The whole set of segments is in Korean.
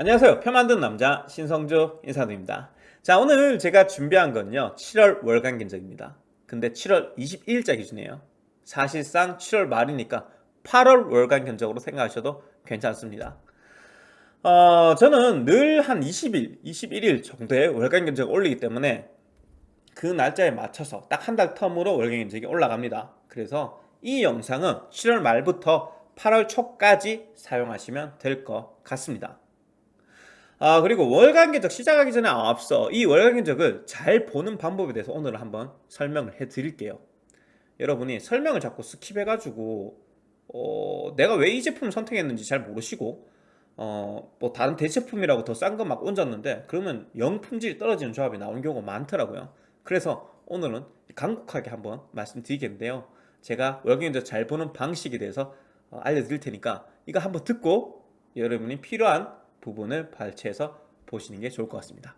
안녕하세요. 표 만든 남자 신성조 인사드립니다. 자 오늘 제가 준비한 건요. 7월 월간 견적입니다. 근데 7월 21일자 기준이에요. 사실상 7월 말이니까 8월 월간 견적으로 생각하셔도 괜찮습니다. 어, 저는 늘 한 20일, 21일 정도의 월간 견적을 올리기 때문에 그 날짜에 맞춰서 딱 한 달 텀으로 월간 견적이 올라갑니다. 그래서 이 영상은 7월 말부터 8월 초까지 사용하시면 될 것 같습니다 아 그리고 월간 견적 시작하기 전에 앞서 이 월간 견적을 잘 보는 방법에 대해서 오늘 한번 설명을 해 드릴게요. 여러분이 설명을 자꾸 skip해 가지고 어, 내가 왜 이 제품을 선택했는지 잘 모르시고 어, 뭐 다른 대체품이라고 더 싼 거 막 얹었는데 그러면 영 품질이 떨어지는 조합이 나오는 경우가 많더라고요. 그래서 오늘은 간곡하게 한번 말씀드리겠는데요. 제가 견적 잘 보는 방식에 대해서 어, 알려드릴 테니까 이거 한번 듣고 여러분이 필요한 부분을 발췌해서 보시는 게 좋을 것 같습니다.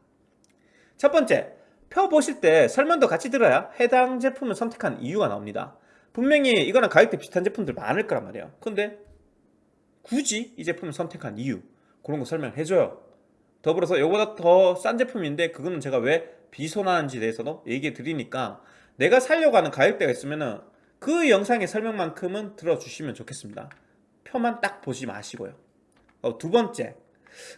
첫 번째 표 보실 때 설명도 같이 들어야 해당 제품을 선택한 이유가 나옵니다. 분명히 이거랑 가격대 비슷한 제품들 많을 거란 말이에요. 근데 굳이 이 제품을 선택한 이유 그런 거 설명해 줘요. 더불어서 이거보다 더 싼 제품인데 그거는 제가 왜 비손하는지 대해서도 얘기해 드리니까 내가 살려고 하는 가격대가 있으면 그 영상의 설명만큼은 들어주시면 좋겠습니다. 표만 딱 보지 마시고요. 어, 두 번째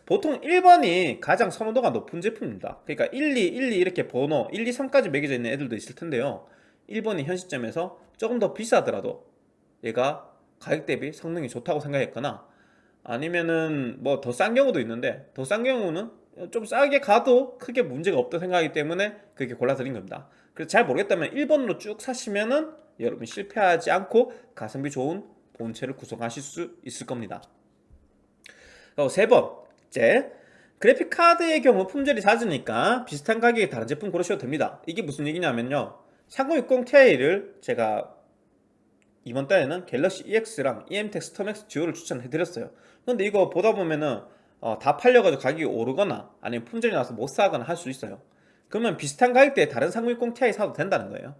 보통 1번이 가장 선호도가 높은 제품입니다. 그러니까 1, 2, 1, 2 이렇게 번호 1, 2, 3까지 매겨져 있는 애들도 있을 텐데요. 1번이 현 시점에서 조금 더 비싸더라도 얘가 가격 대비 성능이 좋다고 생각했거나 아니면은 뭐 더 싼 경우도 있는데 더 싼 경우는 좀 싸게 가도 크게 문제가 없다 생각하기 때문에 그렇게 골라드린 겁니다. 그래서 잘 모르겠다면 1번으로 쭉 사시면은 여러분 실패하지 않고 가성비 좋은 본체를 구성하실 수 있을 겁니다. 세번 째 그래픽카드의 경우 품질이 낮으니까 비슷한 가격에 다른 제품 고르셔도 됩니다. 이게 무슨 얘기냐면요. 3060 Ti를 제가 이번 달에는 갤럭시 EX랑 EMTEC 스톰맥스 듀오를 추천해드렸어요. 근데 이거 보다 보면은 어, 다 팔려가지고 가격이 오르거나 아니면 품절이 나서 못 사거나 할 수 있어요. 그러면 비슷한 가격대에 다른 3060 Ti 사도 된다는 거예요.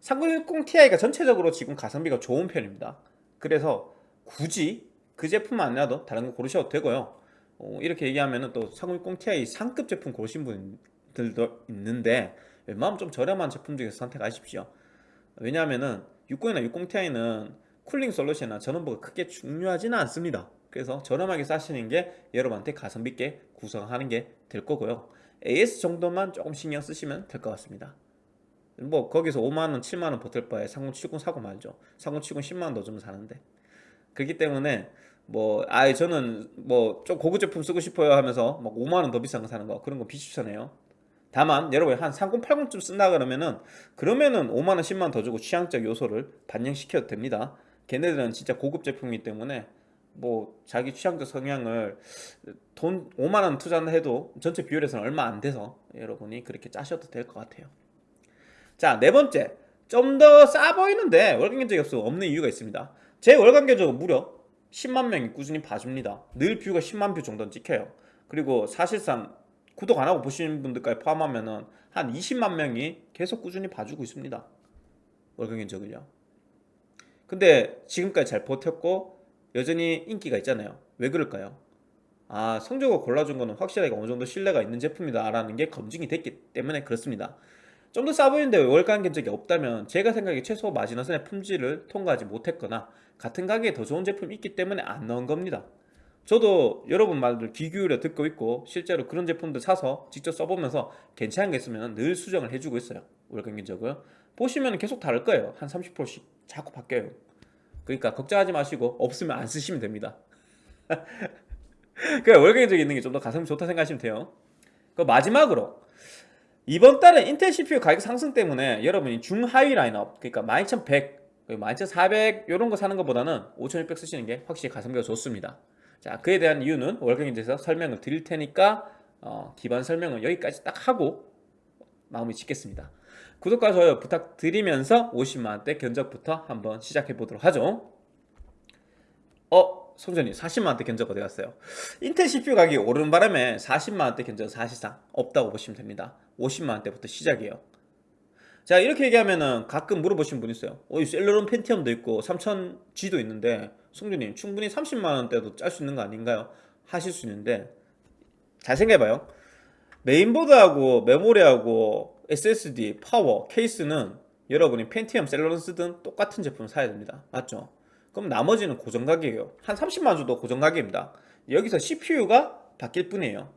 3060 Ti가 전체적으로 지금 가성비가 좋은 편입니다. 그래서 굳이 그 제품 아니라도 다른 거 고르셔도 되고요 어, 이렇게 얘기하면 또3060 Ti 상급 제품 고르신 분들도 있는데 웬만하면 좀 저렴한 제품 중에서 선택하십시오. 왜냐하면은 60이나 60 Ti는 쿨링 솔루션이나 전원부가 크게 중요하지는 않습니다. 그래서 저렴하게 사시는 게 여러분한테 가성비 있게 구성하는 게 될 거고요. AS 정도만 조금 신경 쓰시면 될 것 같습니다. 뭐 거기서 5만원 7만원 버틸 바에 3070 사고 말죠. 3070 10만원 더 주면 사는데. 그렇기 때문에 뭐 아예 저는 뭐 좀 고급 제품 쓰고 싶어요 하면서 막 5만원 더 비싼 거 사는 거 그런 거 비추천해요. 다만 여러분 한 3080쯤 쓴다 그러면은 그러면은 5만원 10만원 더 주고 취향적 요소를 반영시켜도 됩니다. 걔네들은 진짜 고급 제품이기 때문에 뭐 자기 취향적 성향을 돈 5만원 투자를 해도 전체 비율에서는 얼마 안 돼서 여러분이 그렇게 짜셔도 될 것 같아요. 자 네 번째. 좀 더 싸 보이는데 월간 견적이 없어. 없는 이유가 있습니다. 제 월간 견적은 무려 10만 명이 꾸준히 봐줍니다. 늘 뷰가 10만 뷰 정도는 찍혀요. 그리고 사실상 구독 안하고 보시는 분들까지 포함하면 한 20만 명이 계속 꾸준히 봐주고 있습니다. 월간 견적을요. 근데 지금까지 잘 버텼고 여전히 인기가 있잖아요. 왜 그럴까요? 아 성적을 골라준 거는 확실하게 어느 정도 신뢰가 있는 제품이다 라는 게 검증이 됐기 때문에 그렇습니다. 좀 더 싸 보이는데 월간 견적이 없다면 제가 생각에 최소 마지노선의 품질을 통과하지 못했거나 같은 가격에 더 좋은 제품이 있기 때문에 안 넣은 겁니다. 저도 여러분 말들 귀 기울여 듣고 있고 실제로 그런 제품들 사서 직접 써보면서 괜찮은 게 있으면 늘 수정을 해주고 있어요. 월간 견적을 보시면 계속 다를 거예요. 한 30%씩 자꾸 바뀌어요. 그러니까 걱정하지 마시고 없으면 안 쓰시면 됩니다. 그냥 월간 견적이 있는 게 좀 더 가성비 좋다 생각하시면 돼요. 그 마지막으로 이번 달에 인텔 CPU 가격 상승 때문에 여러분이 중하위 라인업 그러니까 12100 12400 이런 거 사는 것보다는 5600 쓰시는 게 확실히 가성비가 좋습니다 자 그에 대한 이유는 월경인대에서 설명을 드릴 테니까 어, 기반 설명은 여기까지 딱 하고 마무리 짓겠습니다 구독과 좋아요 부탁드리면서 50만원대 견적부터 한번 시작해 보도록 하죠 어? 송전이 40만원대 견적 어디 갔어요? 인텔 CPU 가격이 오르는 바람에 40만원대 견적 사실상 없다고 보시면 됩니다 50만원대부터 시작이에요 자 이렇게 얘기하면은 가끔 물어보시는 분 있어요. 어, 셀러론 펜티엄도 있고 3000G도 있는데 송주님 충분히 30만원대도 짤 수 있는 거 아닌가요? 하실 수 있는데 잘 생각해봐요. 메인보드하고 메모리하고 SSD, 파워, 케이스는 여러분이 펜티엄, 셀러런 쓰든 똑같은 제품을 사야 됩니다. 맞죠? 그럼 나머지는 고정 가격이에요. 한 30만 정도 고정 가격입니다. 여기서 CPU가 바뀔 뿐이에요.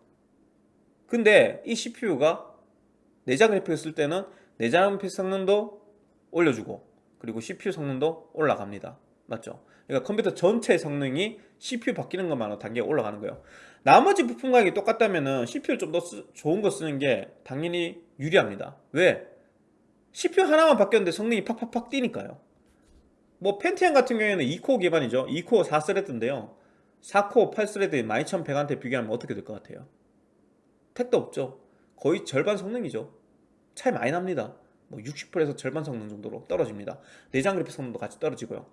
근데 이 CPU가 내장 그래픽을 쓸 때는 내장 성능도 올려주고 그리고 CPU 성능도 올라갑니다. 맞죠? 그러니까 컴퓨터 전체 성능이 CPU 바뀌는 것만으로 단계가 올라가는 거예요. 나머지 부품 가격이 똑같다면 CPU를 좀 더 좋은 거 쓰는 게 당연히 유리합니다. 왜? CPU 하나만 바뀌었는데 성능이 팍팍팍 뛰니까요. 뭐 펜티엄 같은 경우에는 2코어 기반이죠. 2코어 4스레드인데요. 4코어 8스레드에 12100한테 비교하면 어떻게 될 것 같아요? 택도 없죠. 거의 절반 성능이죠 차이 많이 납니다. 뭐 60%에서 절반 성능 정도로 떨어집니다. 내장 그래픽 성능도 같이 떨어지고요.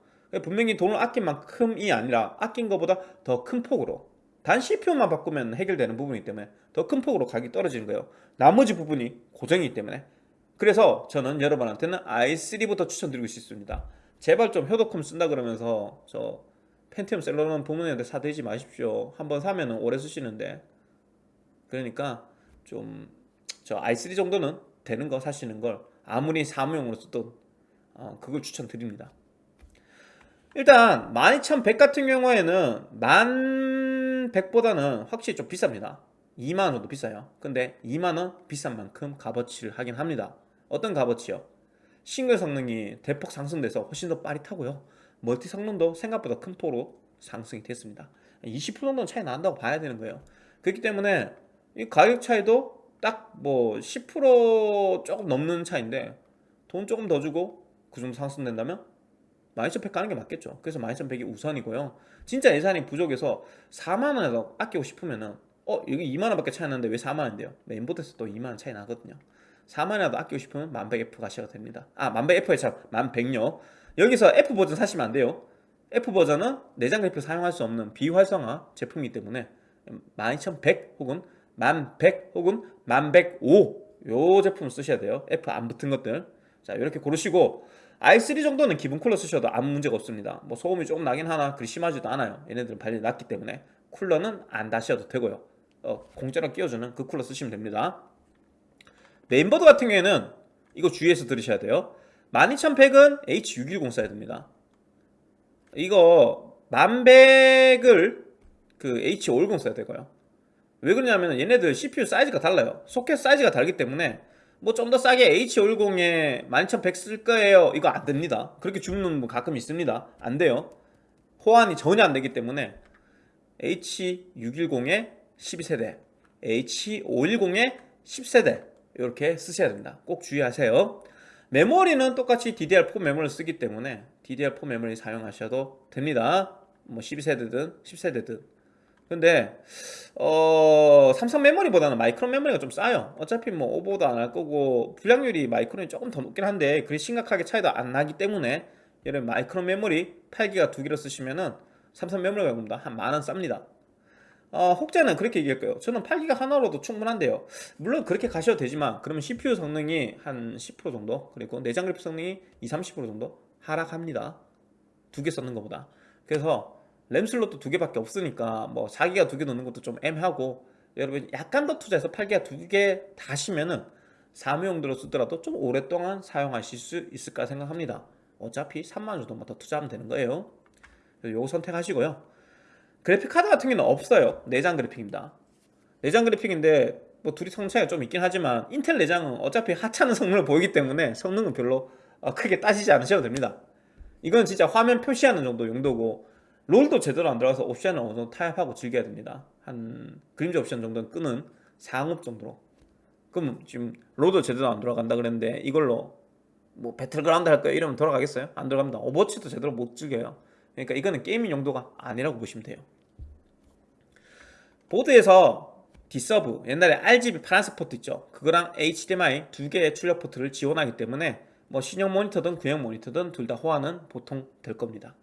분명히 돈을 아낀 만큼이 아니라 아낀 것보다 더 큰 폭으로 단 CPU만 바꾸면 해결되는 부분이기 때문에 더 큰 폭으로 가격이 떨어지는 거예요. 나머지 부분이 고정이기 때문에. 그래서 저는 여러분한테는 i3부터 추천드리고 싶습니다. 제발 좀 효도컴 쓴다 그러면서 저 펜티엄 셀러런 부문에한테 사들지 마십시오. 한번 사면 오래 쓰시는데. 그러니까 좀 저 i3 정도는 되는 거 사시는 걸 아무리 사무용으로 쓰던 어, 그걸 추천드립니다. 일단 12100 같은 경우에는 1100보다는 확실히 좀 비쌉니다. 2만원 정도 비싸요. 근데 2만원 비싼 만큼 값어치를 하긴 합니다. 어떤 값어치요? 싱글 성능이 대폭 상승돼서 훨씬 더 빠릿하고요. 멀티 성능도 생각보다 큰 폭으로 상승이 됐습니다. 20% 정도는 차이 난다고 봐야 되는 거예요. 그렇기 때문에 이 가격 차이도 딱 뭐 10% 조금 넘는 차인데 돈 조금 더 주고 그 정도 상승된다면 12,100 가는 게 맞겠죠. 그래서 12,100이 우선이고요. 진짜 예산이 부족해서 4만원이라도 아끼고 싶으면은 어 여기 2만원 밖에 차이 나는데 왜 4만원인데요? 메인보드에서 또 2만원 차이 나거든요. 4만원이라도 아끼고 싶으면 1100F 가셔도 됩니다. 아 1100F에 참 1100요. 여기서 F 버전 사시면 안 돼요. F 버전은 내장 그래픽 사용할 수 없는 비활성화 제품이기 때문에 12100 혹은 1100 혹은 1105요 제품을 쓰셔야 돼요. F 안 붙은 것들. 자 이렇게 고르시고 i3 정도는 기본 쿨러 쓰셔도 아무 문제가 없습니다. 뭐 소음이 조금 나긴 하나 그리 심하지도 않아요. 얘네들은 발열이 낮기 때문에 쿨러는 안 다셔도 되고요. 어, 공짜로 끼워주는 그 쿨러 쓰시면 됩니다. 메인보드 같은 경우에는 이거 주의해서 들으셔야 돼요. 12100은 H610 써야 됩니다. 이거 1100을 그 H510 써야 되고요 왜 그러냐면 얘네들 CPU 사이즈가 달라요. 소켓 사이즈가 다르기 때문에 뭐 좀 더 싸게 H510에 12100 쓸 거예요. 이거 안 됩니다. 그렇게 주문은 뭐 가끔 있습니다. 안 돼요. 호환이 전혀 안 되기 때문에 H610에 12세대 H510에 10세대 이렇게 쓰셔야 됩니다. 꼭 주의하세요. 메모리는 똑같이 DDR4 메모리를 쓰기 때문에 DDR4 메모리 사용하셔도 됩니다. 뭐 12세대든 10세대든 근데 어 삼성 메모리보다는 마이크론 메모리가 좀 싸요. 어차피 뭐 오버도 안 할 거고 불량률이 마이크론이 조금 더 높긴 한데 그리 심각하게 차이도 안 나기 때문에 여러분 마이크론 메모리 8기가 두 개로 쓰시면은 삼성 메모리가 봅니다 한 만원 쌉니다. 어, 혹자는 그렇게 얘기할 거예요? 저는 8기가 하나로도 충분한데요. 물론 그렇게 가셔도 되지만 그러면 CPU 성능이 한 10% 정도 그리고 내장 그래픽 성능이 20, 30% 정도 하락합니다. 두 개 썼는 것보다. 그래서 램 슬롯도 두 개밖에 없으니까 뭐 4기가 두 개 넣는 것도 좀 애매하고 여러분 약간 더 투자해서 8기가 두 개 다시면은 사무용도로 쓰더라도 좀 오랫동안 사용하실 수 있을까 생각합니다. 어차피 3만원 정도만 더 투자하면 되는 거예요. 요거 선택하시고요. 그래픽 카드 같은 경우는 없어요. 내장 그래픽입니다. 내장 그래픽인데 뭐 둘이 성능 차이가 좀 있긴 하지만 인텔 내장은 어차피 하찮은 성능을 보이기 때문에 성능은 별로 어, 크게 따지지 않으셔도 됩니다. 이건 진짜 화면 표시하는 정도 용도고 롤도 제대로 안 들어가서 옵션을 어느 정도 타협하고 즐겨야 됩니다. 한 그림자 옵션 정도는 끄는 상업 정도로. 그럼 지금 롤도 제대로 안 들어간다 그랬는데 이걸로 뭐 배틀그라운드 할 거야 이러면 돌아가겠어요? 안 들어갑니다. 오버워치도 제대로 못 즐겨요. 그러니까 이거는 gaming 용도가 아니라고 보시면 돼요. 보드에서 D-Sub 옛날에 RGB 파란색 포트 있죠? 그거랑 HDMI 두 개의 출력 포트를 지원하기 때문에 뭐 신형 모니터든 구형 모니터든 둘 다 호환은 보통 될 겁니다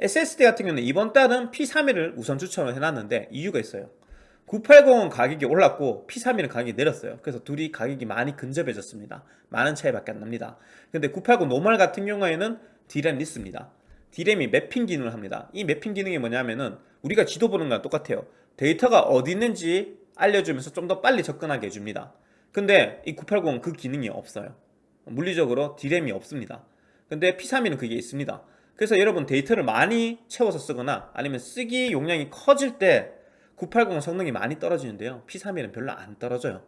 SSD 같은 경우는 이번 달은 P31을 우선 추천을 해놨는데 이유가 있어요. 980은 가격이 올랐고 P31은 가격이 내렸어요. 그래서 둘이 가격이 많이 근접해졌습니다. 만원 차이밖에 안 납니다. 근데 980 normal 같은 경우에는 D램 less입니다. D램이 매핑 기능을 합니다. 이 매핑 기능이 뭐냐면은 우리가 지도 보는 거랑 똑같아요. 데이터가 어디 있는지 알려주면서 좀 더 빨리 접근하게 해줍니다. 근데 이 980은 그 기능이 없어요. 물리적으로 D램이 없습니다. 근데 P31은 그게 있습니다 그래서 여러분 데이터를 많이 채워서 쓰거나 아니면 쓰기 용량이 커질 때 980 성능이 많이 떨어지는데요. P31은 별로 안 떨어져요.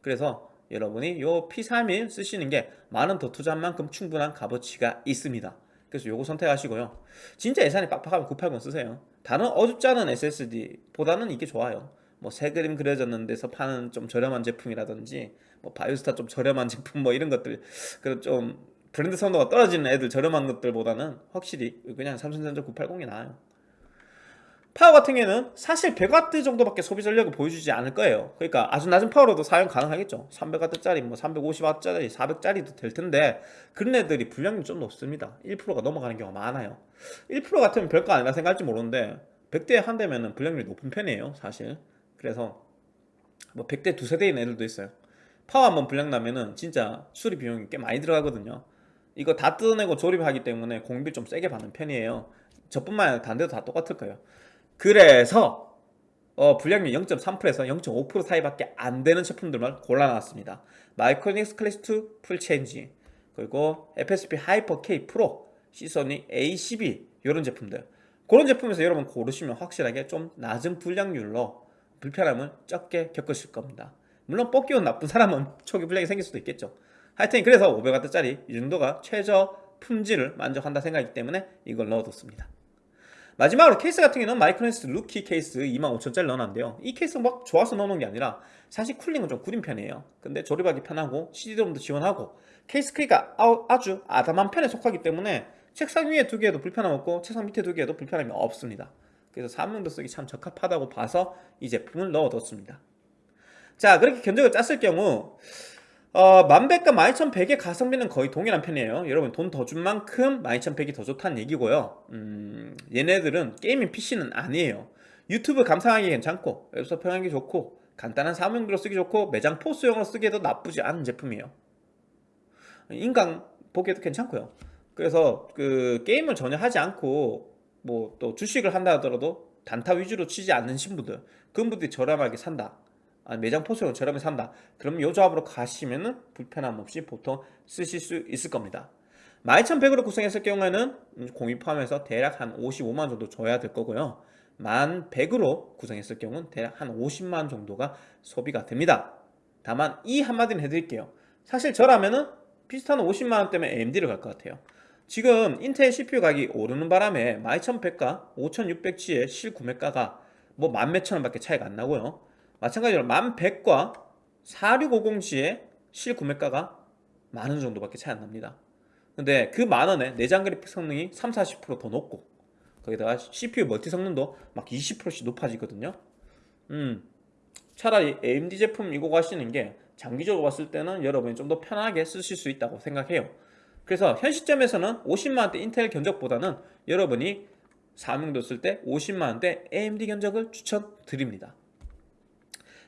그래서 여러분이 이 P31 쓰시는 게 만 원 더 투자한 만큼 충분한 값어치가 있습니다. 그래서 요거 선택하시고요. 진짜 예산이 빡빡하면 980 쓰세요. 다른 어줍지 않은 SSD보다는 이게 좋아요. 뭐 새 그림 그려졌는 데서 파는 좀 저렴한 제품이라든지 뭐 바이오스타 좀 저렴한 제품 뭐 이런 것들 그좀 브랜드 선도가 떨어지는 애들 저렴한 것들보다는 확실히 그냥 삼성전자 980이 나아요. 파워 같은 경우에는 사실 100W 정도밖에 소비 전력을 보여주지 않을 거예요. 그러니까 아주 낮은 파워로도 사용 가능하겠죠. 300W짜리 뭐 350W짜리 400짜리도 될 텐데 그런 애들이 불량률이 좀 높습니다. 1%가 넘어가는 경우가 많아요. 1% 같으면 별거 아니라 생각할지 모르는데 100대에 한 대면 불량률이 높은 편이에요 사실. 그래서 뭐 100대 두세 대인 애들도 있어요. 파워 한번 불량 나면은 진짜 수리 비용이 꽤 많이 들어가거든요 이거 다 뜯어내고 조립하기 때문에 공임비 좀 세게 받는 편이에요 저뿐만 아니라 딴 데도 다 똑같을 거예요 그래서 어, 불량률 0.3%에서 0.5% 사이밖에 안 되는 제품들만 골라놨습니다. 마이크로닉스 클래식2 full change 그리고 FSP 하이퍼 K 프로 시소닉 A12 이런 제품들 그런 제품에서 여러분 고르시면 확실하게 좀 낮은 불량률로 불편함을 적게 겪으실 겁니다. 물론 뽑기운 나쁜 사람은 초기 불량이 생길 수도 있겠죠. 하여튼 그래서 500W짜리 이 정도가 최저 품질을 만족한다 생각이기 때문에 이걸 넣어뒀습니다. 마지막으로 케이스 같은 경우는 마이크로닉스 루키 케이스 25,000짜리 넣어놨는데요. 이 케이스 막 좋아서 넣어놓은 게 아니라 사실 cooling은 좀 구린 편이에요. 근데 조립하기 편하고 CD롬도 지원하고 케이스 크기가 아주 아담한 편에 속하기 때문에 책상 위에 두기에도 불편함 없고 책상 밑에 두기에도 불편함이 없습니다. 그래서 사무용도 쓰기 참 적합하다고 봐서 이 제품을 넣어뒀습니다. 자 그렇게 견적을 짰을 경우 어, 10100과 12100의 가성비는 거의 동일한 편이에요. 여러분 돈 더 준 만큼 12100이 더 좋다는 얘기고요. 음, 얘네들은 gaming PC는 아니에요. 유튜브 감상하기 괜찮고 웹서 평하기 좋고 간단한 사무용도로 쓰기 좋고 매장 포스용으로 쓰기에도 나쁘지 않은 제품이에요. 인강 보기에도 괜찮고요. 그래서 그 게임을 전혀 하지 않고 뭐 또 주식을 한다 하더라도 단타 위주로 치지 않는 신분들 그런 분들이 저렴하게 산다 아, 매장 포스로 저렴하게 산다. 그럼 이 조합으로 가시면은 불편함 없이 보통 쓰실 수 있을 겁니다. 11,100으로 구성했을 경우에는 공유 포함해서 대략 한 55만 정도 줘야 될 거고요. 1,100으로 구성했을 경우는 대략 한 50만 정도가 소비가 됩니다. 다만 이 한마디는 해드릴게요. 사실 저라면은 비슷한 50만원 때문에 AMD를 갈 것 같아요. 지금 인텔 CPU 가격이 오르는 바람에 12,100과 5,600G의 실구매가가 뭐 만 몇천 원 밖에 차이가 안 나고요 마찬가지로 1100과 4650G의 실구매가가 만원 정도밖에 차이 안 납니다. 근데 그 만원에 내장 그래픽 성능이 3, 40%더 높고 거기다가 CPU 멀티 성능도 막 20%씩 높아지거든요. 음 차라리 AMD 제품 이거 가시는 게 장기적으로 봤을 때는 여러분이 좀 더 편하게 쓰실 수 있다고 생각해요. 그래서 현 시점에서는 50만원대 인텔 견적보다는 여러분이 사명도 쓸 때 50만원대 AMD 견적을 추천드립니다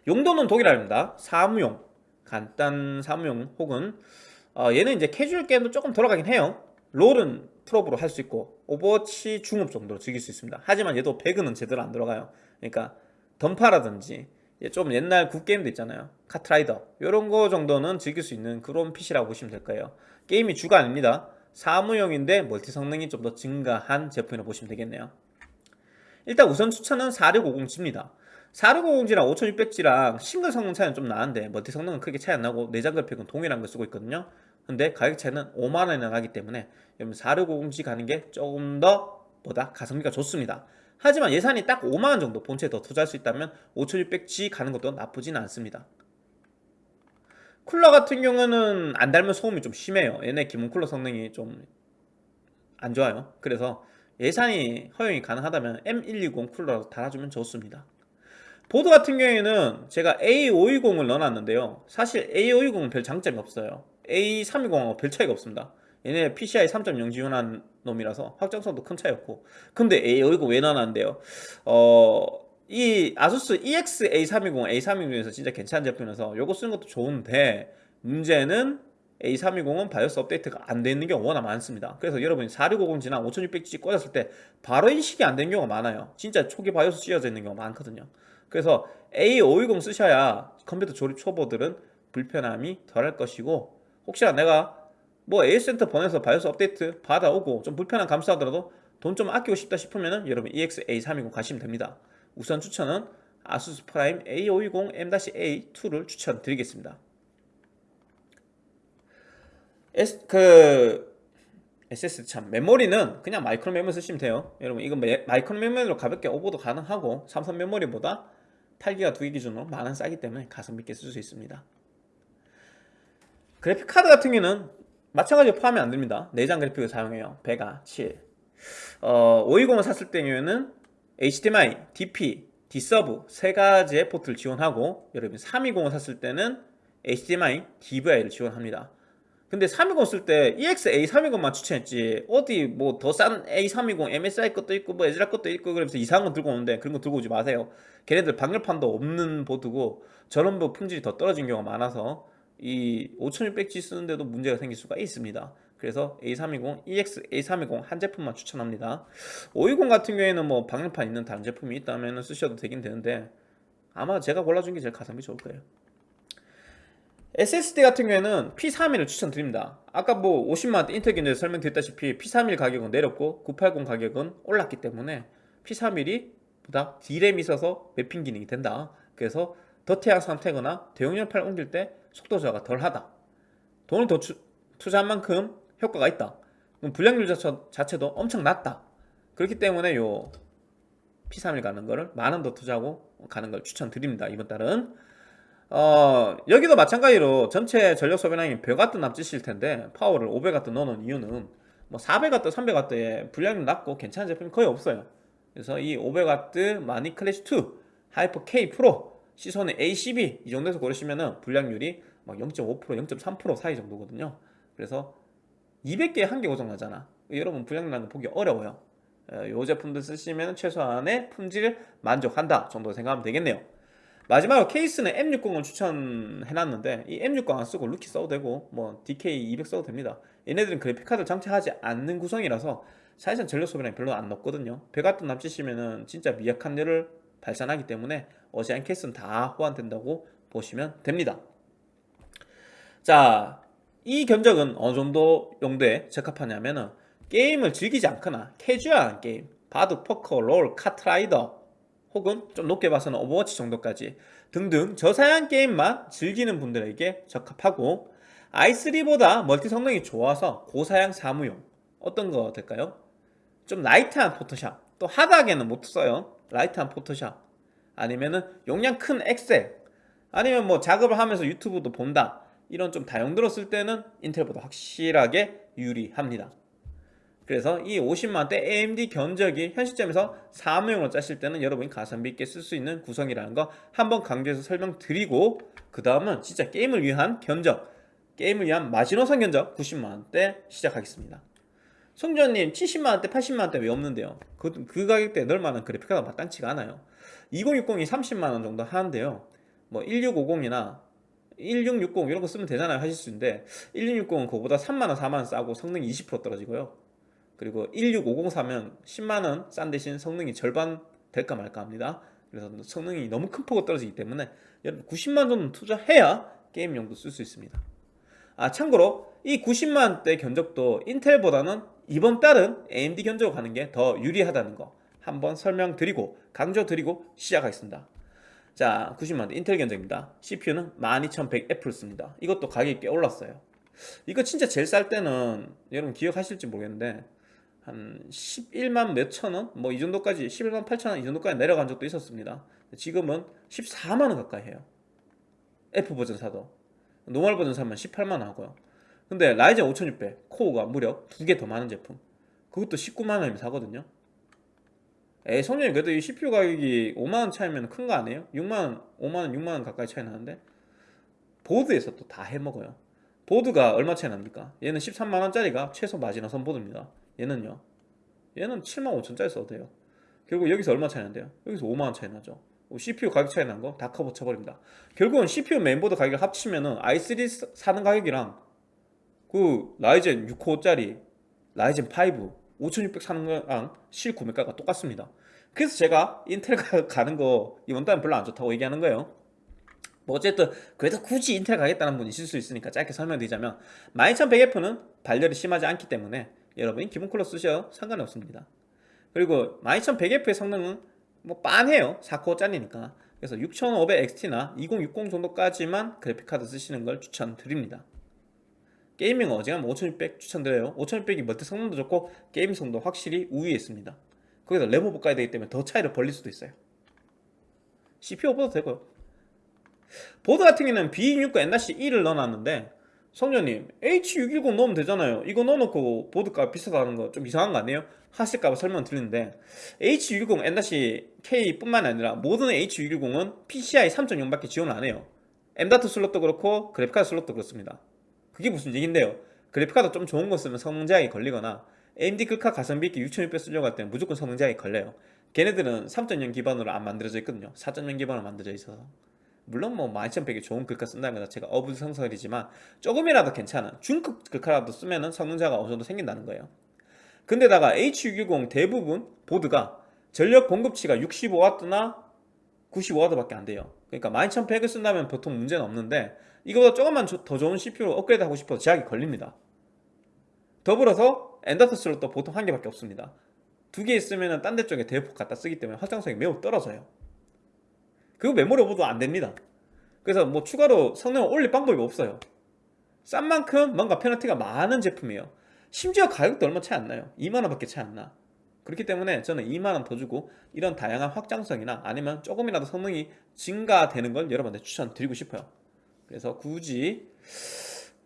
용도는 동일합니다. 사무용 간단 사무용 혹은 어, 얘는 이제 캐주얼 게임도 조금 돌아가긴 해요. 롤은 풀옵으로 할 수 있고 오버워치 중옵 정도로 즐길 수 있습니다. 하지만 얘도 배그는 제대로 안 돌아가요. 그러니까 던파라든지 좀 옛날 굿게임도 있잖아요. 카트라이더. 이런 거 정도는 즐길 수 있는 그런 PC라고 보시면 될 거예요. 게임이 주가 아닙니다. 사무용인데 멀티 성능이 좀 더 증가한 제품이라고 보시면 되겠네요. 일단 우선 추천은 4650G입니다 4650G랑 5600G랑 싱글 성능 차이는 좀 나는데 멀티 성능은 크게 차이 안 나고 내장 그래픽은 동일한 걸 쓰고 있거든요. 근데 가격 차이는 5만원이나 나기 때문에 여러분 4650G 가는 게 조금 더 보다? 가성비가 좋습니다. 하지만 예산이 딱 5만원 정도 본체에 더 투자할 수 있다면 5600G 가는 것도 나쁘지는 않습니다. 쿨러 같은 경우는 안 달면 소음이 좀 심해요. 얘네 기본 쿨러 성능이 좀 안 좋아요. 그래서 예산이 허용이 가능하다면 M120 쿨러로 달아주면 좋습니다 보드 같은 경우에는 제가 A520을 넣어놨는데요 사실 A520은 별 장점이 없어요 A320하고 별 차이가 없습니다 얘네 PCI 3.0 지원한 놈이라서 확장성도 큰 차이 없고 근데 A520 왜 넣어놨는데요 어... 이 아수스 EX A320, A320에서 진짜 괜찮은 제품이라서 요거 쓰는 것도 좋은데 문제는 A320은 바이오스 업데이트가 안 돼 있는 경우가 워낙 많습니다. 그래서 여러분이 4650 지나 5600G 꽂았을 때 바로 인식이 안 되는 경우가 많아요. 진짜 초기 바이오스 씌워져 있는 경우가 많거든요. 그래서 A520 쓰셔야 컴퓨터 조립 초보들은 불편함이 덜할 것이고 혹시나 내가 뭐 AS센터 보내서 바이오스 업데이트 받아오고 좀 불편한 감수하더라도 돈 좀 아끼고 싶다 싶으면은 여러분 EX-A320 가시면 됩니다. 우선 추천은 아수스 프라임 A520 M-A2를 추천드리겠습니다. S, 그 SS 참 메모리는 그냥 마이크론 메모리 쓰시면 돼요. 여러분 메, 마이크론 메모리로 가볍게 오버도 가능하고 삼성 메모리보다 8기가 2개 기준으로 만원 싸기 때문에 가성비 있게 쓸 수 있습니다. 그래픽 카드 같은 경우는 마찬가지로 포함이 안 됩니다. 내장 그래픽을 사용해요. 베가 7. 어, 520을 샀을 때는 HDMI, DP, D-Sub 세 가지의 포트를 지원하고 여러분 320을 샀을 때는 HDMI, DVI를 지원합니다. 근데 320 쓸 때 EXA 320만 추천했지. 어디 뭐 더 싼 A320 MSI 것도 있고 뭐 애즈락 것도 있고 그러면서 이상한 거 들고 오는데 그런 거 들고 오지 마세요. 걔네들 방열판도 없는 보드고 저런 뭐 품질이 더 떨어진 경우가 많아서 이 5600G 쓰는데도 문제가 생길 수가 있습니다. 그래서 A320, EX A320 한 제품만 추천합니다. 520 같은 경우에는 뭐 방열판 있는 다른 제품이 있다면 쓰셔도 되긴 되는데 아마 제가 골라준 게 제일 가성비 좋을 거예요 SSD 같은 경우에는 P31을 추천드립니다. 아까 뭐 50만원대 인텔 견적에 설명드렸다시피 P31 가격은 내렸고 980 가격은 올랐기 때문에 P31이 보다 D램이 있어서 매핑 기능이 된다. 그래서 더태양 상태거나 대용량 파일 옮길 때 속도 저하가 덜하다. 돈을 더 추, 투자한 만큼 효과가 있다. 그럼 불량률 자체 도 엄청 낮다. 그렇기 때문에 요 P31 가는 거를 만 원 더 투자하고 가는 걸 추천드립니다. 이번 달은 어, 여기도 마찬가지로 전체 전력 소비량이 100W 남짓일 텐데 파워를 500W 넣어놓은 이유는 뭐 400W, 300W에 불량률 낮고 괜찮은 제품이 거의 없어요. 그래서 이 500W 마닉 클래식 2 하이퍼 K 프로 시소닉 A12 이 정도에서 고르시면은 불량률이 막 0.5% 0.3% 사이 정도거든요. 그래서 200개에 한 개 고장나잖아. 여러분 불량률 나는 보기 어려워요. 이 제품들 쓰시면 최소한의 품질을 만족한다 정도 생각하면 되겠네요 마지막으로 케이스는 M60을 추천해놨는데 이 M60 안 쓰고 루키 써도 되고 뭐 DK200 써도 됩니다. 얘네들은 그래픽카드를 장착하지 않는 구성이라서 사실상 전력 소비량이 별로 안 높거든요. 배 같은 납치시면은 진짜 미약한 열을 발산하기 때문에 어지간한 케이스는 다 호환된다고 보시면 됩니다. 자, 이 견적은 어느 정도 용도에 적합하냐면은 게임을 즐기지 않거나 캐주얼한 게임 바둑, 포커, 롤, 카트라이더 혹은 좀 높게 봐서는 오버워치 정도까지 등등 저사양 게임만 즐기는 분들에게 적합하고 i3보다 멀티 성능이 좋아서 고사양 사무용 어떤 거 될까요? 좀 light한 포토샵 또 hard하게는 못 써요. light한 포토샵. 아니면은 용량 큰 엑셀. 아니면 뭐 작업을 하면서 유튜브도 본다. 이런 좀 다용도로 쓸 때는 인텔보다 확실하게 유리합니다 그래서 이 50만원대 AMD 견적이 현 시점에서 사무용으로 짜실 때는 여러분이 가성비 있게 쓸 수 있는 구성이라는 거 한번 강조해서 설명드리고 그 다음은 진짜 게임을 위한 견적 게임을 위한 마지노선 견적 90만원대 시작하겠습니다. 성주님 70만원대 80만원대 왜 없는데요? 그, 그 가격대에 넣을 만한 그래픽카드가 마땅치가 않아요. 2060이 30만원 정도 하는데요. 뭐 1650이나 1660 이런 거 쓰면 되잖아요 하실 수 있는데. 1660은 그거보다 3만원 4만원 싸고 성능이 20% 떨어지고요 그리고 1650 사면 10만원 싼 대신 성능이 절반 될까 말까 합니다. 그래서 성능이 너무 큰 폭으로 떨어지기 때문에 90만 정도 투자해야 게임용도 쓸 수 있습니다. 아 참고로 이 90만원대 견적도 인텔보다는 이번 달은 AMD 견적으로 가는 게 더 유리하다는 거 한번 설명드리고 강조드리고 시작하겠습니다. 자 90만원대 인텔 견적입니다. CPU는 12100F를 씁니다. 이것도 가격이 꽤 올랐어요. 이거 진짜 제일 쌀 때는 여러분 기억하실지 모르겠는데 한 11만 몇천 원? 뭐 이 정도까지 11만 8천 원 이 정도까지 내려간 적도 있었습니다. 지금은 14만 원 가까이 해요. F 버전 사도. normal 버전 사면 18만 원 하고요. 근데 라이젠 5600 코어가 무려 두 개 더 많은 제품. 그것도 19만 원이면 사거든요. 에 성능이 그래도 이 CPU 가격이 5만 원 차이면 큰 거 아니에요? 6만 원, 5만 원, 6만 원 가까이 차이 나는데 보드에서 또 다 해먹어요. 보드가 얼마 차이 납니까? 얘는 13만 원짜리가 최소 마지노선 보드입니다 얘는요 얘는 7만 5천짜리 써도 돼요 결국 여기서 얼마 차이 난대요? 여기서 5만원 차이 나죠 CPU 가격 차이 난 거 다 커버 쳐버립니다 결국은 CPU 메인보드 가격을 합치면은 i3 사는 가격이랑 그 라이젠 6코어짜리 라이젠 5 5600 사는 거랑 실 구매가가 똑같습니다. 그래서 제가 인텔 가- 가는 거 이번 달은 별로 안 좋다고 얘기하는 거예요. 뭐 어쨌든 그래도 굳이 인텔 가겠다는 분이 있을 수 있으니까 짧게 설명드리자면 12100F는 발열이 심하지 않기 때문에 여러분이 기본 쿨러 쓰셔도 상관이 없습니다. 그리고 12100F의 성능은 뭐 빤해요. 4코어 짜리니까. 그래서 6500XT나 2060 정도까지만 그래픽카드 쓰시는 걸 추천드립니다. gaming 어지간하면 5600 추천드려요. 5600이 멀티 성능도 좋고 gaming 성능도 확실히 우위에 있습니다. 거기서 가야 되기 때문에 더 차이를 벌릴 수도 있어요. CPU 없어도 되고요. 보드 같은 경우는 B660 N-1을 넣어놨는데 성녀님 H610 넣으면 되잖아요. 이거 넣어놓고 보드가 비싸다는 거 좀 이상한 거 아니에요? 하실까봐 설명 드리는데 H610 N-K 뿐만 아니라 모든 H610은 PCI 3.0밖에 지원을 안 해요. M.2 슬롯도 그렇고 그래픽카드 슬롯도 그렇습니다. 그게 무슨 얘긴데요? 그래픽카드 좀 좋은 거 쓰면 성능 제약이 걸리거나 AMD 글카 가성비 있게 6600 쓰려고 할 때는 무조건 성능 제약이 걸려요. 걔네들은 3.0 기반으로 안 만들어져 있거든요. 4.0 기반으로 만들어져 있어서. 물론 뭐 12100이 좋은 글카 쓴다는 것 자체가 어불성설이지만 조금이라도 괜찮은 중급 글카라도 쓰면은 성능자가 어느 정도 생긴다는 거예요. 근데다가 H610 대부분 보드가 전력 공급치가 65W나 95W밖에 안 돼요. 그러니까 12100을 쓴다면 보통 문제는 없는데 이거보다 조금만 조- 더 좋은 CPU로 업그레이드 하고 싶어도 제약이 걸립니다. 더불어서 M.2 슬롯도 보통 한 개밖에 없습니다. 두 개 있으면 딴 데 쪽에 대폭 갖다 쓰기 때문에 확장성이 매우 떨어져요. 그리고 메모리 오버도 안 됩니다. 그래서 뭐 추가로 성능을 올릴 방법이 없어요. 싼 만큼 뭔가 페널티가 많은 제품이에요. 심지어 가격도 얼마 차이 안 나요. 2만원 밖에 차이 안 나. 그렇기 때문에 저는 2만원 더 주고 이런 다양한 확장성이나 아니면 조금이라도 성능이 증가되는 걸 여러분한테 추천드리고 싶어요. 그래서 굳이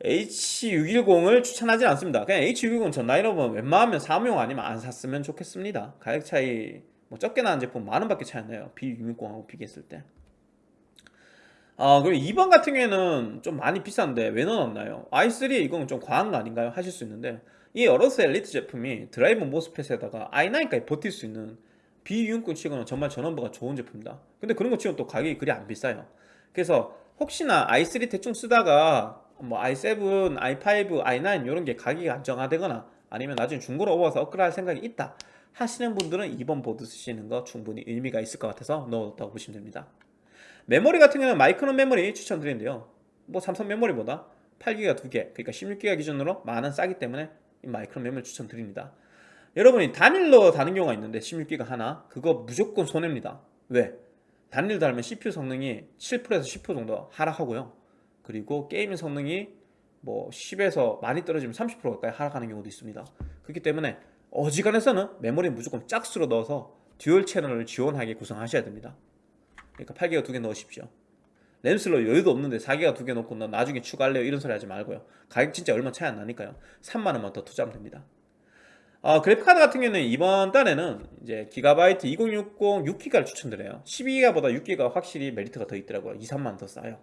H610을 추천하지 않습니다. 그냥 H610 전 라인업은 웬만하면 사무용 아니면 안 샀으면 좋겠습니다. 가격 차이 뭐 적게 나는 제품 만 원 밖에 차이 안 나요. B660하고 비교했을 때. 아, 그리고 2번 같은 경우에는 좀 많이 비싼데 왜 넣어놨나요? i3 이건 좀 과한 거 아닌가요? 하실 수 있는데 이 AORUS Elite 제품이 drive MOSFET에다가 i9까지 버틸 수 있는 B660 치고는 정말 전원부가 좋은 제품이다. 근데 그런 거 치고는 또 가격이 그리 안 비싸요. 그래서 혹시나 i3 대충 쓰다가 뭐 i7, i5, i9 이런 게 가격이 안정화되거나 아니면 나중에 중고로 오버서 업그레이드 할 생각이 있다 하시는 분들은 2번 보드 쓰시는 거 충분히 의미가 있을 것 같아서 넣었다고 보시면 됩니다. 메모리 같은 경우는 마이크론 메모리 추천드리는데요. 뭐 삼성 메모리보다 8기가 2개, 그러니까 16기가 기준으로 만원 싸기 때문에 이 마이크론 메모리 추천드립니다. 여러분이 단일로 다는 경우가 있는데 16기가 하나, 그거 무조건 손해입니다. 왜? 단일 달면 CPU 성능이 7%에서 10% 정도 하락하고요. 그리고 gaming 성능이 뭐 10에서 많이 떨어지면 30% 가까이 하락하는 경우도 있습니다. 그렇기 때문에 어지간해서는 메모리 무조건 짝수로 넣어서 dual channel을 지원하게 구성하셔야 됩니다. 그러니까 8기가 두 개 넣으십시오. 램 슬롯 여유도 없는데 4기가 두 개 넣고 나 나중에 추가할래요 이런 소리 하지 말고요. 가격 진짜 얼마 차이 안 나니까요. 3만 원만 더 투자하면 됩니다. 어, 그래픽카드 같은 경우는 이번 달에는 이제 기가바이트 2060 6기가를 추천드려요. 12기가보다 6기가 확실히 메리트가 더 있더라고요. 2, 3만 원 더 싸요.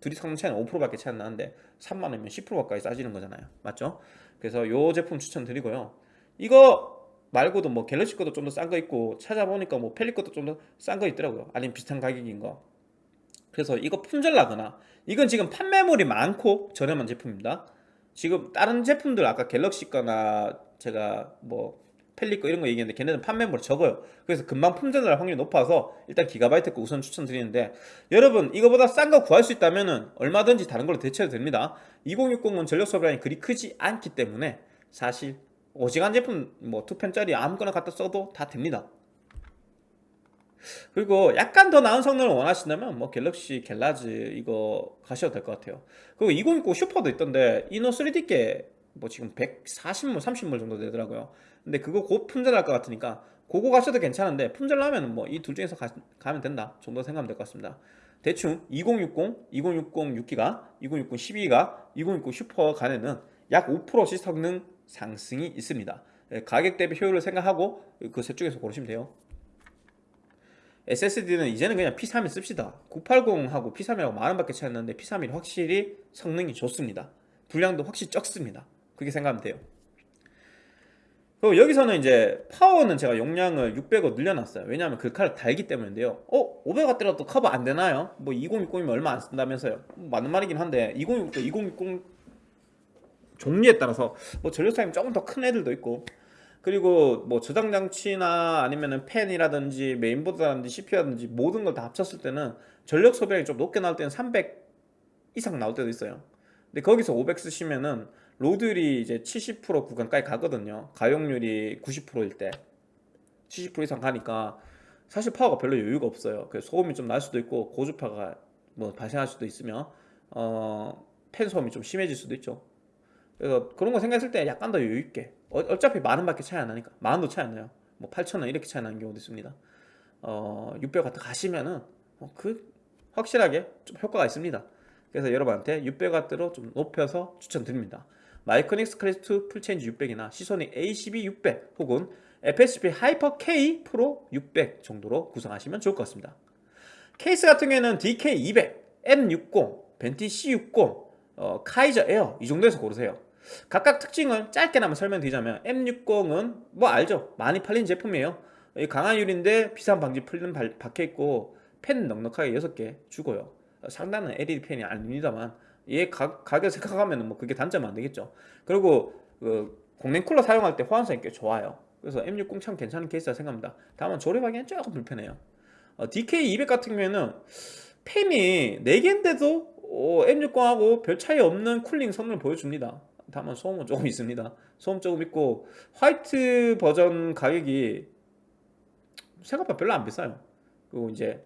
둘이 성능 차이는 5%밖에 차이 안 나는데 3만 원이면 10% 가까이 싸지는 거잖아요. 맞죠? 그래서 요 제품 추천드리고요. 이거 말고도 뭐 갤럭시 것도 좀 더 싼 거 있고 찾아보니까 뭐 펠리 것도 좀 더 싼 거 있더라고요. 아니면 비슷한 가격인 거. 그래서 이거 품절 나거나 이건 지금 판매물이 많고 저렴한 제품입니다. 지금 다른 제품들 아까 갤럭시 거나 제가 뭐 펠리 거 이런 거 얘기했는데 걔네는 판매물이 적어요. 그래서 금방 품절 날 확률이 높아서 일단 기가바이트 거 우선 추천드리는데 여러분 이거보다 싼 거 구할 수 있다면 은 얼마든지 다른 걸로 대체해도 됩니다. 2060은 전력 소비량이 그리 크지 않기 때문에 사실 오직한 제품 뭐 투펜짜리 아무거나 갖다 써도 다 됩니다. 그리고 약간 더 나은 성능을 원하신다면 뭐 갤럭시 갤라즈 이거 가셔도 될 것 같아요. 그리고 2060 슈퍼도 있던데 이노 3D께 뭐 지금 140물, 30물 정도 되더라고요. 근데 그거 곧 품절할 것 같으니까 그거 가셔도 괜찮은데 품절 나면 뭐 이 둘 중에서 가, 면 된다 정도 생각하면 될 것 같습니다. 대충 2060, 2060 6기가, 2060 12기가, 2060 슈퍼 간에는 약 5%씩 성능 상승이 있습니다. 예, 가격 대비 효율을 생각하고 그 셋 중에서 고르시면 돼요. SSD는 이제는 그냥 P31 씁시다. 980하고 P31하고 만원밖에 차이 나는데 P31이 확실히 성능이 좋습니다. 분량도 확실히 적습니다. 그렇게 생각하면 돼요. 그리고 여기서는 이제 파워는 제가 용량을 600원 늘려놨어요. 왜냐하면 그 칼을 달기 때문인데요. 어? 500W라도 커버 안 되나요? 뭐 2060이면 얼마 안 쓴다면서요. 뭐 맞는 말이긴 한데 2060, 2060 종류에 따라서 뭐 전력 사용이 조금 더 큰 애들도 있고 그리고 뭐 저장 장치나 아니면은 팬이라든지 메인보드라든지 CPU라든지 모든 걸 다 합쳤을 때는 전력 소비량이 좀 높게 나올 때는 300 이상 나올 때도 있어요. 근데 거기서 500 쓰시면은 로드율이 이제 70% 구간까지 가거든요. 가용률이 90%일 때. 70% 이상 가니까 사실 파워가 별로 여유가 없어요. 그래서 소음이 좀 날 수도 있고 고주파가 뭐 발생할 수도 있으며 어, 팬 소음이 좀 심해질 수도 있죠. 그래서 그런 거 생각했을 때 약간 더 여유 있게 어, 어차피 만 원 밖에 차이 안 나니까 만 원도 차이 안 나요. 뭐 8천 원 이렇게 차이 나는 경우도 있습니다. 어, 600 같은 가시면은 어, 그 확실하게 좀 효과가 있습니다. 그래서 여러분한테 600W로 좀 높여서 추천드립니다. 마이크로닉스 Classic Full Change 600이나 Seasonic A12 600 혹은 FSP Hyper K Pro 600 정도로 구성하시면 좋을 것 같습니다. 케이스 같은 경우에는 DK200, M60, Venti C60, 어, Kaiser Air 이 정도에서 고르세요. 각각 특징을 짧게나마 설명드리자면 M60은 뭐 알죠? 많이 팔린 제품이에요. 이 강한 유리인데 비싼 방지 필름 박혀있고 펜 넉넉하게 6개 주고요. 상단은 LED 펜이 아닙니다만 얘 가, 가격 생각하면 뭐 그게 단점은 안 되겠죠. 그리고 그 공랭 쿨러 사용할 때 호환성이 꽤 좋아요. 그래서 M60 참 괜찮은 케이스라 생각합니다. 다만 조립하기엔 조금 불편해요. 어, DK200 같은 경우에는 펜이 4개인데도 어, M60하고 별 차이 없는 쿨링 성능을 보여줍니다. 다만 소음은 조금 있습니다. 소음 조금 있고 화이트 버전 가격이 생각보다 별로 안 비싸요. 그리고 이제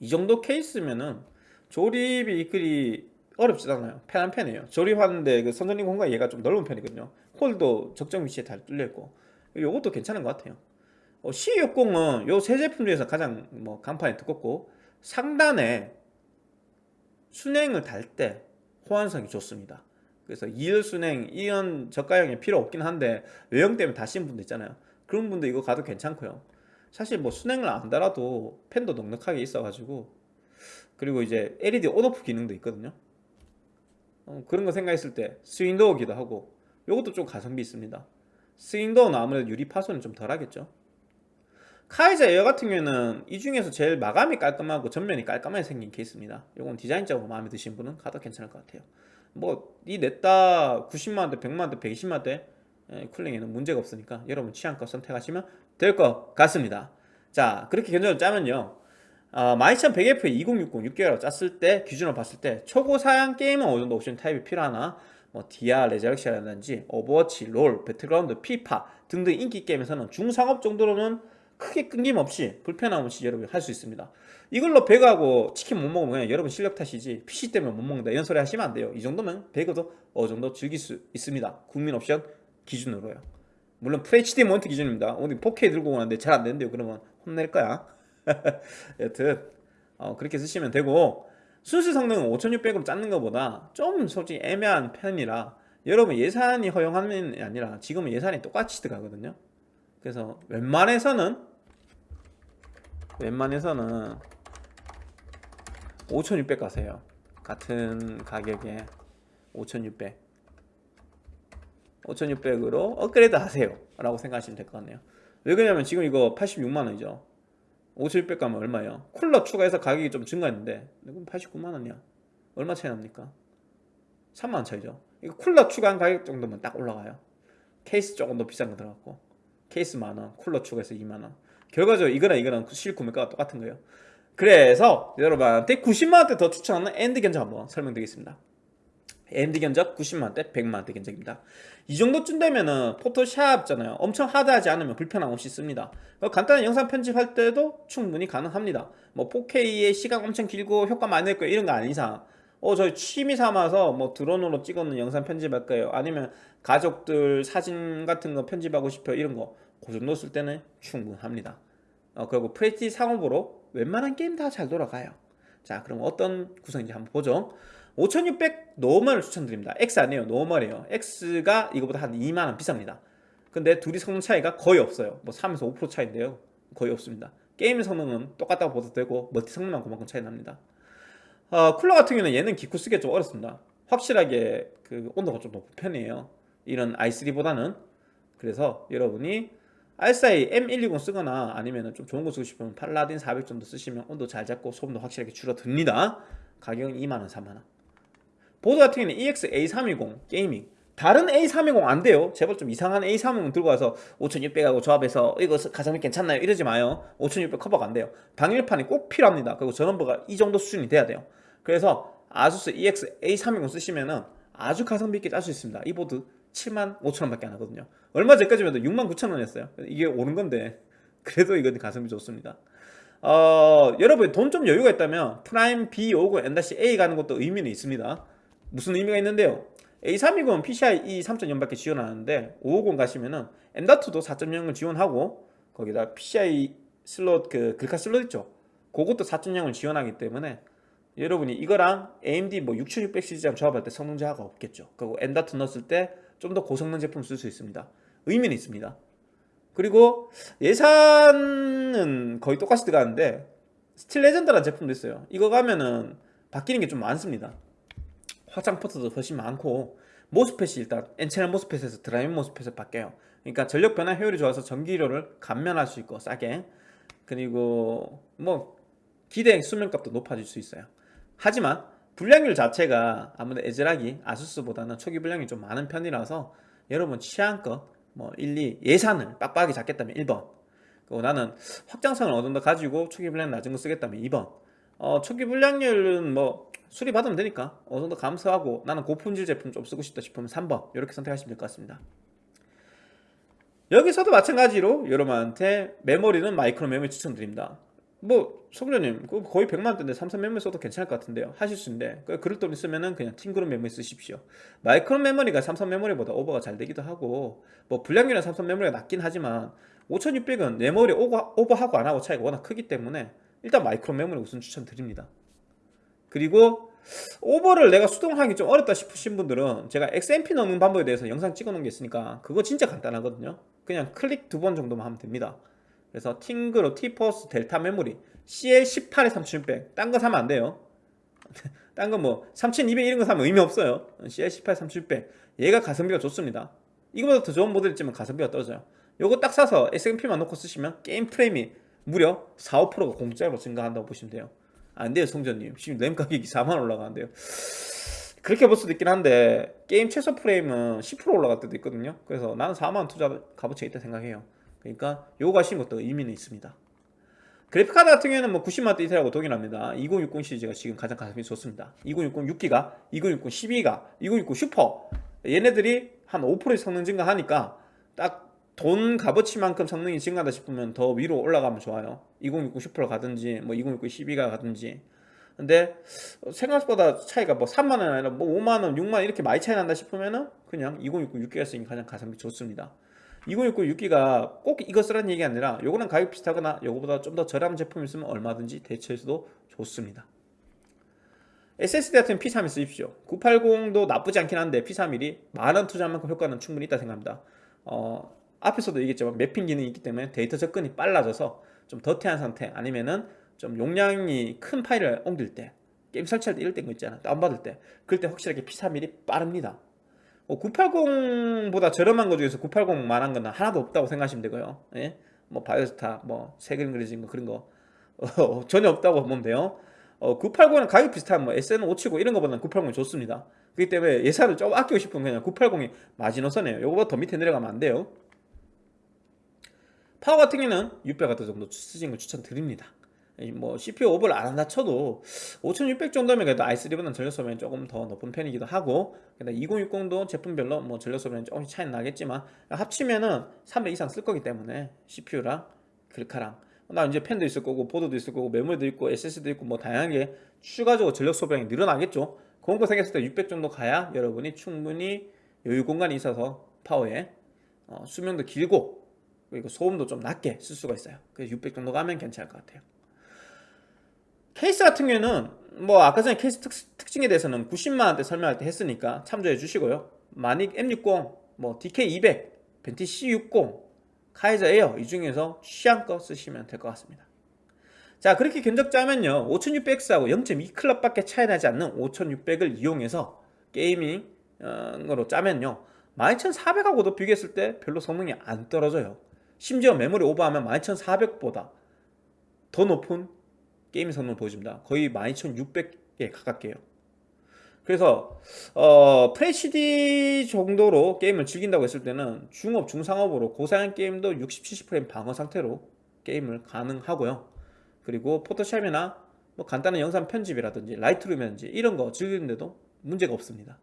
이 정도 케이스면은 조립이 그리 어렵지 않아요. 편한 편이에요. 조립하는데 그 선전링 공간 얘가 좀 넓은 편이거든요. 홀도 적정 위치에 잘 뚫려 있고 이것도 괜찮은 것 같아요. 어, C60은 요 세 제품 중에서 가장 뭐 간판이 두껍고 상단에 수랭을 달 때 호환성이 좋습니다. 그래서 2열 수랭, 2열 저가형이 필요 없긴 한데 외형 때문에 다신 분들 있잖아요. 그런 분들 이거 가도 괜찮고요. 사실 뭐 수랭을 안 달아도 팬도 넉넉하게 있어가지고 그리고 이제 LED on/off 기능도 있거든요. 어, 그런 거 생각했을 때 swing door기도 하고 이것도 좀 가성비 있습니다. swing door는 아무래도 유리 파손이 좀 덜하겠죠. Kaiser Air 같은 경우에는 이 중에서 제일 마감이 깔끔하고 전면이 깔끔하게 생긴 케이스입니다. 이건 디자인적으로 마음에 드신 분은 가도 괜찮을 것 같아요. 뭐 이 냈다 90만원대, 100만원대, 120만원대 cooling에는 문제가 없으니까 여러분 취향껏 선택하시면 될 것 같습니다. 자 그렇게 견적을 짜면요. 어, 12100F 2060 6개월로 짰을 때 기준으로 봤을 때 초고 사양 게임은 어느 정도 옵션 타협이 필요하나 뭐 디아, Resurrection이라든지 오버워치, 롤, 배틀그라운드, 피파 등등 인기 게임에서는 중상옵 정도로는 크게 끊김없이 불편함 없이 여러분 할수 있습니다 이걸로 배그하고 치킨 못 먹으면 그냥 여러분 실력 탓이지. PC 때문에 못 먹는다. 이런 소리 하시면 안 돼요. 이 정도면 배그도 어느 정도 즐길 수 있습니다. 국민 옵션 기준으로요. 물론 FHD 모니터 기준입니다. 오늘 4K 들고 오는데 잘 안 되는데요. 그러면 혼낼 거야. 여튼 어, 그렇게 쓰시면 되고 순수 성능은 5600으로 짰는 것보다 좀 솔직히 애매한 편이라 여러분 예산이 허용하는 게 아니라 지금은 예산이 똑같이 들어가거든요. 그래서 웬만해서는 웬만해서는 5600 가세요. 같은 가격에 5600 5600으로 업그레이드 하세요. 라고 생각하시면 될 것 같네요. 왜 그러냐면 지금 이거 86만원이죠. 5600 가면 얼마예요? 쿨러 추가해서 가격이 좀 증가했는데 이건 89만원이야. 얼마 차이 납니까? 3만원 차이죠. 이거 쿨러 추가한 가격 정도면 딱 올라가요. 케이스 조금 더 비싼 거 들어갔고 케이스 만원 쿨러 추가해서 2만원. 결과적으로 이거랑 이거랑 실 구매가가 똑같은 거예요 그래서 여러분한테 90만원대 더 추천하는 AMD 견적 한번 설명드리겠습니다. AMD 견적 90만원대 100만원대 견적입니다. 이 정도쯤 되면은 포토샵 있잖아요. 엄청 hard하지 않으면 불편함 없이 씁니다. 간단한 영상 편집할 때도 충분히 가능합니다. 뭐 4K에 시간 엄청 길고 효과 많이 낼 거예요. 이런 거 아닌 이상. 어 저희 취미 삼아서 뭐 드론으로 찍었는 영상 편집할 거예요. 아니면 가족들 사진 같은 거 편집하고 싶어 이런 거 그 정도 쓸 때는 충분합니다 어, 그리고 FHD 상옵으로 웬만한 게임 다 잘 돌아가요. 자 그럼 어떤 구성인지 한번 보죠. 5600 normal을 추천드립니다. X 아니에요. normal이에요. X가 이거보다 한 2만원 비쌉니다. 근데 둘이 성능 차이가 거의 없어요. 뭐 3에서 5% 차이인데요. 거의 없습니다. 게임 성능은 똑같다고 봐도 되고 멀티 성능만 그만큼 차이 납니다. 어, 쿨러 같은 경우는 얘는 기쿠 쓰기가 좀 어렵습니다. 확실하게 그 온도가 좀 높은 편이에요. 이런 i3보다는. 그래서 여러분이 R4에 M120 쓰거나 아니면 좀 좋은 거 쓰고 싶으면 Paladin 400 정도 쓰시면 온도 잘 잡고 소음도 확실하게 줄어듭니다. 가격은 2만원 3만원. 보드 같은 경우는 EX A320 Gaming. 다른 A320 안 돼요. 제발 좀 이상한 A320 들고 와서 5600하고 조합해서 이거 가성비 괜찮나요? 이러지 마요. 5600 커버가 안 돼요. 방열판이 꼭 필요합니다. 그리고 전원부가 이 정도 수준이 돼야 돼요. 그래서 아수스 EX A320 쓰시면은 아주 가성비 있게 짤 수 있습니다. 이 보드 7만 5천원 밖에 안 하거든요 얼마 전까지만 해도 6만 9천원이었어요. 이게 오른 건데 그래도 이건 가성비 좋습니다. 어, 여러분 돈 좀 여유가 있다면 프라임 B550M-A 가는 것도 의미는 있습니다. 무슨 의미가 있는데요? A320은 PCIe 3.0밖에 지원 하는데 550 가시면은 M.2도 4.0을 지원하고 거기다 PCI 슬롯 그 글카 슬롯 있죠? 그것도 4.0을 지원하기 때문에 여러분이 이거랑 AMD 뭐 6600 시리즈랑 조합할 때 성능 저하가 없겠죠? 그리고 M.2 넣었을 때 좀 더 고성능 제품 쓸 수 있습니다 의미는 있습니다. 그리고 예산은 거의 똑같이 들어가는데 스틸 레전드라는 제품도 있어요. 이거 가면은 바뀌는 게 좀 많습니다. 확장 포트도 훨씬 많고 MOSFET이 일단 N채널 모스펫에서 드라이브 모스펫을 바뀌어요. 그러니까 전력 변화 효율이 좋아서 전기료를 감면할 수 있고 싸게. 그리고 뭐 기대 수명값도 높아질 수 있어요. 하지만 불량률 자체가 아무래도 에즈락이 아수스보다는 초기 불량이 좀 많은 편이라서 여러분 취향껏 뭐 1, 2 예산을 빡빡하게 잡겠다면 1번. 그리고 나는 확장성을 어느 정도 가지고 초기 불량 낮은 거 쓰겠다면 2번. 어, 초기 불량률은 뭐 수리 받으면 되니까 어느 정도 감수하고 나는 고품질 제품 좀 쓰고 싶다 싶으면 3번. 이렇게 선택하시면 될 것 같습니다. 여기서도 마찬가지로 여러분한테 메모리는 마이크론 메모리 추천드립니다 뭐 성전님 거의 100만원대인데 삼성 메모리 써도 괜찮을 것 같은데요. 하실 수 있는데 그럴 돈 있으면은 그냥 팀그룹 메모리 쓰십시오. 마이크론 메모리가 삼성 메모리보다 오버가 잘 되기도 하고 뭐 불량률은 삼성 메모리가 낮긴 하지만 5600은 메모리 오버, 오버하고 안하고 차이가 워낙 크기 때문에 일단 마이크론 메모리 우선 추천드립니다. 그리고 오버를 내가 수동하기 좀 어렵다 싶으신 분들은 제가 XMP 넣는 방법에 대해서 영상 찍어 놓은 게 있으니까 그거 진짜 간단하거든요. 그냥 클릭 두 번 정도만 하면 됩니다 그래서 팀그룹 티포스 델타 메모리 CL18에 3600 딴 거 사면 안 돼요. 딴 거 뭐 3200 이런 거 사면 의미 없어요. CL18에 3600 얘가 가성비가 좋습니다. 이거보다 더 좋은 모델 있지만 가성비가 떨어져요. 요거 딱 사서 XMP만 놓고 쓰시면 게임 프레임이 무려 4, 5%가 공짜로 증가한다고 보시면 돼요. 안 돼요 성전님. 지금 램 가격이 4만 올라가는데요. 그렇게 볼 수도 있긴 한데 게임 최소 프레임은 10% 올라갈 때도 있거든요. 그래서 나는 4만원 투자 값어치가 있다 생각해요 그러니까 요거 가시는 것도 의미는 있습니다. 그래픽카드 같은 경우에는 뭐 90만원대 이상하고 동일합니다. 2060 시리즈가 지금 가장 가성비 좋습니다. 2060 6기가 2060 12기가 2060 슈퍼. 얘네들이 한 5% 성능 증가하니까 딱 돈 값어치만큼 성능이 증가하다 싶으면 더 위로 올라가면 좋아요. 2060 슈퍼를 가든지 뭐 2060 12가 가든지. 근데 생각보다 차이가 뭐 3만원 아니라 뭐 5만원 6만원 이렇게 많이 차이 난다 싶으면은 그냥 2060 6기가 쓰는 게 가장 가성비 좋습니다 2060 6기가 꼭 이거 쓰라는 얘기 아니라 요거랑 가격 비슷하거나 요거보다 좀 더 저렴한 제품 있으면 얼마든지 대체해서도 좋습니다. SSD 같은 P31 쓰십시오. 980도 나쁘지 않긴 한데 P31이 만원 투자한 만큼 효과는 충분히 있다 생각합니다. 어, 앞에서도 얘기했지만 mapping 기능이 있기 때문에 데이터 접근이 빨라져서 좀 더티한 상태 아니면은 좀 용량이 큰 파일을 옮길 때 게임 설치할 때 이럴 때거 있잖아 다운받을 때. 그럴 때 확실하게 P31이 빠릅니다 어, 980보다 저렴한 거 중에서 980만한 거는 하나도 없다고 생각하시면 되고요. 예? 뭐 바이오스타 뭐새 그림 그려진 거 그런 거. 어, 전혀 없다고 보면 돼요. 어, 980은 가격 비슷한 뭐 SN579 이런 거보다는 980이 좋습니다. 그렇기 때문에 예산을 좀 아끼고 싶으면 그냥 980이 마지노선이에요. 요거보다 더 밑에 내려가면 안 돼요. 파워 같은 경우는 600W 정도 쓰시는 걸 추천드립니다 뭐 CPU 오버를 안 한다 쳐도 5600 정도면 그래도 i3보다는 전력 소비량이 조금 더 높은 편이기도 하고 2060도 제품별로 뭐 전력 소비량이 조금씩 차이 나겠지만 합치면은 300 이상 쓸 거기 때문에 CPU랑 글카랑 나 이제 펜도 있을 거고 보드도 있을 거고 메모리도 있고 SSD도 있고 뭐 다양하게 추가적으로 전력 소비량이 늘어나겠죠. 그런 거 생겼을 때 600 정도 가야 여러분이 충분히 여유 공간이 있어서 파워에 어, 수명도 길고 그리고 소음도 좀 낮게 쓸 수가 있어요. 그래서 600 정도 가면 괜찮을 것 같아요 케이스 같은 경우에는 뭐 아까 전에 케이스 특징에 대해서는 90만원대 설명할 때 했으니까 참조해 주시고요. 마닉 M60, 뭐 DK200, 벤티 C60, 카이저 에어 이 중에서 취향껏 쓰시면 될 것 같습니다. 자 그렇게 견적 짜면요. 5600X하고 0.2clock 밖에 차이 나지 않는 5600을 이용해서 gaming으로 짜면요. 12400하고도 비교했을 때 별로 성능이 안 떨어져요. 심지어 메모리 오버하면 12400보다 더 높은 게임 성능을 보여줍니다 거의 12600에 가깝게요 그래서 어, FHD 정도로 게임을 즐긴다고 했을 때는 중옵, 중상옵으로 고사양 게임도 60, 70프레임 방어 상태로 게임을 가능하고요. 그리고 포토샵이나 뭐 간단한 영상 편집이라든지 라이트룸이라든지 이런 거 즐기는데도 문제가 없습니다.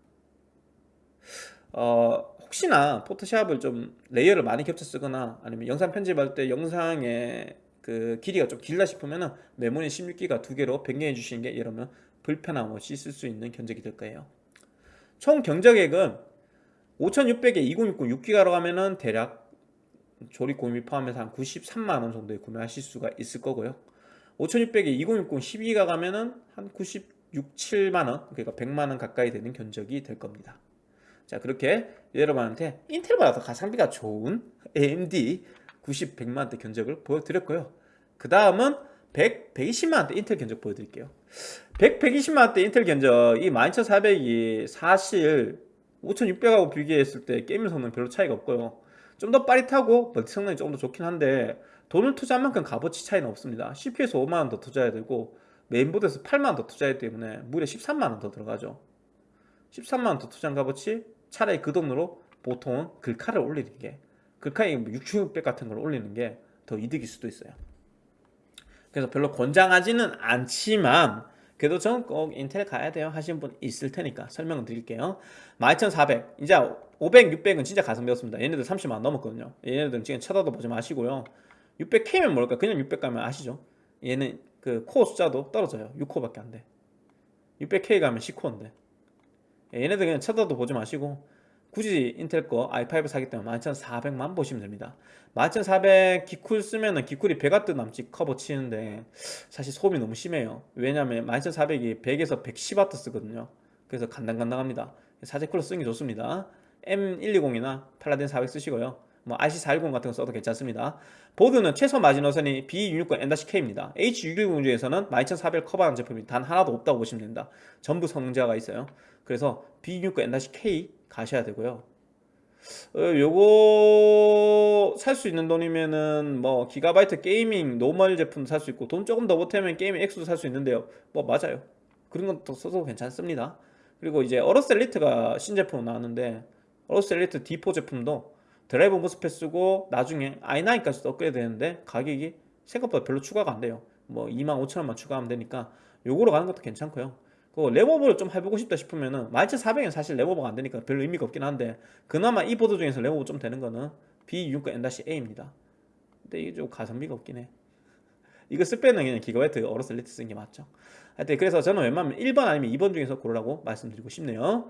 어, 혹시나 포토샵을 좀 layer를 많이 겹쳐 쓰거나 아니면 영상 편집할 때 영상의 그 길이가 좀 길다 싶으면은 메모리 16기가 두 개로 변경해 주시는 게 이러면 불편함 없이 쓸 수 있는 견적이 될 거예요. 총 견적액은 5600에 2060 6기가로 가면은 대략 조립 공임비 포함해서 한 93만원 정도에 구매하실 수가 있을 거고요. 5600에 2060 12기가 가면은 한 96, 7만원 그러니까 100만원 가까이 되는 견적이 될 겁니다. 자 그렇게 여러분한테 인텔보다 더 가성비가 좋은 AMD 90, 100만원대 견적을 보여드렸고요. 그 다음은 100, 120만원대 인텔 견적 보여드릴게요. 100, 120만원대 인텔 견적 이 12400이 사실 5600하고 비교했을 때 게임 성능 별로 차이가 없고요. 좀 더 빠릿하고 멀티 성능이 조금 더 좋긴 한데 돈을 투자한 만큼 값어치 차이는 없습니다. CPU에서 5만원 더 투자해야 되고 메인보드에서 8만원 더 투자해야 때문에 무려 13만원 더 들어가죠. 13만원 더 투자한 값어치 차라리 그 돈으로 보통은 글카를 올리는 게 글카에 6600 같은 걸 올리는 게 더 이득일 수도 있어요. 그래서 별로 권장하지는 않지만 그래도 저는 꼭 인텔 가야 돼요 하시는 분 있을 테니까 설명을 드릴게요. 12400 이제 500, 600은 진짜 가성비였습니다. 얘네들 30만원 넘었거든요. 얘네들은 지금 쳐다도 보지 마시고요. 600K면 뭘까 그냥 600 가면 아시죠? 얘는 그 코어 숫자도 떨어져요. 6코어밖에 안돼. 600K 가면 10코어인데. 얘네들 그냥 쳐다도 보지 마시고 굳이 인텔 거 i5 사기 때문에 11400만 보시면 됩니다. 11400 기쿨 쓰면 은 기쿨이 100W 남짓 커버 치는데 사실 소음이 너무 심해요. 왜냐면 11400이 100에서 110W 쓰거든요. 그래서 간당간당합니다. 사제 쿨러 쓰는 게 좋습니다. M120이나 팔라딘 400 쓰시고요. 뭐 RC410 같은 거 써도 괜찮습니다. 보드는 최소 마지노선이 B660M-K입니다. H610 중에서는 12400 커버하는 제품이 단 하나도 없다고 보시면 됩니다. 전부 성능 저하가 있어요. 그래서 B660M-K 가셔야 되고요. 어, 요거 살 수 있는 돈이면은 뭐 기가바이트 게이밍 normal 제품 살 수 있고 돈 조금 더 보태면 게이밍 X도 살 수 있는데요. 뭐 맞아요. 그런 것도 써도 괜찮습니다. 그리고 이제 어로스 엘리트가 신제품 나왔는데 어로스 엘리트 D4 제품도 드라이버 MOSFET 쓰고 나중에 i9까지 업그레이드 되는데 가격이 생각보다 별로 추가가 안 돼요. 뭐 25,000원만 추가하면 되니까 요거로 가는 것도 괜찮고요 그 램오버를 좀 해보고 싶다 싶으면은 12400은 사실 램오버가 안 되니까 별 의미가 없긴 한데 그나마 이 보드 중에서 램오버 좀 되는 거는 B660M-A입니다. 근데 이게 좀 가성비가 없긴 해. 이거 쓸 때는 그냥 기가바이트 어로스 엘리트 쓰는 게 맞죠. 하여튼 그래서 저는 웬만하면 1번 아니면 2번 중에서 고르라고 말씀드리고 싶네요.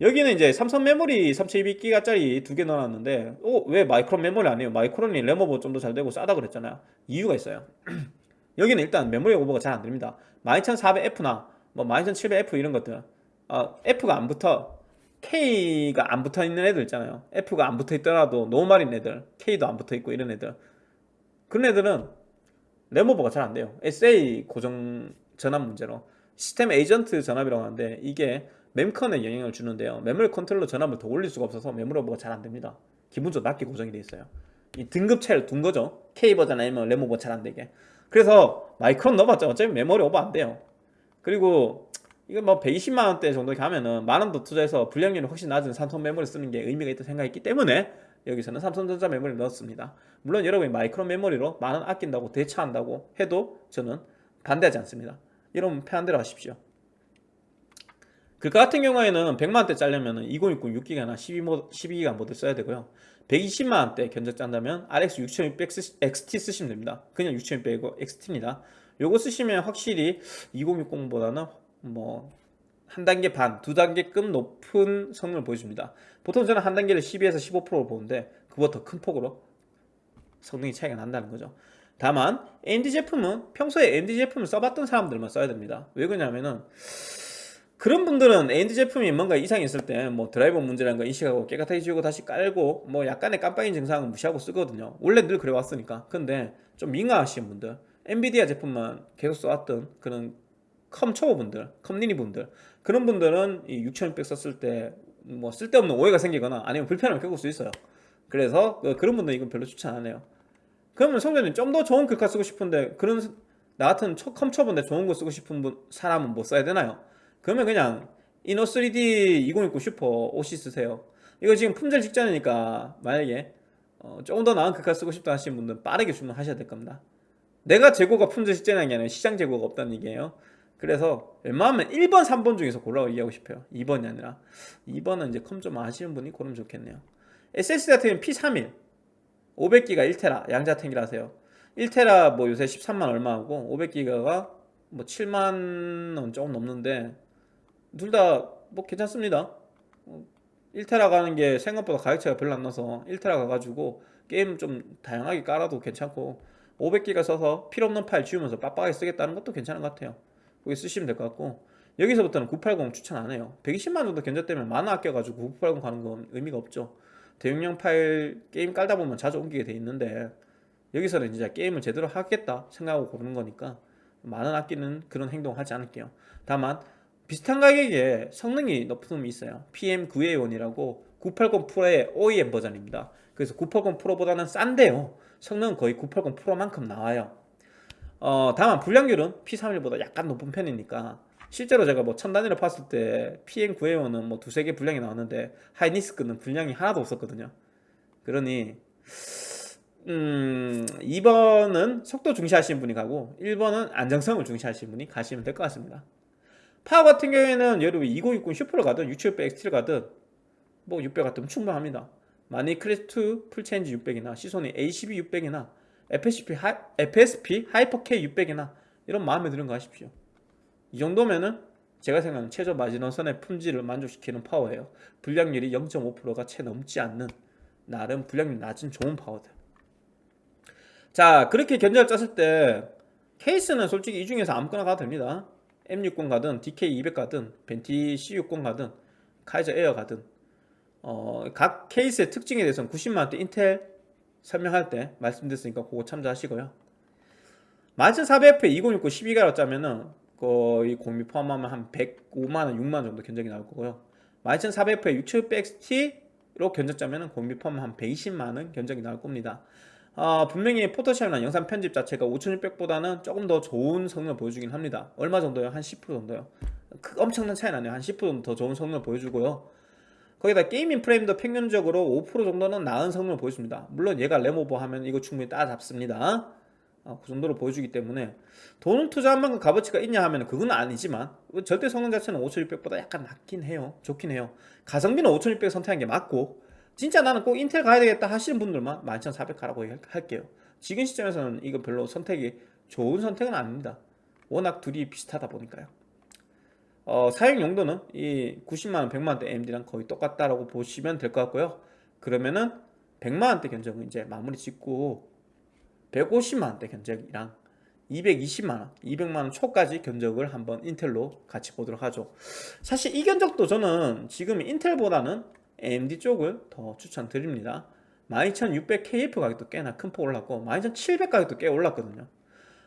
여기는 이제 삼성 메모리 32기가짜리 두 개 넣어놨는데 어, 왜 마이크론 메모리 아니에요? 마이크론이 램오버 좀 더 잘 되고 싸다 그랬잖아요. 이유가 있어요. 여기는 일단 메모리 오버가 잘 안됩니다. 12400F나 뭐 12700F 이런 것들. 어, F가 안 붙어. K가 안 붙어 있는 애들 있잖아요. F가 안 붙어 있더라도 normal인 애들 K도 안 붙어 있고 이런 애들. 그런 애들은 램오버가 잘 안 돼요. SA 고정 전압 문제로. 시스템 에이전트 전압이라고 하는데 이게 mem컨에 영향을 주는데요. 메모리 컨트롤러 전압을 더 올릴 수가 없어서 메모리 오버가 잘 안 됩니다. 기본적으로 낮게 고정이 되어 있어요. 이 등급 차이를 둔 거죠. K 버전 아니면 램오버 잘 안 되게. 그래서 마이크론 넣어봤자 어차피 메모리 오버 안 돼요 그리고 이거 뭐 120만원대 정도 가면은 만원 더 투자해서 불량률이 훨씬 낮은 삼성 메모리 쓰는 게 의미가 있다 생각했기 때문에 여기서는 삼성전자 메모리를 넣었습니다. 물론 여러분이 마이크론 메모리로 만원 아낀다고 대처한다고 해도 저는 반대하지 않습니다. 여러분 편한 대로 하십시오. 그 같은 경우에는 100만원대 짜려면 2060 6기가나 12기가 모드 써야 되고요. 120만원대 견적 짠다면 RX 6600 XT 쓰시면 됩니다. 그냥 6600이고 XT입니다 요거 쓰시면 확실히 2060보다는 뭐 한 단계 반, 두 단계급 높은 성능을 보여줍니다. 보통 저는 한 단계를 12에서 15%를 보는데 그보다 더 큰 폭으로 성능이 차이가 난다는 거죠. 다만 AMD 제품은 평소에 AMD 제품을 써봤던 사람들만 써야 됩니다. 왜 그러냐면은 그런 분들은 AMD 제품이 뭔가 이상이 있을 때 뭐 드라이버 문제라는 거 인식하고 깨끗하게 지우고 다시 깔고 뭐 약간의 깜빡이 증상은 무시하고 쓰거든요. 원래 늘 그래 왔으니까. 근데 좀 민감하신 분들 엔비디아 제품만 계속 써왔던 그런 컴 초보분들 컴리니 분들 그런 분들은 이 6600 썼을 때 뭐 쓸데없는 오해가 생기거나 아니면 불편함을 겪을 수 있어요. 그래서 그, 그런 분들은 이건 별로 추천 안 해요. 그러면 성전님 좀 더 좋은 글카 쓰고 싶은데 그런 나 같은 컴 초보인데 좋은 거 쓰고 싶은 분, 사람은 뭐 써야 되나요? 그러면 그냥 이노 3D 2060 슈퍼 OC 쓰세요. 이거 지금 품절 직전이니까 만약에 어, 조금 더 나은 글카 쓰고 싶다 하시는 분들은 빠르게 주문하셔야 될 겁니다 내가 재고가 품절 직전이라는 게 아니라 시장 재고가 없다는 얘기예요. 그래서 웬만하면 1번, 3번 중에서 고르라고 얘기하고 싶어요. 2번이 아니라. 2번은 이제 컴 좀 아시는 분이 고르면 좋겠네요. SSD 같은 경우는 P31 500기가 1테라. 양자탱이라세요. 1테라 뭐 요새 13만 얼마 하고 500기가가 뭐 7만 원 조금 넘는데 둘 다 뭐 괜찮습니다. 1테라 가는 게 생각보다 가격 차이가 별로 안 나서 1테라 가가지고 게임 좀 다양하게 깔아도 괜찮고 500기가 써서 필요없는 파일 지우면서 빡빡하게 쓰겠다는 것도 괜찮은 것 같아요. 거기 쓰시면 될 것 같고 여기서부터는 980 추천 안 해요. 120만 정도 견적되면 만화 아껴가지고 980 가는 건 의미가 없죠. 대용량 파일 게임 깔다 보면 자주 옮기게 돼 있는데 여기서는 진짜 게임을 제대로 하겠다 생각하고 고르는 거니까 만원 아끼는 그런 행동 하지 않을게요. 다만 비슷한 가격에 성능이 높은 놈이 있어요. PM9A1이라고 980 프로의 OEM 버전입니다. 그래서 980 프로보다는 싼데요 성능은 거의 980 프로만큼 나와요. 어, 다만 불량률은 P31보다 약간 높은 편이니까 실제로 제가 뭐 천 단위로 봤을 때 PM9A1은 뭐 두세 개 불량이 나왔는데 하이닉스는 불량이 하나도 없었거든요. 그러니 음, 2번은 속도 중시하시는 분이 가고 1번은 안정성을 중시하시는 분이 가시면 될 것 같습니다. 파워 같은 경우에는 여러분 2060 슈퍼를 가든 6700 XT를 가든 뭐 600 같으면 충분합니다 마닉 클래식 풀체인지 600이나 시소닉 A12 600이나 FSP, 하, FSP 하이퍼 K 600이나 이런 마음에 드는 거 하십시오. 이 정도면은 제가 생각하는 최저 마지노선의 품질을 만족시키는 파워예요. 불량률이 0.5%가 채 넘지 않는 나름 불량률 낮은 좋은 파워들. 자 그렇게 견적을 짰을 때 케이스는 솔직히 이 중에서 아무거나 가도 됩니다. M60 가든 DK200 가든 벤티 C60 가든 카이저 에어 가든 어, 각 케이스의 특징에 대해서는 90만원대 인텔 설명할 때 말씀드렸으니까 그거 참조하시고요. 12400F 2060 12가로 짜면은 거의 공비 포함하면 한 105만원 6만원 정도 견적이 나올 거고요. 12400F 6700XT로 견적 짜면은 공비 포함하면 한 120만원 견적이 나올 겁니다. 어, 분명히 포토샵이나 영상 편집 자체가 5600보다는 조금 더 좋은 성능을 보여주긴 합니다. 얼마 정도요? 한 10% 정도요. 그 엄청난 차이 나네요. 한 10% 정도 더 좋은 성능을 보여주고요 거기다 게이밍 프레임도 평균적으로 5% 정도는 나은 성능을 보여줍니다. 물론 얘가 램오버 하면 이거 충분히 따라잡습니다. 어, 그 정도로 보여주기 때문에 돈을 투자한 만큼 값어치가 있냐 하면 그건 아니지만 절대 성능 자체는 5600보다 약간 낮긴 해요. 좋긴 해요. 가성비는 5600 선택한 게 맞고 진짜 나는 꼭 인텔 가야 되겠다 하시는 분들만 12400 가라고 할게요. 지금 시점에서는 이거 별로 선택이 좋은 선택은 아닙니다. 워낙 둘이 비슷하다 보니까요 어, 사용 용도는 이 90만원 100만원대 AMD랑 거의 똑같다라고 보시면 될 것 같고요. 그러면은 100만원대 견적은 이제 마무리 짓고 150만원대 견적이랑 220만원, 200만원 초까지 견적을 한번 인텔로 같이 보도록 하죠. 사실 이 견적도 저는 지금 인텔보다는 AMD 쪽을 더 추천드립니다. 12600KF 가격도 꽤나 큰 폭 올랐고 12700 가격도 꽤 올랐거든요.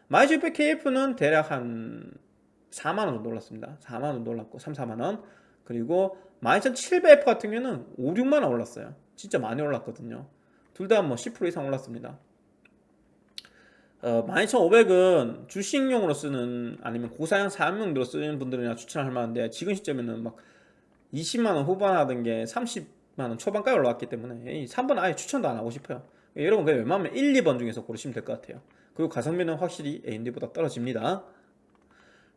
12600KF는 대략 한 4만원 정도 올랐습니다. 4만원 정도 올랐고 3, 4만원. 그리고 12700F 같은 경우는 5, 6만원 올랐어요. 진짜 많이 올랐거든요. 둘 다 뭐 10% 이상 올랐습니다. 어, 12500은 주식용으로 쓰는 아니면 고사양 사용용으로 쓰는 분들이나 추천할 만한데 지금 시점에는 막 20만원 후반 하던 게 30만원 초반까지 올라왔기 때문에 3번 아예 추천도 안 하고 싶어요. 여러분 그냥 웬만하면 1, 2번 중에서 고르시면 될 것 같아요. 그리고 가성비는 확실히 AMD보다 떨어집니다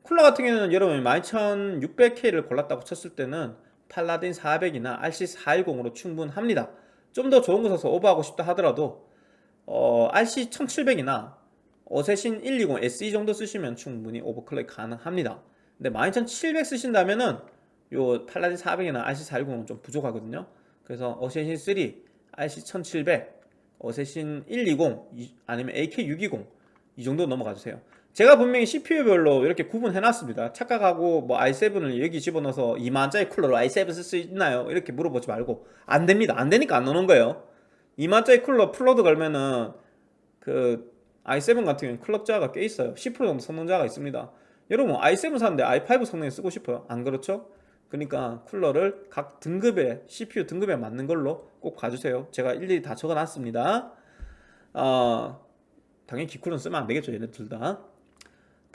쿨러 같은 경우는 여러분 12600K를 골랐다고 쳤을 때는 팔라딘 400이나 RC410으로 충분합니다. 좀 더 좋은 거 사서 오버하고 싶다 하더라도 어, RC1700이나 어세신 120 SE 정도 쓰시면 충분히 오버클럭 가능합니다. 근데 12700 쓰신다면은 요 팔라딘 400이나 RC410은 좀 부족하거든요. 그래서 어세신 3, RC1700, 어세신 120 아니면 AK620 이 정도 넘어가 주세요 제가 분명히 CPU별로 이렇게 구분해 놨습니다. 착각하고 뭐 i7을 여기 집어넣어서 2만짜리 쿨러로 i7 쓸 수 있나요? 이렇게 물어보지 말고 안 됩니다. 안 되니까 안 넣는 거예요. 2만짜리 쿨러 풀로드 걸면은 그 i7 같은 경우는 클럭차가 꽤 있어요. 10% 정도 성능차가 있습니다. 여러분 i7 사는데 i5 성능에 쓰고 싶어요? 안 그렇죠? 그러니까 쿨러를 각 등급에 CPU 등급에 맞는 걸로 꼭 가주세요. 제가 일일이 다 적어놨습니다. 어, 당연히 기쿨은 쓰면 안되겠죠 얘네 둘다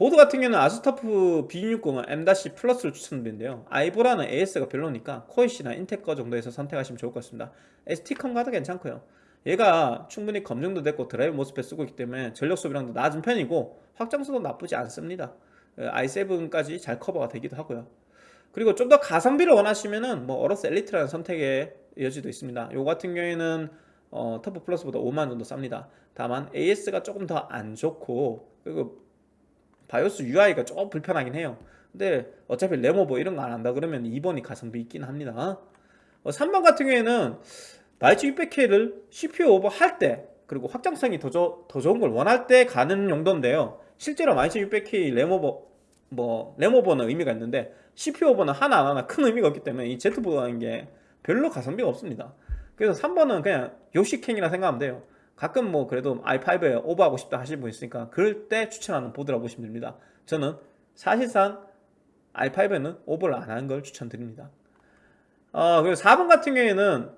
보드 같은 경우는 아수스 터프 B660M-플러스를 추천드리는데요. 아이보라는 AS가 별로니까 코이시나 인텍 거 정도에서 선택하시면 좋을 것 같습니다. ST컴 가도 괜찮고요. 얘가 충분히 검증도 됐고 드라이브 모스펫 쓰고 있기 때문에 전력 소비량도 낮은 편이고 확장성도 나쁘지 않습니다. 어, i7까지 잘 커버가 되기도 하고요. 그리고 좀 더 가성비를 원하시면은 뭐 어로스 엘리트라는 선택의 여지도 있습니다. 요 같은 경우에는 어, 터프 플러스보다 5만 정도 쌉니다. 다만 AS가 조금 더 안 좋고 그리고 바이오스 UI가 조금 불편하긴 해요. 근데 어차피 램오버 이런 거 안 한다 그러면 2번이 가성비 있긴 합니다. 어, 3번 같은 경우에는 바이츠 600K를 CPU 오버 할 때 그리고 확장성이 더, 조, 더 좋은 걸 원할 때 가는 용도인데요. 실제로 마이츠 600K 램오버 뭐 램오버는 의미가 있는데 CPU 오버는 하나 안 하나 큰 의미가 없기 때문에 이 Z보드라는 게 별로 가성비가 없습니다. 그래서 3번은 그냥 요식행이라 생각하면 돼요 가끔 뭐 그래도 i5에 오버하고 싶다 하시는 분 있으니까 그럴 때 추천하는 보드라고 보시면 됩니다. 저는 사실상 i5에는 오버를 안 하는 걸 추천드립니다. 어, 그리고 4번 같은 경우에는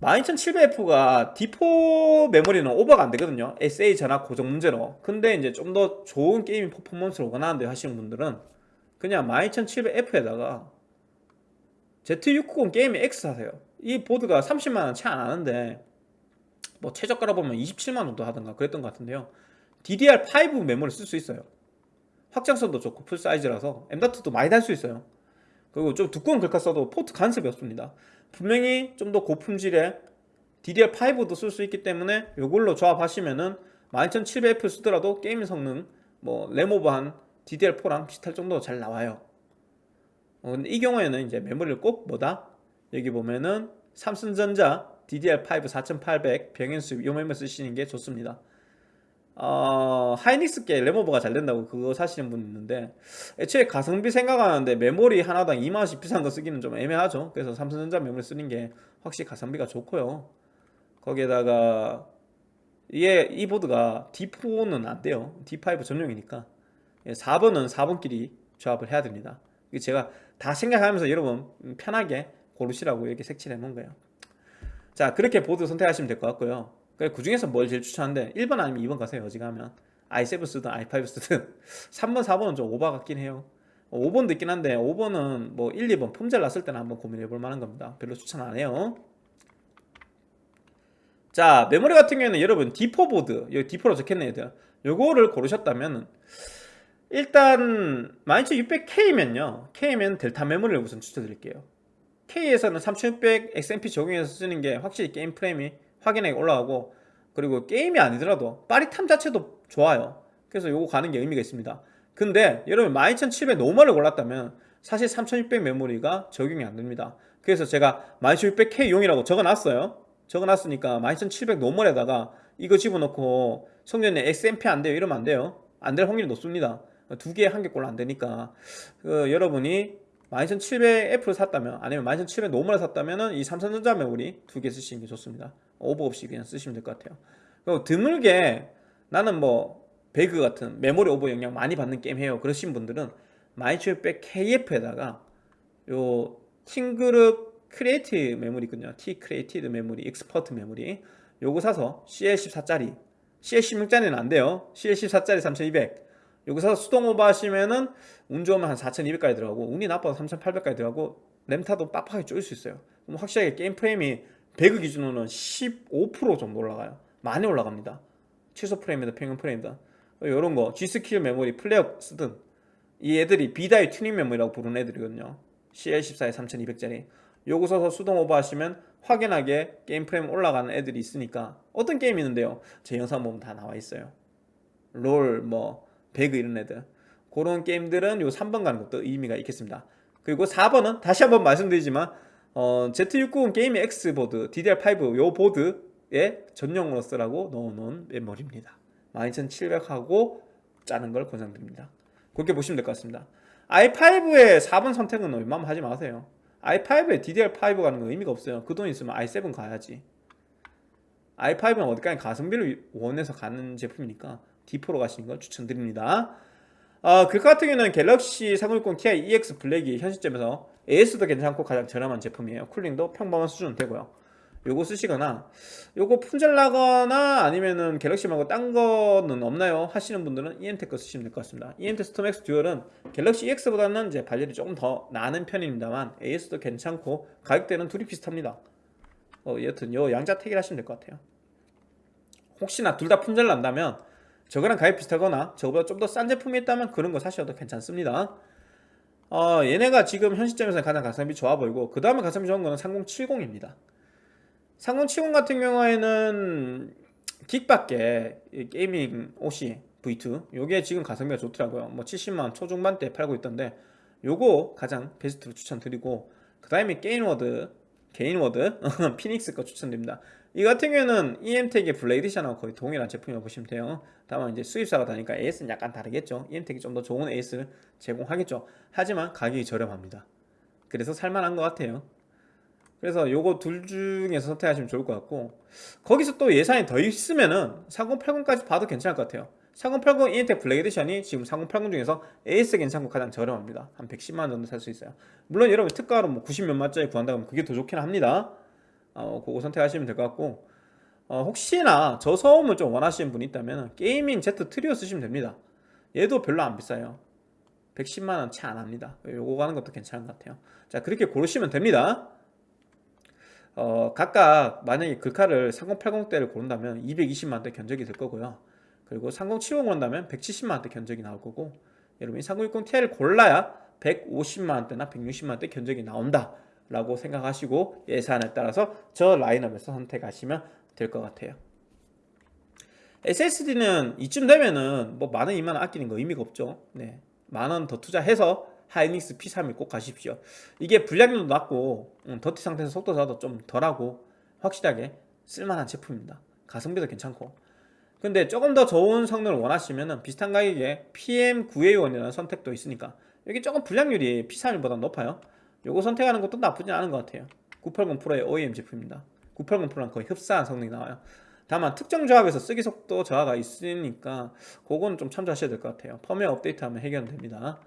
12700F가 D4 메모리는 오버가 안 되거든요. SA 전압 고정 문제로. 근데 이제 좀 더 좋은 게이밍 퍼포먼스를 원하는데 하시는 분들은 그냥 12700F에다가 Z690 게이밍 X 하세요. 이 보드가 30만원 채 안 하는데 뭐 최저가로 보면 27만원 정도 하던가 그랬던 것 같은데요. DDR5 메모리 쓸수 있어요. 확장성도 좋고 풀사이즈라서 M.2도 많이 달 수 있어요. 그리고 좀 두꺼운 글카 써도 포트 간섭이 없습니다. 분명히 좀 더 고품질의 DDR5도 쓸 수 있기 때문에 이걸로 조합하시면은 12700F 쓰더라도 게임 성능 뭐 레모버한 DDR4랑 비슷할 정도로 잘 나와요. 어, 근데 이 경우에는 이제 메모리를 꼭 뭐다? 여기 보면은 삼성전자 DDR5 4800 병행수 요 메모리 쓰시는 게 좋습니다. 어, 하이닉스께 레모버가 잘 된다고 그거 사시는 분 있는데 애초에 가성비 생각하는데 메모리 하나당 2만원씩 비싼 거 쓰기는 좀 애매하죠. 그래서 삼성전자 메모리 쓰는 게 확실히 가성비가 좋고요. 거기에다가 이게 이 보드가 D4는 안 돼요. D5 전용이니까. 4번은 예, 4번끼리 조합을 해야 됩니다. 제가 다 생각하면서 여러분 편하게 고르시라고 이렇게 색칠해 놓은 거예요 자 그렇게 보드 선택하시면 될 것 같고요. 그 중에서 뭘 제일 추천하는데 1번 아니면 2번 가세요 어지간하면. i7 쓰든 i5 쓰든. 3번 4번은 좀 오바 같긴 해요. 5번도 있긴 한데 5번은 뭐 1, 2번 품질 났을 때는 한번 고민해 볼 만한 겁니다. 별로 추천 안 해요. 자 메모리 같은 경우에는 여러분 D4 보드. 여기 D4로 적혔네 얘들 요거를 고르셨다면 일단 12600K면요. K면 델타 메모리를 우선 추천드릴게요 K에서는 3600 XMP 적용해서 쓰는 게 확실히 게임 프레임이 확연하게 올라가고 그리고 게임이 아니더라도 빠릿함 자체도 좋아요. 그래서 요거 가는 게 의미가 있습니다. 근데 여러분 12700 노멀을 골랐다면 사실 3600 메모리가 적용이 안 됩니다. 그래서 제가 12600K 용이라고 적어놨어요. 적어놨으니까 12700 노멀에다가 이거 집어넣고 성전님 XMP 안 돼요 이러면 안 돼요. 안 될 확률이 높습니다. 두 개 한 개 꼴로 안 되니까. 그 여러분이 12700F를 샀다면 아니면 12700 노멀을 샀다면 이 삼성전자 메모리 두 개 쓰시는 게 좋습니다. 오버 없이 그냥 쓰시면 될 것 같아요. 그리고 드물게 나는 뭐 배그 같은 메모리 오버 영향 많이 받는 게임 해요. 그러신 분들은 12700KF에다가 요 팀그룹 크리에이티브 메모리 있거든요. T 크리에이티브 메모리 익스퍼트 메모리. 요거 사서 CL14짜리 CL16짜리는 안 돼요. CL14짜리 3200 여기서 수동 오버 하시면은 운 좋으면 한 4200까지 들어가고 운이 나빠서 3800까지 들어가고 램타도 빡빡하게 쪼일 수 있어요. 그럼 확실하게 게임 프레임이 배그 기준으로는 15% 정도 올라가요. 많이 올라갑니다. 최소 프레임이다 평균 프레임이다 이런 거 G.Skill 메모리 Flare 쓰든. 이 애들이 B-die 튜닝 메모리라고 부르는 애들이거든요. CL14에 3200짜리. 요거 써서 수동 오버 하시면 확연하게 게임 프레임 올라가는 애들이 있으니까 어떤 게임이 있는데요? 제 영상 보면 다 나와 있어요. 롤, 뭐 배그 이런 애들. 그런 게임들은 요 3번 가는 것도 의미가 있겠습니다. 그리고 4번은 다시 한번 말씀드리지만 어, Z690 Gaming X 보드 DDR5 요 보드에 전용으로 쓰라고 넣어놓은 메모리입니다. 12700하고 짜는 걸 권장드립니다. 그렇게 보시면 될 것 같습니다. i5의 4번 선택은 웬만하면 하지 마세요. i5에 DDR5 가는 건 의미가 없어요. 그 돈 있으면 i7 가야지. i5는 어디까지 가성비를 원해서 가는 제품이니까 D4로 가시는 걸 추천드립니다. 어, 그 같은 경우는 갤럭시 3060 Ti EX 블랙이 현 시점에서 AS도 괜찮고 가장 저렴한 제품이에요. 쿨링도 평범한 수준은 되고요. 요거 쓰시거나 요거 품절 나거나 아니면은 갤럭시 말고 딴 거는 없나요? 하시는 분들은 EMTEC 거 쓰시면 될 것 같습니다. EMTEC Storm X Dual은 갤럭시 EX보다는 이제 발열이 조금 더 나는 편입니다만 AS도 괜찮고 가격대는 둘이 비슷합니다. 어, 여튼 요 양자 택일 하시면 될 것 같아요. 혹시나 둘 다 품절 난다면 저거랑 가격 비슷하거나 저거보다 좀 더 싼 제품이 있다면 그런 거 사셔도 괜찮습니다. 어, 얘네가 지금 현 시점에서 가장 가성비 좋아 보이고 그 다음에 가성비 좋은 거는 3070입니다. 3070 같은 경우에는 기가바이트 Gaming OC V2 요게 지금 가성비가 좋더라고요. 뭐 70만 초중반대 팔고 있던데 요거 가장 베스트로 추천드리고 그 다음에 게임워드 개인워드 피닉스 거 추천드립니다 이 같은 경우에는 EM텍의 Black Edition하고 거의 동일한 제품이라고 보시면 돼요. 다만 이제 수입사가 다르니까 AS는 약간 다르겠죠. EM텍이 좀 더 좋은 AS를 제공하겠죠. 하지만 가격이 저렴합니다. 그래서 살만한 것 같아요. 그래서 요거 둘 중에서 선택하시면 좋을 것 같고 거기서 또 예산이 더 있으면은 3080까지 봐도 괜찮을 것 같아요. 3080 이엠텍 Black Edition이 지금 3080 중에서 AS 괜찮고 가장 저렴합니다. 한 110만원 정도 살 수 있어요. 물론 여러분 특가로 뭐 90몇만짜리 구한다면 그게 더 좋긴 합니다 어, 그거 선택하시면 될 것 같고 어, 혹시나 저소음을 좀 원하시는 분이 있다면 Gaming Z Trio 쓰시면 됩니다. 얘도 별로 안 비싸요. 110만원 채 안 합니다. 요거 가는 것도 괜찮은 것 같아요. 자 그렇게 고르시면 됩니다. 어, 각각 만약에 글카를 3080대를 고른다면 220만원대 견적이 될 거고요. 그리고 3070 고른다면 170만원대 견적이 나올 거고 여러분이 3060ti를 골라야 150만원대나 160만원대 견적이 나온다 라고 생각하시고 예산에 따라서 저 라인업에서 선택하시면 될 것 같아요. SSD는 이쯤 되면은 뭐 만원 2만원 아끼는 거 의미가 없죠. 네. 만원 더 투자해서 하이닉스 P31 꼭 가십시오. 이게 불량률도 낮고 음, 더티 상태에서 속도 저하도 좀 덜하고 확실하게 쓸만한 제품입니다. 가성비도 괜찮고. 근데 조금 더 좋은 성능을 원하시면 비슷한 가격에 PM9A1이라는 선택도 있으니까 여기 조금 불량률이 P31보다 높아요 요거 선택하는 것도 나쁘지 않은 것 같아요. 980 프로의 OEM 제품입니다. 980 Pro랑 거의 흡사한 성능이 나와요. 다만 특정 조합에서 쓰기 속도 저하가 있으니까 그거는 좀 참조하셔야 될 것 같아요. 펌웨어 업데이트하면 해결됩니다.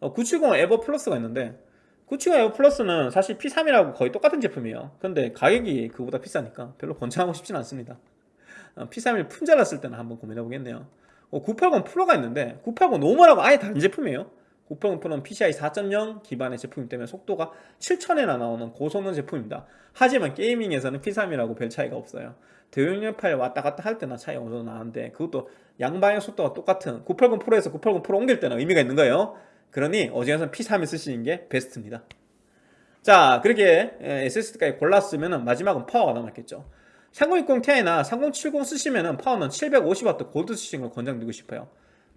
어, 970 EVO Plus가 있는데 970 EVO Plus는 사실 P31하고 거의 똑같은 제품이에요. 근데 가격이 그보다 비싸니까 별로 권장하고 싶진 않습니다. 어, P31 품절났을 때는 한번 고민해 보겠네요. 어, 980 Pro가 있는데 980 normal하고 아예 다른 제품이에요 980 Pro는 PCI 4.0 기반의 제품이기 때문에 속도가 7000에나 나오는 고성능 제품입니다. 하지만 게이밍에서는 P3이라고 별 차이가 없어요. 대용량 파일 왔다 갔다 할 때나 차이 어느 정도 나는데 그것도 양방향 속도가 똑같은 980 프로에서 980 프로 옮길 때는 의미가 있는 거예요. 그러니 어지간해서 P3을 쓰시는 게 베스트입니다. 자 그렇게 SSD까지 골랐으면 마지막은 파워가 남았겠죠. 3060 Ti나 3070 쓰시면 파워는 750W 골드 쓰시는 걸 권장드리고 싶어요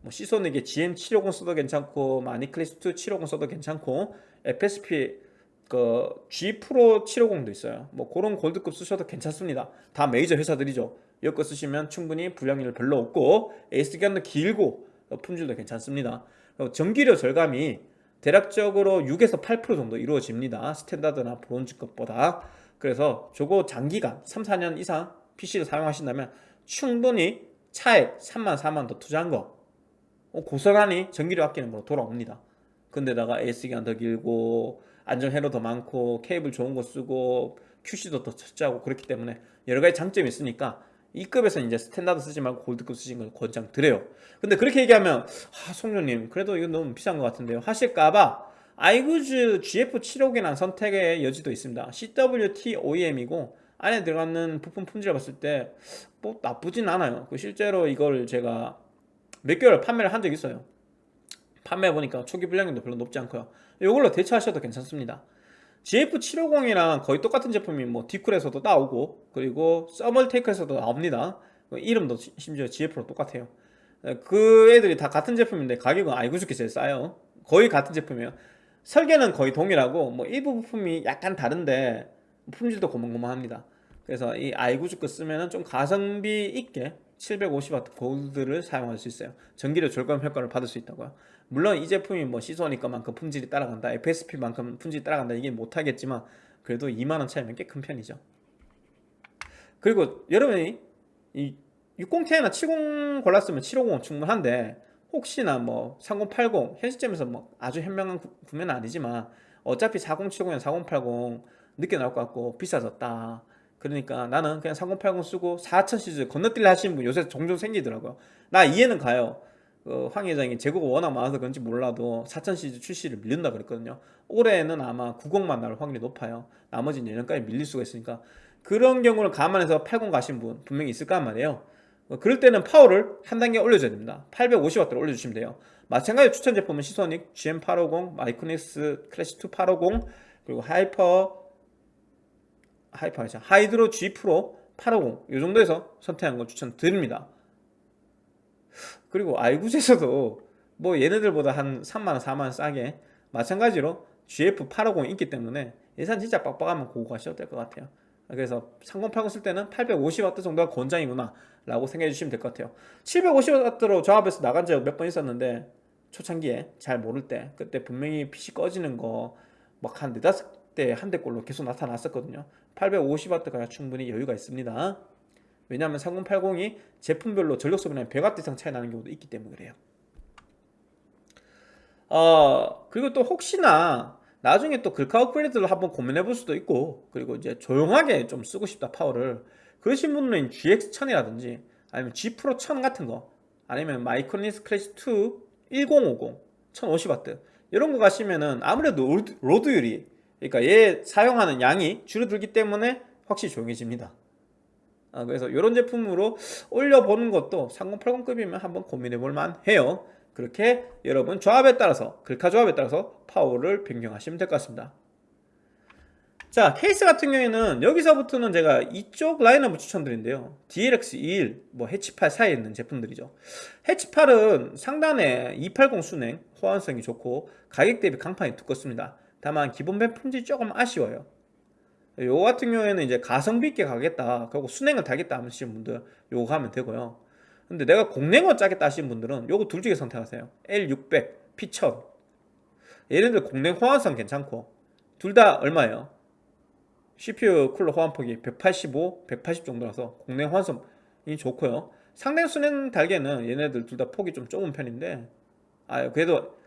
뭐 시소닉의 GM750 써도 괜찮고 마니클래스2 750 써도 괜찮고 FSP 그 G 프로 750도 있어요. 뭐 그런 골드급 쓰셔도 괜찮습니다. 다 메이저 회사들이죠. 이거 쓰시면 충분히 불량률 별로 없고 AS 기간도 길고 품질도 괜찮습니다. 전기료 절감이 대략적으로 6에서 8% 정도 이루어집니다. 스탠다드나 브론즈급보다. 그래서 저거 장기간 3, 4년 이상 PC를 사용하신다면 충분히 차액 3만 4만 더 투자한 거 어, 고스란히 전기료 아끼는 거로 돌아옵니다. 근데다가 AS기간 더 길고 안정 회로 더 많고 케이블 좋은 거 쓰고 QC도 더 철저하고 그렇기 때문에 여러 가지 장점이 있으니까 이 급에서 이제 standard 쓰지 말고 gold급 쓰신 걸 권장 드려요. 근데 그렇게 얘기하면 아 송료님 그래도 이거 너무 비싼 것 같은데요. 하실까봐 아이구즈 GF750이라는 선택의 여지도 있습니다. CWT OEM이고 안에 들어가는 부품 품질을 봤을 때 뭐 나쁘진 않아요. 그 실제로 이걸 제가 몇 개월 판매를 한 적이 있어요. 판매해보니까 초기 불량률도 별로 높지 않고요. 이걸로 대처하셔도 괜찮습니다. GF750이랑 거의 똑같은 제품이 뭐 디쿨에서도 나오고 그리고 서멀테이크에서도 나옵니다. 이름도 심지어 GF로 똑같아요. 그 애들이 다 같은 제품인데 가격은 아이구즈께 제일 싸요. 거의 같은 제품이에요. 설계는 거의 동일하고 뭐 일부 부품이 약간 다른데 품질도 고만고만합니다. 그래서 이 아이구즈 거 쓰면은 좀 가성비 있게 750W 골드를 사용할 수 있어요. 전기료 절감 효과를 받을 수 있다고요. 물론 이 제품이 뭐 시소니까만큼 품질이 따라간다 FSP만큼 품질이 따라간다 이게 못하겠지만 그래도 2만원 차이면 꽤 큰 편이죠. 그리고 여러분이 이 60Ti나 70 골랐으면 750은 충분한데 혹시나 뭐 3080 현 시점에서 뭐 아주 현명한 구매는 아니지만 어차피 4070이나 4080 늦게 나올 것 같고 비싸졌다 그러니까 나는 그냥 3080 쓰고 4000 시리즈 건너뛸래 하시는 분 요새 종종 생기더라고요. 나 이해는 가요. 어, 황 회장이 재고가 워낙 많아서 그런지 몰라도 4000 시리즈 출시를 밀린다 그랬거든요. 올해는 아마 90만 나올 확률이 높아요. 나머지는 내년까지 밀릴 수가 있으니까 그런 경우를 감안해서 80 가신 분 분명히 있을 거란 말이에요. 어, 그럴 때는 파워를 한 단계 올려줘야 됩니다. 850W를 올려주시면 돼요. 마찬가지로 추천 제품은 시소닉 GM850, 마이크닉스 클래시2 850 그리고 하이퍼 하이퍼 하죠. Hydro G Pro 850 이 정도에서 선택한 걸 추천드립니다. 그리고 아이구즈에서도 뭐 얘네들보다 한 3만원 4만원 싸게 마찬가지로 GF850 있기 때문에 예산 진짜 빡빡하면 그거 가셔도 될 것 같아요 그래서 3080 쓸 때는 850W 정도가 권장이구나 라고 생각해 주시면 될 것 같아요 750W로 조합해서 나간 적 몇 번 있었는데 초창기에 잘 모를 때 그때 분명히 PC 꺼지는 거 막 한 네다섯 대 한 대꼴로 계속 나타났었거든요 850W가 충분히 여유가 있습니다. 왜냐하면 3080이 제품별로 전력 소비량이 100W 이상 차이 나는 경우도 있기 때문에 그래요. 어 그리고 또 혹시나 나중에 또 글카 업그레이드를 한번 고민해 볼 수도 있고 그리고 이제 조용하게 좀 쓰고 싶다 파워를. 그러신 분은 GX1000이라든지 아니면 G Pro 1000 같은 거 아니면 마이크로니스 클래시 2 1050 1050W 이런 거 가시면은 아무래도 load- load율이 그러니까 얘 사용하는 양이 줄어들기 때문에 확실히 조용해집니다. 아, 그래서 이런 제품으로 올려보는 것도 3080급이면 한번 고민해 볼 만 해요. 그렇게 여러분 조합에 따라서 글카 조합에 따라서 파워를 변경하시면 될 것 같습니다. 자 케이스 같은 경우에는 여기서부터는 제가 이쪽 라인업을 추천드린대요. DLX21, 뭐 해치8 사이에 있는 제품들이죠. 해치8은 상단에 280 순행 호환성이 좋고 가격 대비 강판이 두껍습니다 다만 기본 밴 품질이 조금 아쉬워요. 요 같은 경우에는 이제 가성비 있게 가겠다. 그리고 순행을 달겠다 하시는 분들 요거 가면 되고요. 근데 내가 공랭어 짜겠다 하시는 분들은 요거 둘 중에 선택하세요. L600, P1000 얘네들 공랭 호환성 괜찮고. 둘 다 얼마예요? CPU 쿨러 호환폭이 185, 180 정도라서 공랭 호환성이 좋고요. 상대 순행 달개는 얘네들 둘 다 폭이 좀 좁은 편인데. 아 그래도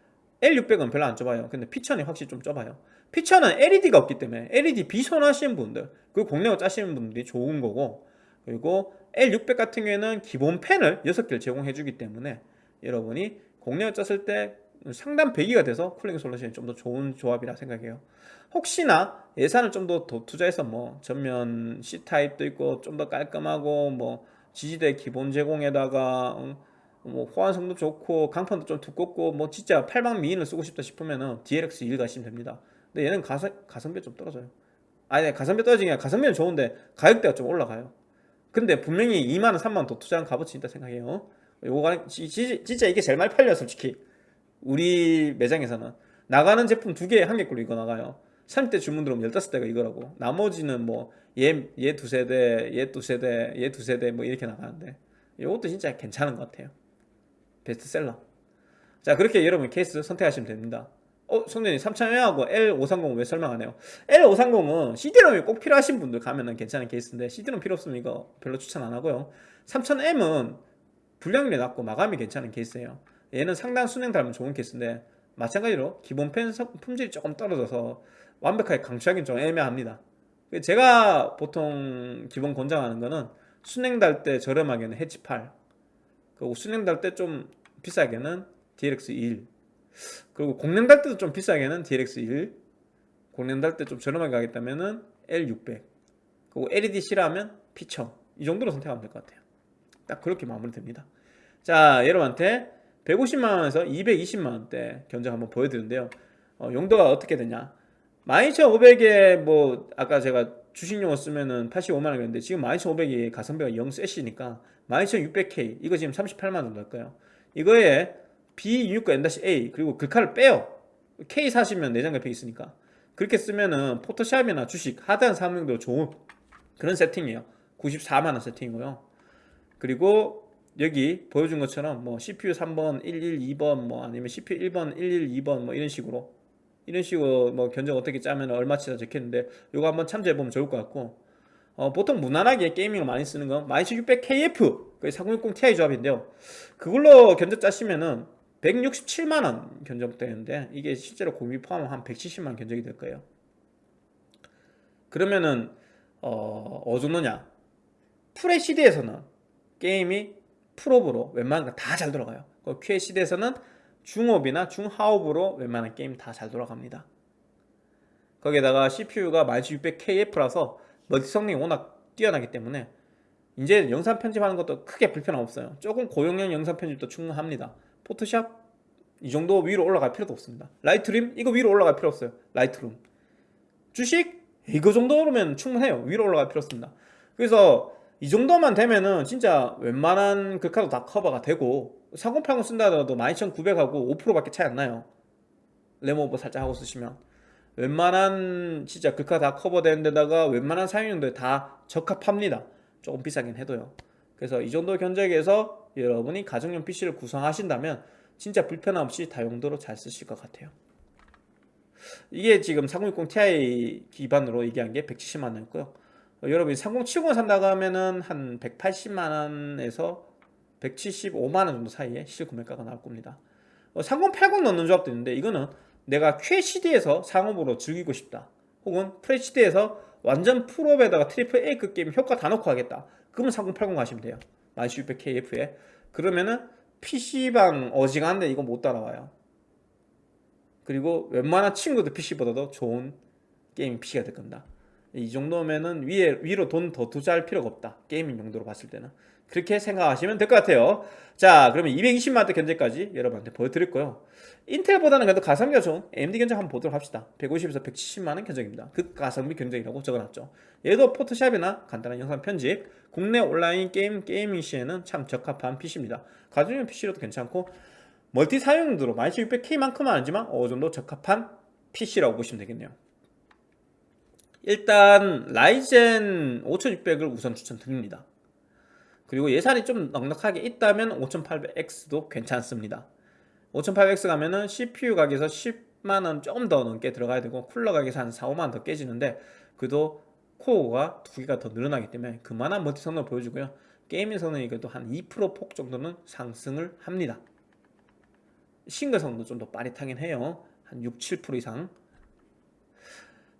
L600은 별로 안 좁아요. 근데 P1000이 확실히 좀 좁아요. P1000은 LED가 없기 때문에 LED 비선하시는 분들 그리고 공랭어 짜시는 분들이 좋은 거고 그리고 L600 같은 경우에는 기본 펜을 6개를 제공해 주기 때문에 여러분이 공랭을 짰을 때 상단 배기가 돼서 쿨링 솔루션이 좀 더 좋은 조합이라 생각해요. 혹시나 예산을 좀더더 투자해서 뭐 전면 C타입도 있고 좀 더 깔끔하고 뭐 지지대 기본 제공에다가 음, 뭐 호환성도 좋고 강판도 좀 두껍고 뭐 진짜 팔방 미인을 쓰고 싶다 싶으면은 DLX1 가시면 됩니다. 근데 얘는 가성, 가성비 좀 떨어져요. 아니 가성비 떨어지는 게 아니라 가성비는 좋은데 가격대가 좀 올라가요. 근데 분명히 2만원 3만원 더 투자한 값어치 있다 생각해요. 요거 지- 지- 진짜 이게 제일 많이 팔려 솔직히. 우리 매장에서는. 나가는 제품 두 개 한 개꼴로 이거 나가요. 30대 주문 들어오면 15대가 이거라고. 나머지는 뭐 얘 얘 두 세대 얘 두 세대 얘 두 세대 뭐 이렇게 나가는데. 이것도 진짜 괜찮은 것 같아요 베스트셀러. 자 그렇게 여러분 케이스 선택하시면 됩니다. 어 성전이 3000M하고 L530 왜 설명 안 해요? L530은 CD롬이 꼭 필요하신 분들 가면 은 괜찮은 케이스인데 CD롬 필요 없으면 이거 별로 추천 안 하고요. 3000M은 불량률이 낮고 마감이 괜찮은 케이스예요. 얘는 상당 순행 달면 좋은 케이스인데 마찬가지로 기본 펜 성- 품질이 조금 떨어져서 완벽하게 강추하기는 좀 애매합니다. 제가 보통 기본 권장하는 거는 순행 달 때 저렴하게는 해치 8 그리고 순행 달 때 좀 비싸게는 DLX 1 그리고 공랭 달 때도 좀 비싸게는 DLX 1 공랭 달때 좀 저렴하게 가겠다면은 L600 그리고 LED 싫어하면 P1000 이 정도로 선택하면 될 것 같아요. 딱 그렇게 마무리됩니다. 자 여러분한테 150만원에서 220만원대 견적 한번 보여드리는데요. 어, 용도가 어떻게 되냐? 12500에 뭐 아까 제가 주식용어 쓰면은 85만원이었는데 지금 12500이 가성비가 0세시니까 12600K 이거 지금 38만원 정도 할 거예요 이거에 B269 N-A 그리고 글카를 빼요. K 사시면 내장 그래픽 있으니까. 그렇게 쓰면은 포토샵이나 주식 하드한 사무용도 좋은 그런 세팅이에요. 94만원 세팅이고요. 그리고 여기 보여준 것처럼 뭐 CPU 3번 112번 뭐 아니면 CPU 1번 112번 뭐 이런 식으로. 이런 식으로 뭐 견적 어떻게 짜면 얼마치다 적혔는데 이거 한번 참조해 보면 좋을 것 같고. 어, 보통 무난하게 게이밍을 많이 쓰는 건 12600KF 그4060 Ti 조합인데요. 그걸로 견적 짜시면은 167만원 견적 되는데 이게 실제로 공비 포함하면 한 170만원 견적이 될 거예요. 그러면은 어, 어느 정도냐 FHD에서는 게임이 풀업으로 웬만한 거다잘 돌아가요. 그 QHD에서는 중업이나 중하업으로 웬만한 게임 다 잘 돌아갑니다. 거기에다가 CPU가 12600KF라서 멀티 성능이 워낙 뛰어나기 때문에 이제 영상 편집하는 것도 크게 불편함 없어요. 조금 고용량 영상 편집도 충분합니다. 포토샵 이 정도 위로 올라갈 필요도 없습니다. Lightroom 이거 위로 올라갈 필요 없어요. Lightroom. 주식 이거 정도면 충분해요. 위로 올라갈 필요 없습니다. 그래서 이 정도만 되면은 진짜 웬만한 글카도 다 커버가 되고 3080 쓴다 하더라도 12900하고 5%밖에 차이 안 나요. RAM오버 살짝 하고 쓰시면. 웬만한 진짜 글카 다 커버되는 데다가 웬만한 사용 용도들 다 적합합니다 조금 비싸긴 해도요. 그래서 이 정도 견적에서 여러분이 가정용 PC를 구성하신다면 진짜 불편함 없이 다용도로 잘 쓰실 것 같아요. 이게 지금 3060 Ti 기반으로 얘기한 게 170만원이었고요. 여러분이 3070을 산다고 하면은 한 180만원에서 175만원 정도 사이에 실구매가가 나올 겁니다. 3080 넣는 조합도 있는데 이거는 내가 QHD에서 상업으로 즐기고 싶다. 혹은 FHD에서 완전 풀옵에다가 triple A급 게임 효과 다 넣고 하겠다. 그러면 3080 가시면 돼요. 12600KF에 그러면은 PC방 어지간한데 이거 못 따라와요. 그리고 웬만한 친구들 PC보다도 좋은 게임 PC가 될 겁니다. 이 정도면은 위에, 위로 돈 더 투자할 필요가 없다. 게이밍 용도로 봤을 때는 그렇게 생각하시면 될 것 같아요. 자 그러면 220만원대 견적까지 여러분한테 보여드릴 거요. 인텔보다는 그래도 가성비가 좋은 AMD 견적 한번 보도록 합시다. 150에서 170만원 견적입니다. 그 가성비 견적이라고 적어놨죠. 얘도 포토샵이나 간단한 영상 편집 국내 온라인 게임 게이밍 시에는 참 적합한 PC입니다. 가정용 PC로도 괜찮고 멀티 사용용도로 12600K만큼은 아니지만 어느 정도 적합한 PC라고 보시면 되겠네요. 일단 라이젠 5600을 우선 추천드립니다 그리고 예산이 좀 넉넉하게 있다면 5800X도 괜찮습니다. 5800X 가면은 CPU 가격에서 10만원 조금 더 넘게 들어가야 되고 쿨러 가격에서 한 4, 5만원 더 깨지는데 그래도 코어가 두 개가 더 늘어나기 때문에 그만한 멀티 성능을 보여주고요. 게이밍 성능이 그래도 한 2%폭 정도는 상승을 합니다. 싱글 성능도 좀 더 빠릿하긴 해요. 한 6, 7% 이상.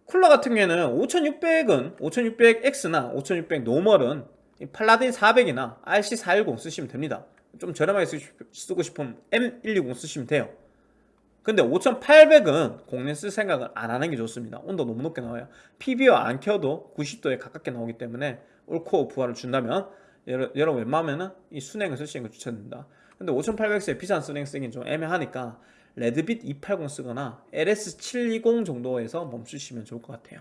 쿨러 같은 경우에는 5600은 5600X나 5600 normal은 팔라딘 400이나 RC410 쓰시면 됩니다. 좀 저렴하게 쓰고 싶으면 M120 쓰시면 돼요. 근데 5800은 공랭 쓸 생각을 안 하는 게 좋습니다. 온도 너무 높게 나와요. PBO 안 켜도 90도에 가깝게 나오기 때문에 올코어 부하를 준다면 여러분 웬만하면 이 순행을 쓰시는 걸 추천드립니다. 근데 5800X에 비싼 순행 쓰긴 좀 애매하니까 레드빛 280 쓰거나 LS720 정도에서 멈추시면 좋을 것 같아요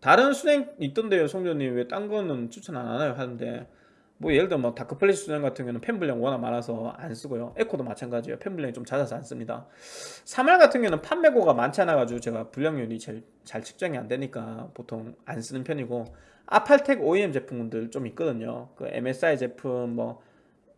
다른 수냉 있던데요 송조님. 왜 딴 거는 추천 안 하나요? 하는데. 뭐 예를 들어 뭐 다크플래시 수냉 같은 경우는 팬 분량 워낙 많아서 안 쓰고요. 에코도 마찬가지예요. 팬 분량이 좀 잦아서 안 씁니다. 3할 같은 경우는 판매고가 많지 않아 가지고 제가 분량률이 제일 잘 측정이 안 되니까 보통 안 쓰는 편이고 아팔텍 OEM 제품들 좀 있거든요. 그 MSI 제품 뭐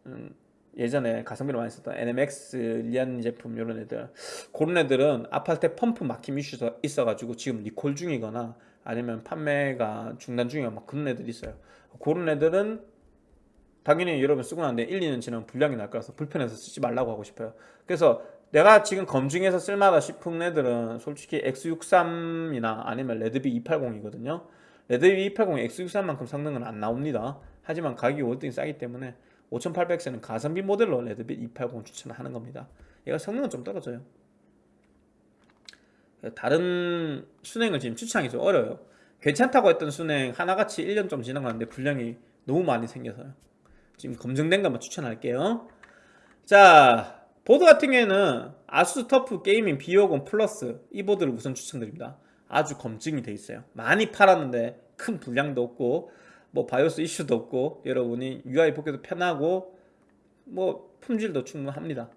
음, 예전에 가성비로 많이 썼던 NMX 리안 제품 이런 애들. 그런 애들은 아팔텍 펌프 막힘 이슈가 있어가지고 지금 리콜 중이거나 아니면 판매가 중단 중이야 막 그런 애들이 있어요. 그런 애들은 당연히 여러분 쓰고 나서 1, 2년 지나면 불량이 날 거라서 불편해서 쓰지 말라고 하고 싶어요. 그래서 내가 지금 검증해서 쓸만하다 싶은 애들은 솔직히 X63이나 아니면 레드비 280이거든요. 레드비 280이 X63만큼 성능은 안 나옵니다. 하지만 가격이 월등히 싸기 때문에 5800X는 가성비 모델로 레드비 280 추천하는 겁니다. 얘가 성능은 좀 떨어져요 다른 수냉을 지금 추천하기 좀 어려워요. 괜찮다고 했던 수냉 하나같이 1년 좀 지나가는데 불량이 너무 많이 생겨서요. 지금 검증된 것만 추천할게요. 자 보드 같은 경우에는 아수스 터프 게이밍 B550 플러스 이 보드를 우선 추천드립니다. 아주 검증이 돼 있어요. 많이 팔았는데 큰 불량도 없고 뭐 바이오스 이슈도 없고 여러분이 UI 보기도 편하고 뭐 품질도 충분합니다.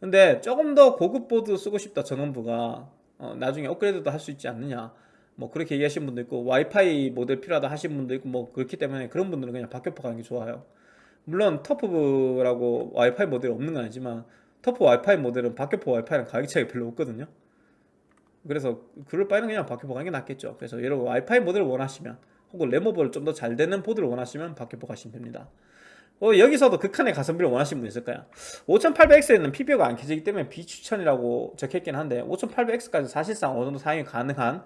근데 조금 더 고급 보드 쓰고 싶다 전원부가 어, 나중에 업그레이드도 할 수 있지 않느냐. 뭐 그렇게 얘기하시는 분도 있고 와이파이 모델 필요하다 하시는 분도 있고 뭐 그렇기 때문에 그런 분들은 그냥 박격포 가는 게 좋아요. 물론 터프라고 와이파이 모델이 없는 건 아니지만 터프 와이파이 모델은 박격포 와이파이랑 가격 차이가 별로 없거든요. 그래서 그럴 바에는 그냥 박격포 가는 게 낫겠죠. 그래서 여러분 와이파이 모델을 원하시면 혹은 램오버를 좀 더 잘 되는 보드를 원하시면 박격포 가시면 됩니다 어, 여기서도 극한의 가성비를 원하시는 분 있을까요? 5800X에는 PBO가 안 켜지기 때문에 비추천이라고 적혀있긴 한데 5800X까지 사실상 어느 정도 사용이 가능한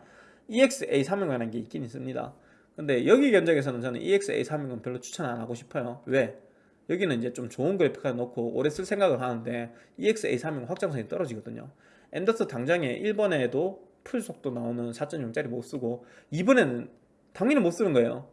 EX-A320이라는 게 있긴 있습니다. 근데 여기 견적에서는 저는 EX-A320 별로 추천 안 하고 싶어요. 왜? 여기는 이제 좀 좋은 그래픽카드 넣고 오래 쓸 생각을 하는데 EX-A320 확장성이 떨어지거든요. M.2 당장에 1번에도 풀 속도 나오는 4.0짜리 못 쓰고 2번에는 당연히 못 쓰는 거예요.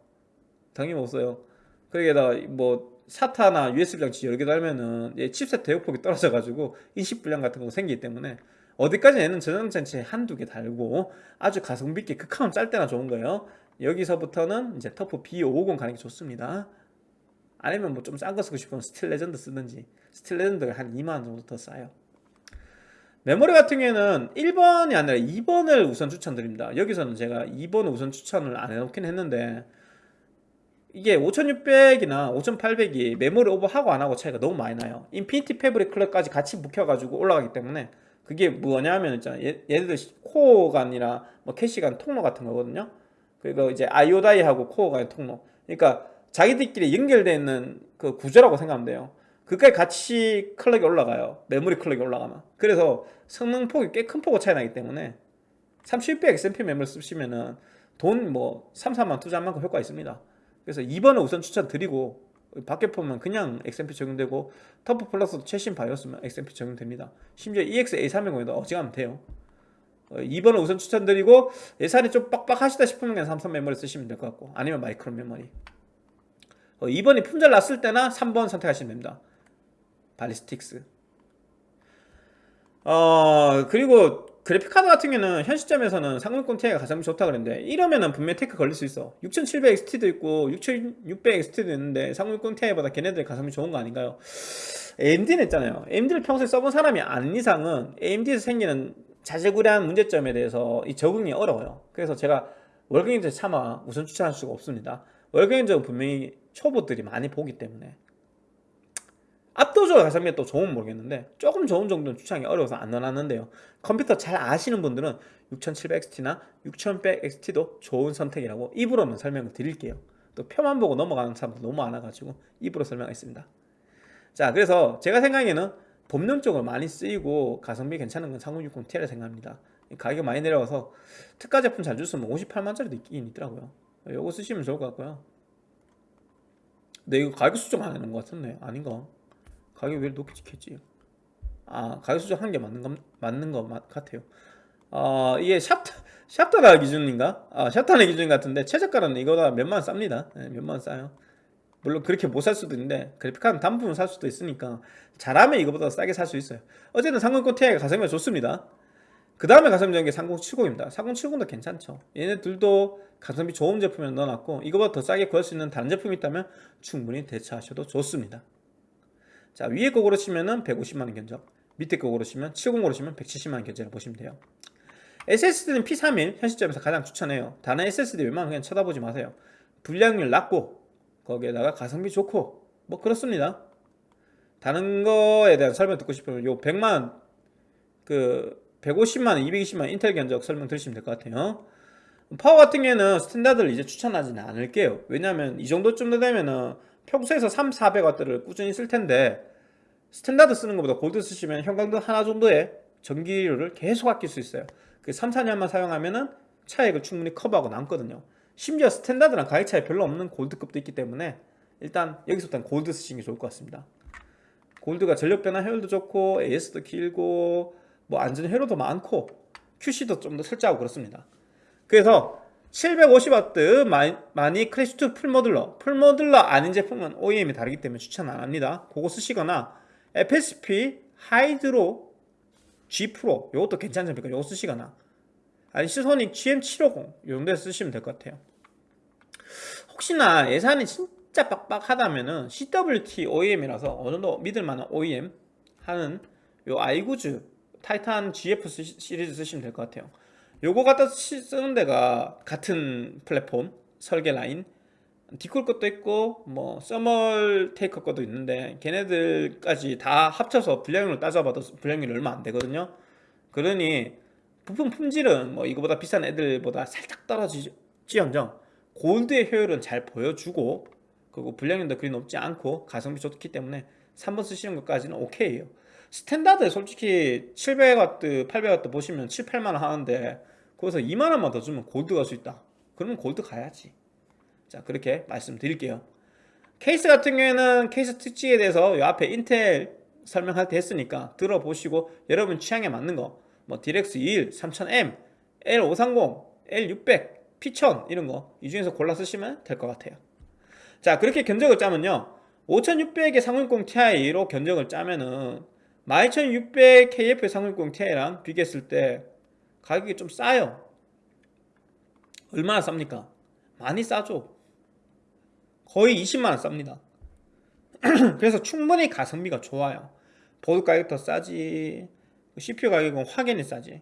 당연히 못 써요. 그러게다 뭐 SATA나 USB 장치 여러 개 달면은 얘 칩셋 대역폭이 떨어져 가지고 인식 불량 같은 거 생기기 때문에 어디까지 얘는 저장 장치에 한두 개 달고 아주 가성비 있게 극한으로 짤 때나 좋은 거예요. 여기서부터는 이제 터프 B550 가는 게 좋습니다. 아니면 뭐 좀 싼 거 쓰고 싶으면 스틸 레전드 쓰든지 스틸 레전드가 한 2만원 정도 더 싸요. 메모리 같은 경우에는 1번이 아니라 2번을 우선 추천드립니다. 여기서는 제가 2번을 우선 추천을 안 해놓긴 했는데 이게 5600이나 5800이 메모리 오버하고 안하고 차이가 너무 많이 나요. Infinity Fabric clock까지 같이 묶여가지고 올라가기 때문에 그게 뭐냐면 있잖아. 얘, 얘들 코어가 아니라 뭐 캐시가 통로 같은 거거든요. 그리고 이제 IO die하고 코어가 통로. 그러니까 자기들끼리 연결되어 있는 그 구조라고 생각하면 돼요. 그까지 같이 clock이 올라가요. 메모리 clock이 올라가면. 그래서 성능 폭이 꽤 큰 폭으로 차이 나기 때문에 3600 XMP 메모리 쓰시면은 돈 뭐 3, 4만 투자한 만큼 효과 있습니다 그래서 2번을 우선 추천드리고 박격포면 그냥 XMP 적용되고 터프 플러스도 최신 바이오스면 XMP 적용됩니다. 심지어 EX-A320에도 어지간하면 돼요. 2번을 우선 추천드리고 예산이 좀 빡빡하시다 싶으면 그냥 삼성 메모리 쓰시면 될 것 같고 아니면 마이크로 메모리. 2번이 품절 났을 때나 3번 선택하시면 됩니다. 발리스틱스. 어 그리고 그래픽카드 같은 경우는 현 시점에서는 3060 Ti가 가장 좋다 그랬는데 이러면은 분명히 태클 걸릴 수 있어. 6700XT도 있고 6600XT도 있는데 3060 Ti보다 걔네들 가성비 좋은 거 아닌가요? AMD는 있잖아요. AMD를 평소에 써본 사람이 아닌 이상은 AMD에서 생기는 자질구레한 문제점에 대해서 이 적응이 어려워요. 그래서 제가 월경인들 차마 우선 추천할 수가 없습니다. 월경인들은 분명히 초보들이 많이 보기 때문에 압도적으로 가성비가 또 좋으면 모르겠는데 조금 좋은 정도는 추천하기 어려워서 안 넣어놨는데요. 컴퓨터 잘 아시는 분들은 6700XT나 6100XT도 좋은 선택이라고 입으로는 설명을 드릴게요. 또 표만 보고 넘어가는 사람도 너무 많아가지고 입으로 설명하겠습니다. 자 그래서 제가 생각에는 법령적으로 많이 쓰이고 가성비 괜찮은 건 3060Ti라 생각합니다. 가격이 많이 내려와서 특가 제품 잘 줬으면 58만짜리도 있긴 있더라고요. 이거 쓰시면 좋을 것 같고요. 근데 이거 가격 수정 안 하는 것 같은데 아닌가? 가격 왜 높게 찍혔지? 아 가격 수정 한 게 맞는 거 맞는 거 같아요. 아 이게 샵 샵타나 기준인가? 아 샵타나 기준 같은데 최저가는 이거보다 몇만 쌉니다. 네, 몇만 싸요. 물론 그렇게 못 살 수도 있는데 그래픽카드 단품을 살 수도 있으니까 잘하면 이거보다 싸게 살 수 있어요. 어쨌든 3090 Ti가 가성비가 좋습니다. 그 다음에 가성비 좋은 게 3070입니다. 3070도 괜찮죠. 얘네 들도 가성비 좋은 제품을 넣어놨고 이거보다 더 싸게 구할 수 있는 다른 제품이 있다면 충분히 대처하셔도 좋습니다. 자 위에 거 고르시면은 150만원 견적 밑에 거 고르시면 70 고르시면 170만원 견적을 보시면 돼요. SSD는 P31 현 시점에서 가장 추천해요. 다른 SSD 웬만하면 그냥 쳐다보지 마세요. 불량률 낮고 거기에다가 가성비 좋고 뭐 그렇습니다. 다른 거에 대한 설명 듣고 싶으면 요 100만 그 150만원 220만원 인텔 견적 설명 들으시면 될 것 같아요. 파워 같은 경우에는 스탠다드를 이제 추천하지는 않을게요. 왜냐면 이 정도쯤 되면은 평소에서 3, 400W를 꾸준히 쓸 텐데 standard 쓰는 것보다 골드 쓰시면 형광등 하나 정도의 전기료를 계속 아낄 수 있어요. 그 3, 4년만 사용하면 은 차액을 충분히 커버하고 남거든요. 심지어 standard랑 가격 차이 별로 없는 골드급도 있기 때문에 일단 여기서부터는 골드 쓰시는 게 좋을 것 같습니다. 골드가 전력 변환 효율도 좋고 AS도 길고 뭐 안전 회로도 많고 QC도 좀더 철저하고 그렇습니다. 그래서 750W 마닉 클래식2 full modular. full modular 아닌 제품은 OEM이 다르기 때문에 추천 안합니다. 그거 쓰시거나 FSP 하이드로 G 프로 이것도 괜찮으니까? 이거 쓰시거나. 아니면 시소닉 GM750 이 정도에 쓰시면 될 것 같아요. 혹시나 예산이 진짜 빡빡하다면은 CWT OEM이라서 어느 정도 믿을만한 OEM 하는 요 아이구즈 타이탄 GF 시리즈 쓰시면 될 것 같아요. 요거 갖다 쓰는 데가 같은 플랫폼 설계 라인 디콜 것도 있고 뭐 서멀 테이커 것도 있는데 걔네들까지 다 합쳐서 분량률을 따져봐도 분량률이 얼마 안 되거든요. 그러니 부품 품질은 뭐 이거보다 비싼 애들보다 살짝 떨어지지언정 골드의 효율은 잘 보여주고 그리고 분량률도 그리 높지 않고 가성비 좋기 때문에 3번 쓰시는 것까지는 오케이에요. standard 솔직히 700W, 800W 보시면 7, 8만원 하는데 거기서 2만원만 더 주면 골드 갈 수 있다. 그러면 골드 가야지 자 그렇게 말씀드릴게요. 케이스 같은 경우에는 케이스 특징에 대해서 이 앞에 인텔 설명할 때 했으니까 들어보시고 여러분 취향에 맞는 거 뭐 DLX21, 3000M, L530, L600, P1000 이런 거 이 중에서 골라 쓰시면 될 것 같아요. 자 그렇게 견적을 짜면요. 5600의 360 Ti로 견적을 짜면은 12600 KF 360 Ti랑 비교했을 때 가격이 좀 싸요. 얼마나 쌉니까? 많이 싸죠 거의 20만원 쌉니다. 그래서 충분히 가성비가 좋아요. 보드 가격 더 싸지 CPU 가격은 확연히 싸지.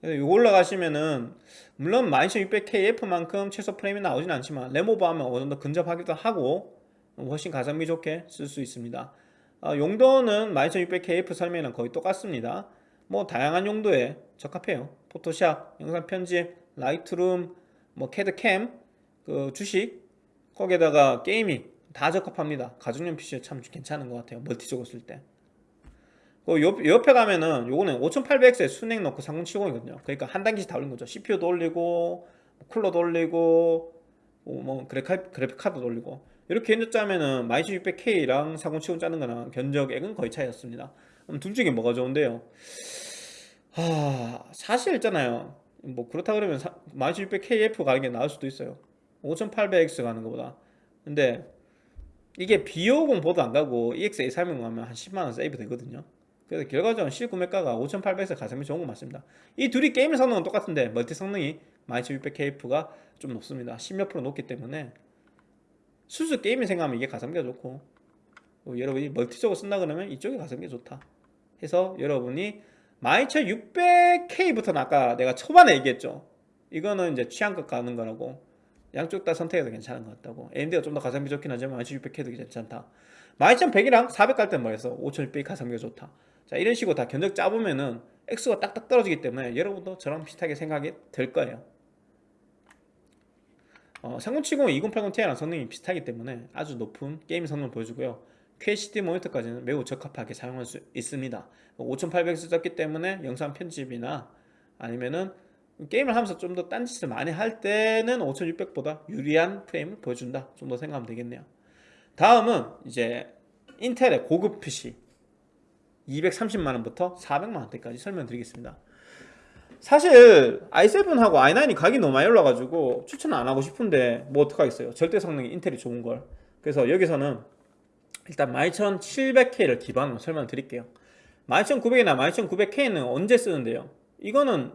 그래서 이거 올라가시면은 물론 12600KF만큼 최소 프레임이 나오진 않지만 램 오버하면 어느 정도 근접하기도 하고 훨씬 가성비 좋게 쓸 수 있습니다. 아, 용도는 12600KF 설명이랑 거의 똑같습니다. 뭐 다양한 용도에 적합해요. 포토샵, 영상 편집, Lightroom, 뭐 CAD CAM, 그 주식 거기에다가 gaming 다 적합합니다. 가정용 PC에 참 괜찮은 것 같아요. 멀티적으로 쓸때. 그 옆, 옆에 가면은 요거는 5800X에 수랭 넣고 3070이거든요. 그러니까 한 단계씩 다 올린 거죠. CPU도 올리고 쿨러도 올리고 뭐, 뭐 그래픽, 그래픽 카드도 올리고. 이렇게 견적 짜면은 12600K랑 4070 짜는 거랑 견적액은 거의 차이였습니다. 그럼 둘 중에 뭐가 좋은데요? 하... 사실 있잖아요. 뭐 그렇다 그러면 12600KF 가는 게 나을 수도 있어요 5800X 가는 것보다. 근데 이게 비오공 보드 안 가고 EX-A360 가면 한 10만원 세이브 되거든요. 그래서 결과적으로 실구매가가 5800에서 가성비 좋은 거 맞습니다. 이 둘이 게임 성능은 똑같은데 멀티 성능이 12600KF가 좀 높습니다. 10몇 프로 높기 때문에 수수 게임을 생각하면 이게 가성비가 좋고 뭐 여러분이 멀티적으로 쓴다 그러면 이쪽이 가성비가 좋다 해서 여러분이 12600K부터는 아까 내가 초반에 얘기했죠. 이거는 이제 취향껏 가는 거라고 양쪽 다 선택해도 괜찮은 것 같다고. AMD가 좀 더 가성비 좋긴 하지만 12600K도 괜찮다. 12100이랑 400갈 땐 뭐였어? 5600이 가성비가 좋다. 자 이런 식으로 다 견적 짜보면은 X가 딱딱 떨어지기 때문에 여러분도 저랑 비슷하게 생각이 될 거예요. 어, 3070, 2080ti랑 성능이 비슷하기 때문에 아주 높은 게임 성능을 보여주고요. QHD 모니터까지는 매우 적합하게 사용할 수 있습니다. 5800 썼기 때문에 영상 편집이나 아니면은 게임을 하면서 좀 더 딴짓을 많이 할 때는 5600보다 유리한 프레임을 보여준다. 정도 생각하면 되겠네요. 다음은 이제 인텔의 고급 PC. 230만원부터 400만원대까지 설명드리겠습니다. 사실 i7하고 i9이 가격이 너무 많이 올라가지고 추천 안 하고 싶은데 뭐 어떡하겠어요. 절대 성능이 인텔이 좋은걸. 그래서 여기서는 일단 12700K를 기반으로 설명드릴게요. 12900이나 12900K는 언제 쓰는데요? 이거는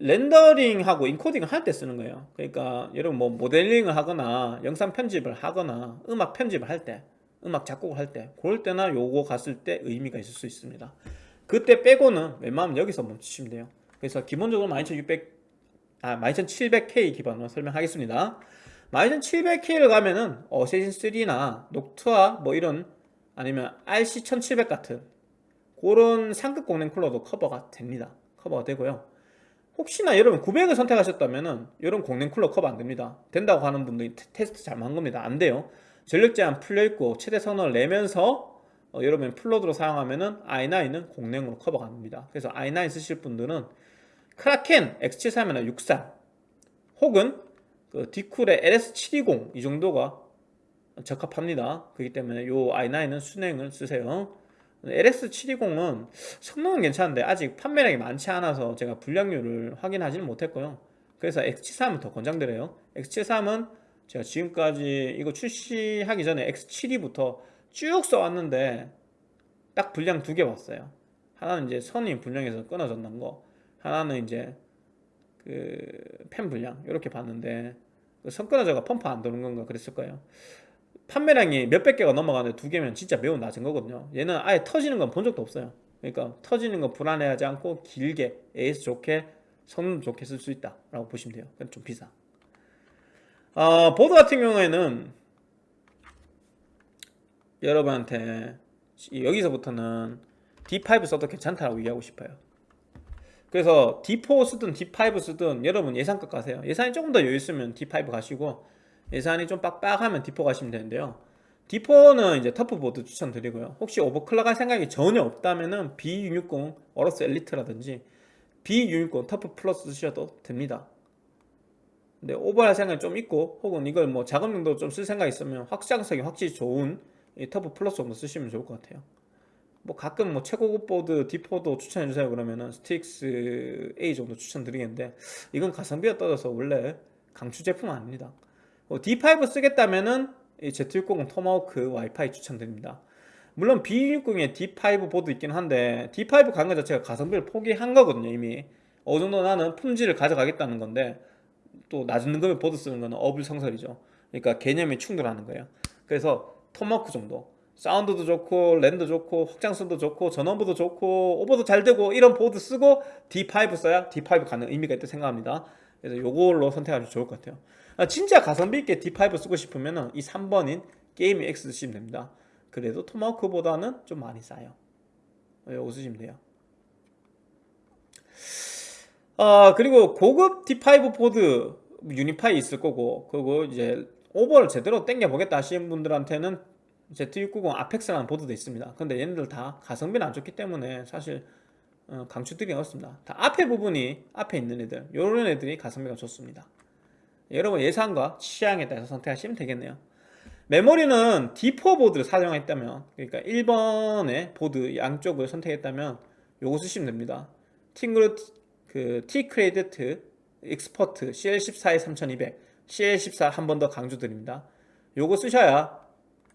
렌더링하고 인코딩을 할 때 쓰는 거예요. 그러니까 여러분 뭐 모델링을 하거나 영상 편집을 하거나 음악 편집을 할 때 음악 작곡을 할 때 그럴 때나 요거 갔을 때 의미가 있을 수 있습니다. 그때 빼고는 웬만하면 여기서 멈추시면 돼요. 그래서 기본적으로 12600 아, 12700K 기반으로 설명하겠습니다. 12700K를 가면은 Assassin 3나 Noctua 뭐 이런 아니면 RC1700 같은 그런 상급 공랭 쿨러도 커버가 됩니다. 커버가 되고요 혹시나 여러분 900을 선택하셨다면은 이런 공랭 쿨러 커버 안 됩니다. 된다고 하는 분들이 테스트 잘못한 겁니다. 안 돼요. 전력 제한 풀려 있고 최대 성능을 내면서 어, 여러분 플로드로 사용하면은 i9은 공랭으로 커버가 됩니다. 그래서 i9 쓰실 분들은 크라켄 X73이나 63 혹은 그 디쿨의 LS720 이 정도가 적합합니다. 그렇기 때문에 요 i9은 순행을 쓰세요 LS720은 성능은 괜찮은데 아직 판매량이 많지 않아서 제가 불량률을 확인하지는 못했고요. 그래서 X73은 더 권장드려요. X73은 제가 지금까지 이거 출시하기 전에 X72부터 쭉 써왔는데 딱 불량 두개 왔어요. 하나는 이제 선이 불량해서 끊어졌는 거 하나는 이제 그펜 불량 이렇게 봤는데 그 선 끊어져가 펌프 안 도는 건가 그랬을 거예요 판매량이 몇백 개가 넘어가는데 두 개면 진짜 매우 낮은 거거든요. 얘는 아예 터지는 건 본 적도 없어요. 그러니까 터지는 거 불안해하지 않고 길게 AS 좋게 성능 좋게 쓸 수 있다 라고 보시면 돼요. 좀 비싸 어, 보드 같은 경우에는 여러분한테 여기서부터는 D5 써도 괜찮다고 얘기하고 싶어요. 그래서 D4 쓰든 D5 쓰든 여러분 예산껏 가세요. 예산이 조금 더 여유 있으면 D5 가시고 예산이 좀 빡빡하면 D4 가시면 되는데요 D4는 이제 TUF 보드 추천드리고요 혹시 overclock 할 생각이 전혀 없다면 은 B660 AORUS Elite라든지 B660 TUF Plus 쓰셔도 됩니다. 근데 오버할 생각이 좀 있고 혹은 이걸 뭐 작업 용도 좀쓸 생각이 있으면 확장성이 확실히 좋은 이 TUF Plus 정도 쓰시면 좋을 것 같아요. 뭐 가끔 뭐 최고급 보드 D4도 추천해 주세요 그러면은 Strix A 정도 추천드리겠는데 이건 가성비가 떨어져서 원래 강추 제품 은 아닙니다. 뭐 D5 쓰겠다면은 이 Z690 Tomahawk 와이파이 추천드립니다. 물론 B660에 D5 보드 있긴 한데 D5 가는 것 자체가 가성비를 포기한 거거든요 이미. 어느 정도 나는 품질을 가져가겠다는 건데 또 낮은 금액 보드 쓰는 거는 어불성설이죠. 그러니까 개념이 충돌하는 거예요. 그래서 토마호크 정도. 사운드도 좋고 랜도 좋고 확장성도 좋고 전원부도 좋고 오버도 잘 되고 이런 보드 쓰고 D5 써야 D5 가는 의미가 있다 생각합니다. 그래서 요걸로 선택하면 좋을 것 같아요. 아, 진짜 가성비 있게 D5 쓰고 싶으면 이 3번인 게임 X 쓰시면 됩니다. 그래도 Tomahawk보다는 좀 많이 싸요. 요거 쓰시면 돼요. 아 그리고 고급 D5 보드 Unify 있을 거고 그리고 이제 오버를 제대로 땡겨 보겠다 하시는 분들한테는 Z690 Apex라는 보드도 있습니다. 근데 얘네들 다 가성비는 안 좋기 때문에 사실 어, 강추드리기 어렵습니다. 다 앞에 부분이 앞에 있는 애들 요런 애들이 가성비가 좋습니다 여러분 예산과 취향에 따라서 선택하시면 되겠네요. 메모리는 D4 보드를 사용했다면 그러니까 1번의 보드 양쪽을 선택했다면 요거 쓰시면 됩니다. TeamGroup 그 T-Create Expert CL14에 3200 CL14 한 번 더 강조드립니다. 요거 쓰셔야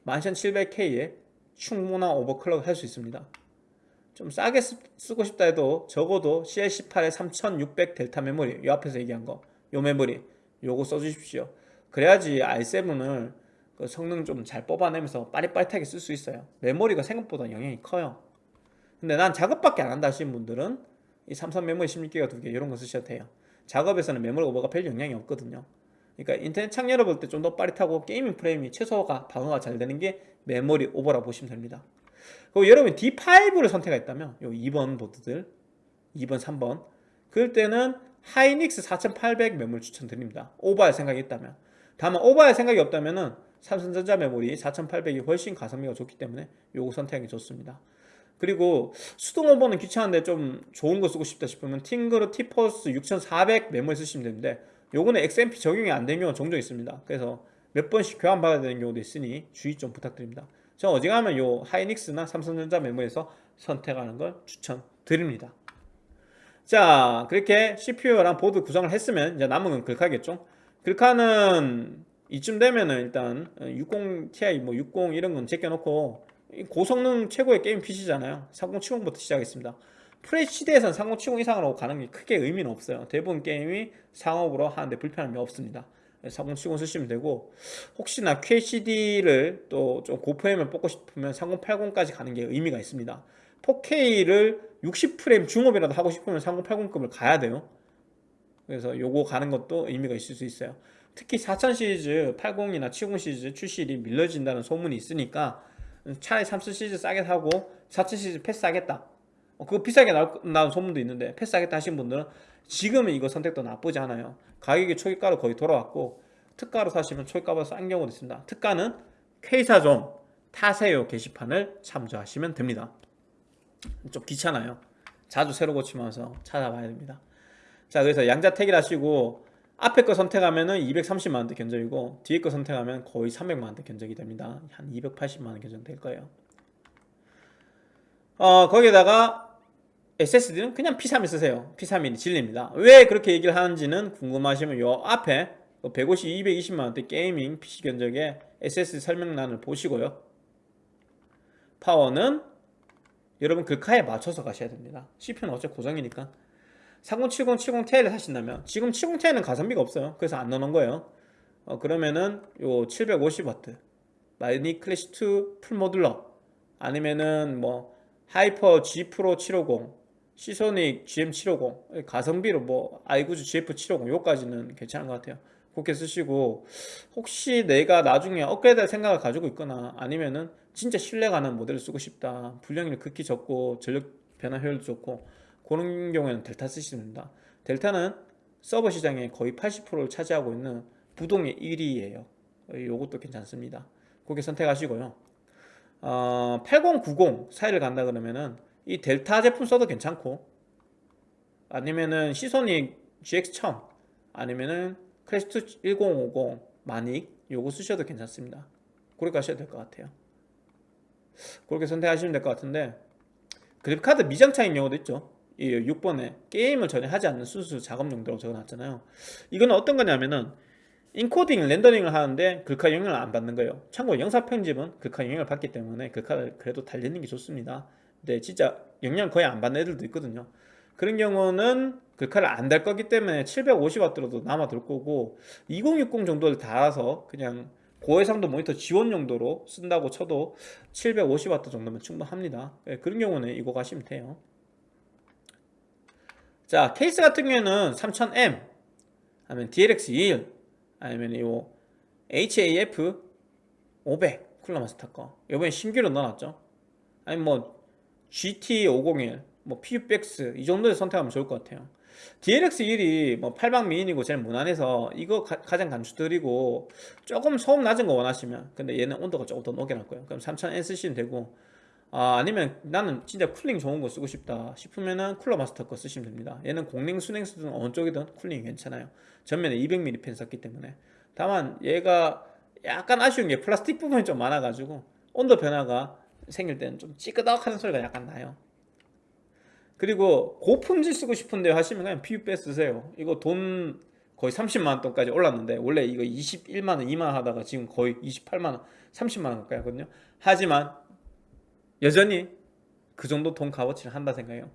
11700K에 충분한 overclock 할수 있습니다. 좀 싸게 쓰, 고 싶다 해도 적어도 CL18에 3600 델타 메모리 요 앞에서 얘기한 거 요 메모리 요거 써주십시오. 그래야지 i7을 그 성능 좀 잘 뽑아내면서 빠릿빠릿하게 쓸 수 있어요. 메모리가 생각보다 영향이 커요. 근데 난 작업밖에 안 한다 하시는 분들은 이 삼성 메모리 16기가 두개 이런 거 쓰셔도 돼요. 작업에서는 메모리 오버가 별 영향이 없거든요. 그러니까 인터넷 창 열어볼 때 좀 더 빠릿하고 gaming 프레임이 최소화 방어가 잘 되는 게 메모리 오버라 보시면 됩니다. 그리고 여러분 D5를 선택했다면 요 2번 보드들 2번 3번. 그럴 때는 하이닉스 4800 메모리 추천드립니다. 오버할 생각이 있다면. 다만 오버할 생각이 없다면 은 삼성전자 메모리 4800이 훨씬 가성비가 좋기 때문에 요거 선택하기 좋습니다. 그리고 수동 오버는 귀찮은데 좀 좋은 거 쓰고 싶다 싶으면 팅그르 티퍼스 6400 메모리 쓰시면 되는데 요거는 XMP 적용이 안 되는 경우가 종종 있습니다. 그래서 몇 번씩 교환 받아야 되는 경우도 있으니 주의 좀 부탁드립니다. 저 어지간하면 요 하이닉스나 삼성전자 메모리에서 선택하는 걸 추천드립니다 자 그렇게 CPU랑 보드 구성을 했으면 이제 남은 건 글카겠죠. 글카는 이쯤 되면은 일단 60 Ti 뭐 60 이런 건 제껴놓고 고성능 최고의 게임 PC잖아요. 3070부터 시작했습니다. FHD에서는 3070 이상으로 가는 게 크게 의미는 없어요. 대부분 게임이 상업으로 하는데 불편함이 없습니다. 3070 쓰시면 되고 혹시나 QHD를 또 좀 고프레임을 뽑고 싶으면 3080까지 가는 게 의미가 있습니다 4K를 60프레임 중업이라도 하고 싶으면 3080급을 가야 돼요 그래서 요거 가는 것도 의미가 있을 수 있어요 특히 4000 시리즈 80이나 70 시리즈 출시일이 밀려진다는 소문이 있으니까 차라리 3000 시리즈 싸게 사고 4000 시리즈 패스하겠다 어, 그거 비싸게 나온 소문도 있는데 패스하겠다 하신 분들은 지금은 이거 선택도 나쁘지 않아요 가격이 초기가로 거의 돌아왔고 특가로 사시면 초기가보다 싼 경우도 있습니다 특가는 K사좀 타세요 게시판을 참조하시면 됩니다 좀 귀찮아요. 자주 새로 고치면서 찾아봐야 됩니다. 자 그래서 양자택일 하시고 앞에 거 선택하면은 230만원대 견적이고 뒤에 거 선택하면 거의 300만원대 견적이 됩니다. 한 280만원 견적 될 거예요. 어 거기에다가 SSD는 그냥 P31 쓰세요. P31이 진리입니다. 왜 그렇게 얘기를 하는지는 궁금하시면 요 앞에 150, 220만원대 게이밍 PC 견적의 SSD 설명란을 보시고요. 파워는 여러분 글카에 맞춰서 가셔야 됩니다. CPU는 어차피 고정이니까. 3070, 70Ti를 사신다면 지금 70Ti는 가성비가 없어요. 그래서 안 넣어놓은 거예요. 어, 그러면은 요 750W 마이니 클래시 2 풀모듈러 아니면은 뭐 하이퍼 G 프로 750 시소닉 GM750 가성비로 뭐 아이구즈 GF750 요까지는 괜찮은 것 같아요. 그렇게 쓰시고 혹시 내가 나중에 업그레이드 할 생각을 가지고 있거나 아니면은 진짜 신뢰가 는 모델을 쓰고 싶다. 불량률 극히 적고 전력 변화 효율도 좋고 그런 경우에는 델타 쓰시면 됩니다. 델타는 서버 시장에 거의 80%를 차지하고 있는 부동의 1위예요. 이것도 괜찮습니다. 그렇게 선택하시고요. 어, 8090 사이를 간다 그러면은 이 델타 제품 써도 괜찮고 아니면은 시소닉 GX1000 아니면은 퀘스트 1050 마닉 요거 쓰셔도 괜찮습니다. 그렇게 하셔도 될것 같아요 그렇게 선택하시면 될 것 같은데 그래픽카드 미장착인 경우도 있죠. 이 6번에 게임을 전혀 하지 않는 순수 작업 용도라고 적어놨잖아요. 이건 어떤 거냐면은 encoding, rendering을 하는데 글카 영향을 안 받는 거예요. 참고로 영상 편집은 글카 영향을 받기 때문에 글카를 그래도 달리는 게 좋습니다. 근데 진짜 영향 거의 안 받는 애들도 있거든요. 그런 경우는 글카를 안 달 거기 때문에 750W로도 남아 돌 거고 2060 정도를 달아서 그냥 고해상도 모니터 지원 용도로 쓴다고 쳐도 750W 정도면 충분합니다. 예, 그런 경우는 이거 가시면 돼요. 자 케이스 같은 경우에는 3000M 아니면 DLX21 아니면 이 HAF 500 쿨러 마스터 거. 이번에 신규로 넣어놨죠. 아니면 뭐 GT501 뭐 PUBX 이 정도에 선택하면 좋을 것 같아요 DLX1이 뭐 8방 미인이고 제일 무난해서 이거 가, 장 간주들이고 조금 소음 낮은 거 원하시면 근데 얘는 온도가 조금 더 높게 날 거예요. 그럼 3000N 쓰시면 되고 아, 아니면 나는 진짜 쿨링 좋은 거 쓰고 싶다 싶으면은 쿨러 마스터 거 쓰시면 됩니다. 얘는 공랭 순행 쓰든 어느 쪽이든 쿨링이 괜찮아요. 전면에 200mm 펜 썼기 때문에. 다만 얘가 약간 아쉬운 게 플라스틱 부분이 좀 많아가지고 온도 변화가 생길 때는 좀 찌끄덕하는 소리가 약간 나요 그리고 고품질 쓰고 싶은데 하시면 그냥 PUBS 쓰세요. 이거 돈 거의 30만원 돈까지 올랐는데 원래 이거 21만원 2만원 하다가 지금 거의 28만원 30만원 가까이 하거든요. 하지만 여전히 그 정도 돈 값어치를 한다 생각해요.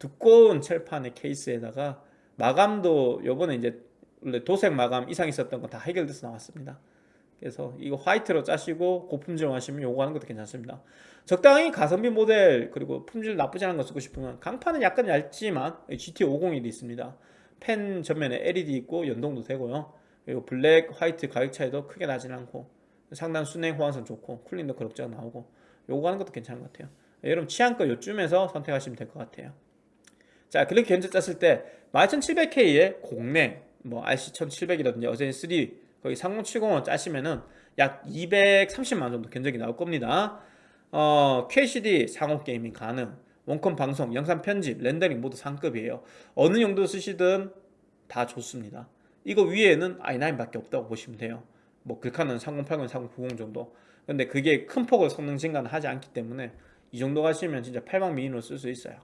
두꺼운 철판의 케이스에다가 마감도 요번에 이제 원래 도색 마감 이상 있었던 거 다 해결돼서 나왔습니다 그래서 이거 화이트로 짜시고 고품질 하시면 요거 하는 것도 괜찮습니다. 적당히 가성비 모델 그리고 품질 나쁘지 않은 거 쓰고 싶으면 강판은 약간 얇지만 GT501이 있습니다. 펜 전면에 LED 있고 연동도 되고요. 그리고 블랙, 화이트 가격 차이도 크게 나진 않고 상단 순행 호환성 좋고 쿨링도 그럭저럭 나오고 요거 하는 것도 괜찮은 것 같아요. 여러분 취향껏 요쯤에서 선택하시면 될 것 같아요. 자 그렇게 견적 짰을 때 12700K의 공랭 뭐 RC1700이라든지 어제 3 거기 3070원 짜시면은 약 230만원 정도 견적이 나올 겁니다. 어, QHD 상호 게이밍 가능 원컴 방송, 영상 편집, 렌더링 모두 상급이에요. 어느 용도 쓰시든 다 좋습니다. 이거 위에는 i9 밖에 없다고 보시면 돼요. 뭐 글카는 3080, 3090 정도. 근데 그게 큰 폭을 성능 증가는 하지 않기 때문에 이 정도 가시면 진짜 8방 미니로 쓸 수 있어요.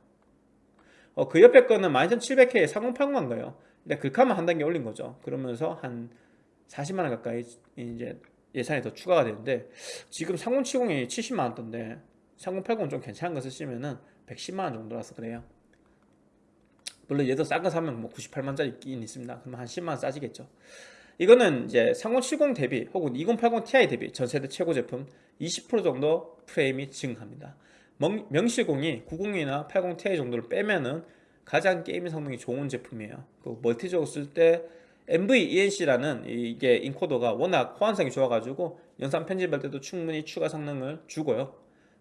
어, 그 옆에 거는 12700K에 3080만 거예요. 근데 글카만 한 단계 올린 거죠. 그러면서 한 40만원 가까이 이제 예산이 더 추가가 되는데 지금 3070이 70만원 던데 3080은 좀 괜찮은 거 쓰시면은 110만원 정도라서 그래요. 물론 얘도 싼 거 사면 뭐 98만짜리 있긴 있습니다. 그러면 한 10만원 싸지겠죠. 이거는 이제 3070 대비 혹은 2080 Ti 대비 전세대 최고 제품 20% 정도 프레임이 증가합니다. 명실공히 90이나 80 Ti 정도를 빼면은 가장 게임 성능이 좋은 제품이에요. 그 멀티적으로 쓸 때 MVENC라는 이게 인코더가 워낙 호환성이 좋아가지고 영상 편집할 때도 충분히 추가 성능을 주고요.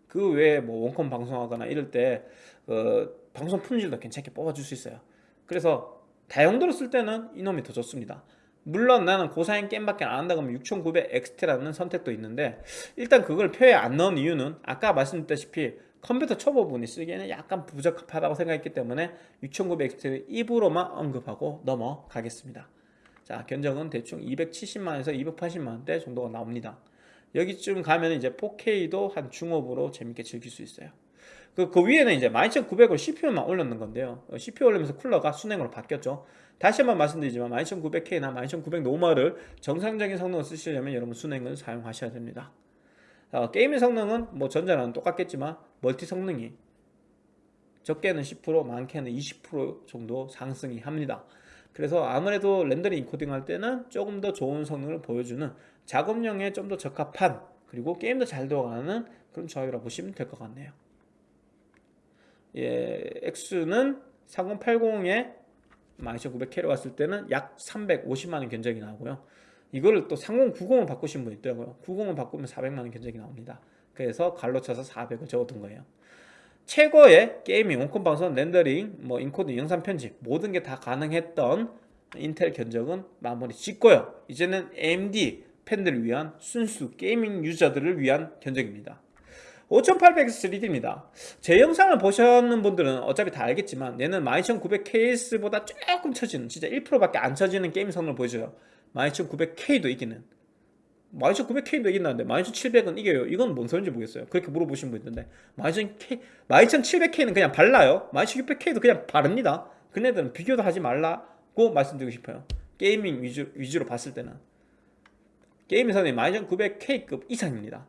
그 외에 뭐 원컴 방송하거나 이럴 때 어, 방송 품질도 괜찮게 뽑아줄 수 있어요. 그래서 다용도로 쓸 때는 이놈이 더 좋습니다. 물론 나는 고사양 게임밖에 안 한다 그러면 6900 XT라는 선택도 있는데 일단 그걸 표에 안 넣은 이유는 아까 말씀드렸다시피 컴퓨터 초보 분이 쓰기에는 약간 부적합하다고 생각했기 때문에 6900 XT를 입으로만 언급하고 넘어가겠습니다 자 견적은 대충 270만원에서 280만원대 정도가 나옵니다. 여기쯤 가면 이제 4K도 한 중업으로 재밌게 즐길 수 있어요. 그, 그 위에는 이제 12900을 CPU만 올렸는 건데요. CPU 올리면서 쿨러가 순행으로 바뀌었죠. 다시 한번 말씀드리지만 12900K나 12900 normal을 정상적인 성능을 쓰시려면 여러분 수랭을 사용하셔야 됩니다. 어, 게임의 성능은 뭐 전자랑 똑같겠지만 멀티 성능이 적게는 10% 많게는 20% 정도 상승이 합니다 그래서 아무래도 rendering encoding 할 때는 조금 더 좋은 성능을 보여주는 작업용에 좀 더 적합한 그리고 게임도 잘 돌아가는 그런 조합이라 보시면 될 것 같네요. 예, X는 3080에 12900K로 갔을 때는 약 350만원 견적이 나오고요. 이거를 또 3090을 바꾸신 분 있더라고요. 90을 바꾸면 400만원 견적이 나옵니다. 그래서 가로 쳐서 400을 적어둔 거예요 최고의 gaming, 원컴 방송, 렌더링, 뭐 인코딩, 영상 편집 모든 게 다 가능했던 인텔 견적은 마무리 짓고요. 이제는 AMD 팬들을 위한 순수 gaming 유저들을 위한 견적입니다. 5800X 3D입니다 제 영상을 보셨는 분들은 어차피 다 알겠지만 얘는 12900KS보다 조금 처지는 진짜 1%밖에 안 처지는 게임 성능을 보여줘요 12900K도 이기는 12900K도 이긴다는데 12700은 이겨요. 이건 뭔 소린지 모르겠어요. 그렇게 물어보신 분 있는데 12700K, 12700K는 그냥 발라요. 12600K도 그냥 바릅니다. 그네들은 비교도 하지 말라고 말씀드리고 싶어요. 게이밍 위주, 위주로 봤을 때는. 성능이 12900K급 이상입니다.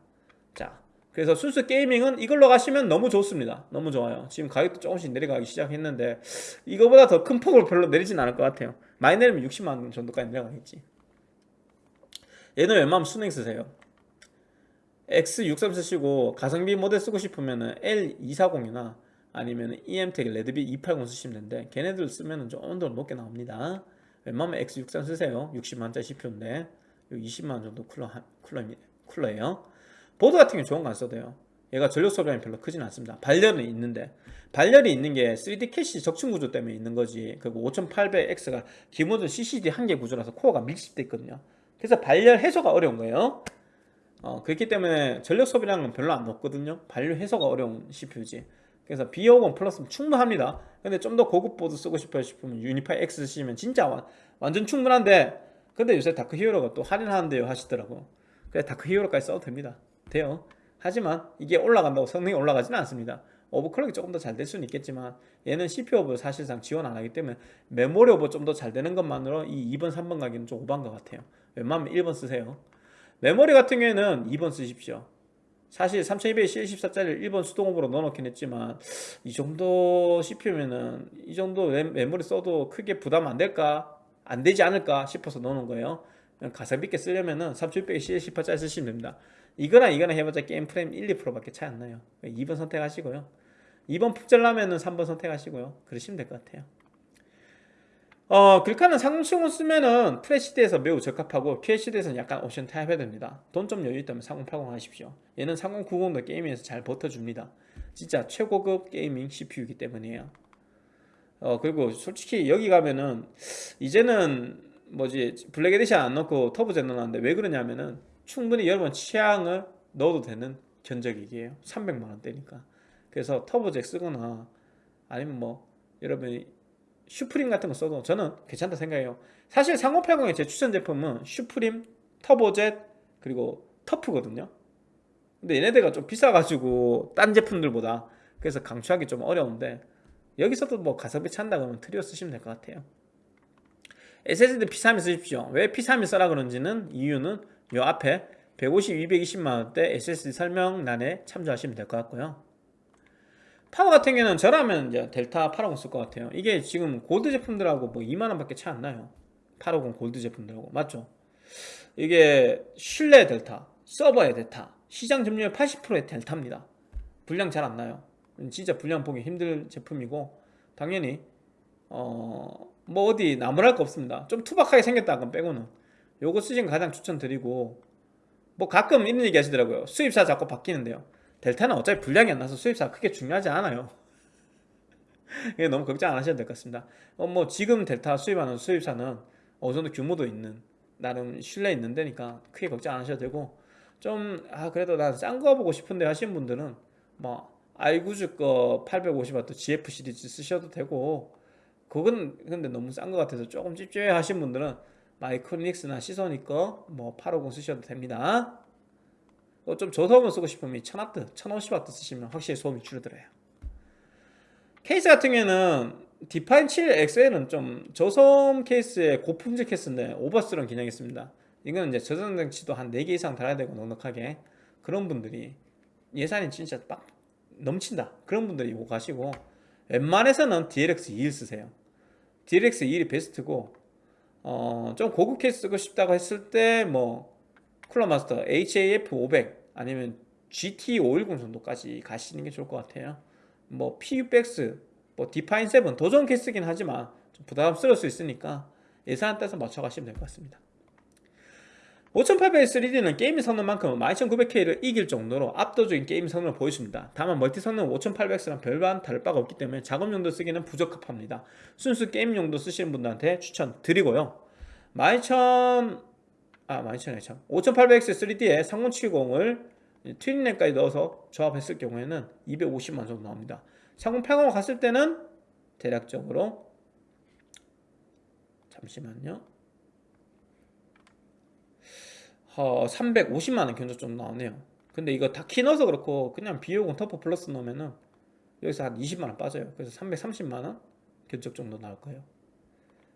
자 그래서 순수 게이밍은 이걸로 가시면 너무 좋습니다. 너무 좋아요. 지금 가격도 조금씩 내려가기 시작했는데 이거보다 더 큰 폭으로 별로 내리진 않을 것 같아요. 많이 내리면 60만원 정도까지 내려가겠지 얘는 웬만하면 순행 쓰세요? X63 쓰시고 가성비 모델 쓰고 싶으면 L240이나 아니면 EM텍 레드비 280 쓰시면 되는데 걔네들 쓰면 좀더 높게 나옵니다. 웬만하면 X63 쓰세요? 60만원짜리 CPU인데 20만원 정도 쿨러, 쿨러입니다. 쿨러예요. 보드 같은 게 좋은 거 안 써도 돼요. 얘가 전력 소비량이 별로 크진 않습니다. 발열은 있는데. 발열이 있는 게 3D 캐시 적층 구조 때문에 있는 거지. 그리고 5800X가 기본적으로 CCD 한 개 구조라서 코어가 밀집돼 있거든요 그래서 발열 해소가 어려운 거예요. 어, 그렇기 때문에 전력 소비량은 별로 안 높거든요. 발열 해소가 어려운 CPU지. 그래서 B50 플러스는 충분합니다. 근데 좀 더 고급 보드 쓰고 싶어 싶으면 유니파이 X 쓰시면 진짜 완, 완전 충분한데 근데 요새 다크 히어로가 또 할인하는데요 하시더라고 그래 다크 히어로까지 써도 됩니다. 돼요. 하지만 이게 올라간다고 성능이 올라가지는 않습니다. 오버클럭이 조금 더 잘 될 수는 있겠지만 얘는 CPU 오버 사실상 지원 안 하기 때문에 메모리 오버 좀 더 잘 되는 것만으로 이 2번 3번 가기는 좀 오반 것 같아요 웬만하면 1번 쓰세요. 메모리 같은 경우에는 2번 쓰십시오. 사실 3214짜리를 1번 수동으로 넣어놓긴 했지만 이 정도 CPU면은 이 정도 메모리 써도 크게 부담 안 될까? 안 되지 않을까 싶어서 넣어놓은 거예요. 가성비 있게 쓰려면은 3600CL18짜리 쓰시면 됩니다. 이거나 이거나 해봤자 게임 프레임 1, 2%밖에 차이 안 나요. 2번 선택하시고요. 2번 푹 잘라면은 3번 선택하시고요. 그러시면 될 것 같아요 어, 글카는 상공층을 쓰면은 FHD에서 매우 적합하고 QHD에서는 약간 옵션 타협해야 됩니다. 돈 좀 여유 있다면 3080 하십시오. 얘는 3090도 gaming에서 잘 버텨줍니다. 진짜 최고급 gaming CPU이기 때문이에요. 어 그리고 솔직히 여기 가면은 이제는 뭐지 블랙 에디션 안 넣고 터보 젯 넣었는데 왜 그러냐면은 충분히 여러분 취향을 넣어도 되는 견적이에요. 300만원대니까. 그래서 터보 젯 쓰거나 아니면 뭐 여러분이 슈프림 같은 거 써도 저는 괜찮다 생각해요. 사실 3080의 제 추천 제품은 슈프림, 터보젯 그리고 터프거든요. 근데 얘네들가 좀 비싸가지고 딴 제품들보다 그래서 강추하기 좀 어려운데 여기서도 뭐 가성비 찾는다 그러면 트리오 쓰시면 될 것 같아요. SSD P31 쓰십시오. 왜 P31 써라 그런지는 이유는 요 앞에 150, 220만원대 SSD 설명란에 참조하시면 될 것 같고요 파워 같은 경우는 저라면 이제 델타 850쓸것 같아요. 이게 지금 골드 제품들하고 뭐 2만원 밖에 차이 안 나요. 850 골드 제품들하고. 맞죠? 이게 실내 델타 서버의 델타 시장 점유율 80%의 델타입니다. 불량 잘 안 나요. 진짜 불량 보기 힘들 제품이고 당연히 어 뭐 어디 나무랄 거 없습니다. 좀 투박하게 생겼다 건 빼고는. 요거 쓰신 가장 추천드리고 뭐 가끔 이런 얘기 하시더라고요. 수입사 자꾸 바뀌는데요 델타는 어차피 불량이 안 나서 수입사 크게 중요하지 않아요. 너무 걱정 안 하셔도 될 것 같습니다. 어, 뭐 지금 델타 수입하는 수입사는 어느 정도 규모도 있는 나름 신뢰 있는 데니까 크게 걱정 안 하셔도 되고 좀 아 그래도 난 싼 거 보고 싶은데 하시는 분들은 뭐 아이구즈 거 850W GF 시리즈 쓰셔도 되고 그건 근데 너무 싼거 같아서 조금 찝찝해 하신 분들은 마이크로닉스나 시소닉 거 뭐 850 쓰셔도 됩니다 어, 좀 저소음을 쓰고 싶으면 1000W, 1050W 쓰시면 확실히 소음이 줄어들어요. 케이스 같은 경우에는 디파인 7 XL은 좀 저소음 케이스의 고품질 케이스인데 오버스런 기능이 있습니다. 이거는 이제 저전장치도 한 4개 이상 달아야 되고 넉넉하게 그런 분들이 예산이 진짜 빡 넘친다. 그런 분들이 이거 가시고 웬만해서는 DLX 21 쓰세요. DLX 21이 베스트고 어, 좀 고급 케이스 쓰고 싶다고 했을 때 뭐 쿨러 마스터 HAF 500 아니면 GT 510 정도까지 가시는 게 좋을 것 같아요 뭐 PUBX 뭐 디파인 7 도전 케이스긴 하지만 좀 부담스러울 수 있으니까 예산 따라서 맞춰 가시면 될 것 같습니다 5800 3D는 게임 성능만큼 12900K를 이길 정도로 압도적인 게임 성능을 보여줍니다. 다만 멀티 성능 5800X랑 별반 다를 바가 없기 때문에 작업 용도 쓰기는 부적합합니다. 순수 게임 용도 쓰시는 분들한테 추천드리고요. 12000... 아 12000이 참 5800X 3D에 3070을 트윈넷까지 넣어서 조합했을 경우에는 250만 정도 나옵니다. 3080을 갔을 때는 대략적으로 잠시만요. 어, 350만 원 견적 정도 나오네요. 근데 이거 다크 넣어서 그렇고 그냥 B50 터프 플러스 넣으면은 여기서 한 20만 원 빠져요. 그래서 330만 원 견적 정도 나올 거예요.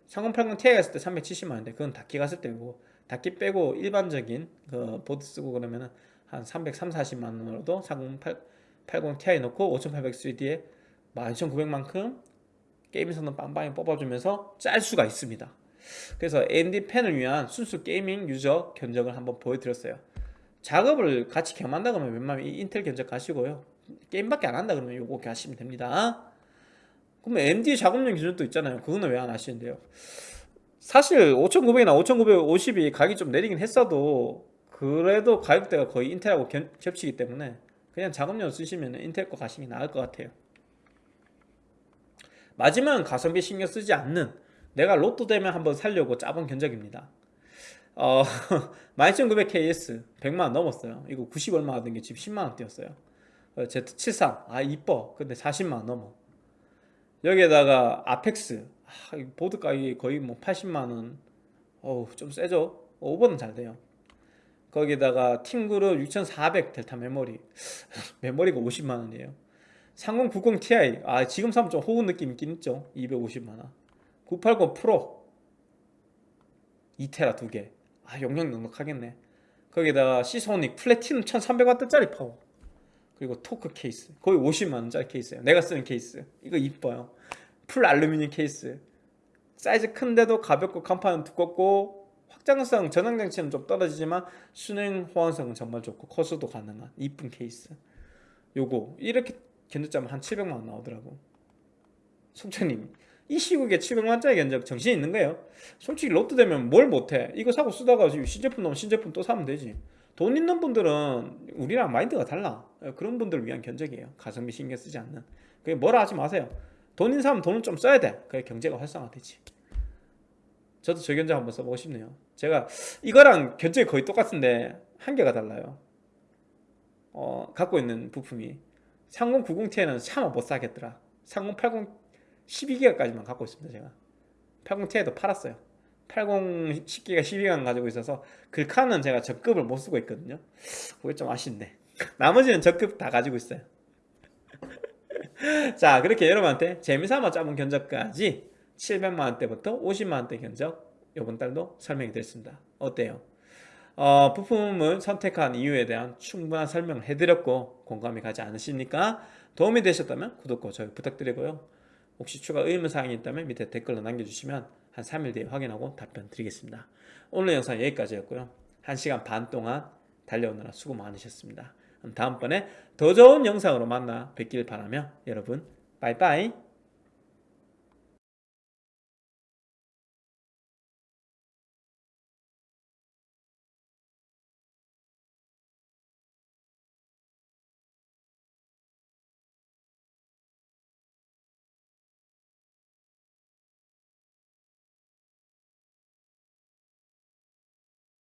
3080 Ti 갔을 때 370만 원인데 그건 다크 갔을 때고 다크 빼고 일반적인 그 보드 쓰고 그러면은 한 330, 40만 원으로도 3080 Ti 넣고 5800 3D에 12900만큼 게임에서는 빵빵히 뽑아주면서 짤 수가 있습니다. 그래서 AMD 펜을 위한 순수 게이밍 유저 견적을 한번 보여드렸어요. 작업을 같이 겸한다 그러면 웬만하면 이 인텔 견적 가시고요. 게임밖에 안 한다 그러면 요거 가시면 됩니다. 그러면 AMD 작업용 기준도 있잖아요. 그거는 왜 안 하시는데요? 사실 5,900이나 5,950이 가격이 좀 내리긴 했어도 그래도 가격대가 거의 인텔하고 견- 겹치기 때문에 그냥 작업용 쓰시면 인텔 거 가시는 게 나을 것 같아요. 마지막은 가성비 신경 쓰지 않는 내가 로또 되면 한번 살려고 짜본 견적입니다. 어, 12900KS 100만원 넘었어요. 이거 90 얼마 하던 게 지금 10만원 뛰었어요. 어, Z73 아 이뻐 근데 40만원 넘어 여기에다가 아펙스 아, 이 보드 가격이 거의 뭐 80만원. 어우 좀 세죠? 오버는 잘 돼요. 거기다가 팀그룹 6400 델타 메모리. 메모리가 50만원이에요. 3090 Ti 아 지금 사면 좀 호구 느낌 있긴 있죠? 250만원. 980 프로. 2테라 두개. 아 용량 넉넉하겠네. 거기다가 시소닉 플래티넘 1300W짜리 파워. 그리고 토크 케이스. 거의 50만원짜리 케이스예요. 내가 쓰는 케이스. 이거 이뻐요 풀 알루미늄 케이스. 사이즈 큰데도 가볍고 강판은 두껍고 확장성 전원장치는 좀 떨어지지만 순행 호환성은 정말 좋고 커서도 가능한 이쁜 케이스. 요거 이렇게 견적자면 한 700만원 나오더라고. 속자님 이 시국에 700만원짜리 견적 정신 있는 거예요? 솔직히 로또 되면 뭘 못해? 이거 사고 쓰다가 신제품 나오면 신제품 또 사면 되지. 돈 있는 분들은 우리랑 마인드가 달라. 그런 분들을 위한 견적이에요. 가성비 신경 쓰지 않는. 그게 뭐라 하지 마세요 돈 있는 사람은 돈을 좀 써야 돼. 그래 경제가 활성화되지. 저도 저 견적 한번 써보고 싶네요. 제가 이거랑 견적이 거의 똑같은데 한계가 달라요. 어, 갖고 있는 부품이. 3090ti는 차마 못 사겠더라. 3080 12기가까지만 갖고 있습니다 제가. 80ti도 팔았어요. 80 10기가 12기가 가지고 있어서 글카는 제가 적급을 못 쓰고 있거든요. 그게 좀 아쉽네. 나머지는 적급 다 가지고 있어요 자 그렇게 여러분한테 재미삼아 짜본 견적까지 700만원대부터 50만원대 견적 이번 달도 설명이 됐습니다. 어때요? 어, 부품을 선택한 이유에 대한 충분한 설명을 해드렸고 공감이 가지 않으십니까? 도움이 되셨다면 구독과 좋아요 부탁드리고요. 혹시 추가 의문사항이 있다면 밑에 댓글로 남겨주시면 한 3일 뒤에 확인하고 답변 드리겠습니다. 오늘 영상 여기까지였고요. 1시간 반 동안 달려오느라 수고 많으셨습니다 다음번에 더 좋은 영상으로 만나 뵙길 바라며 여러분 빠이빠이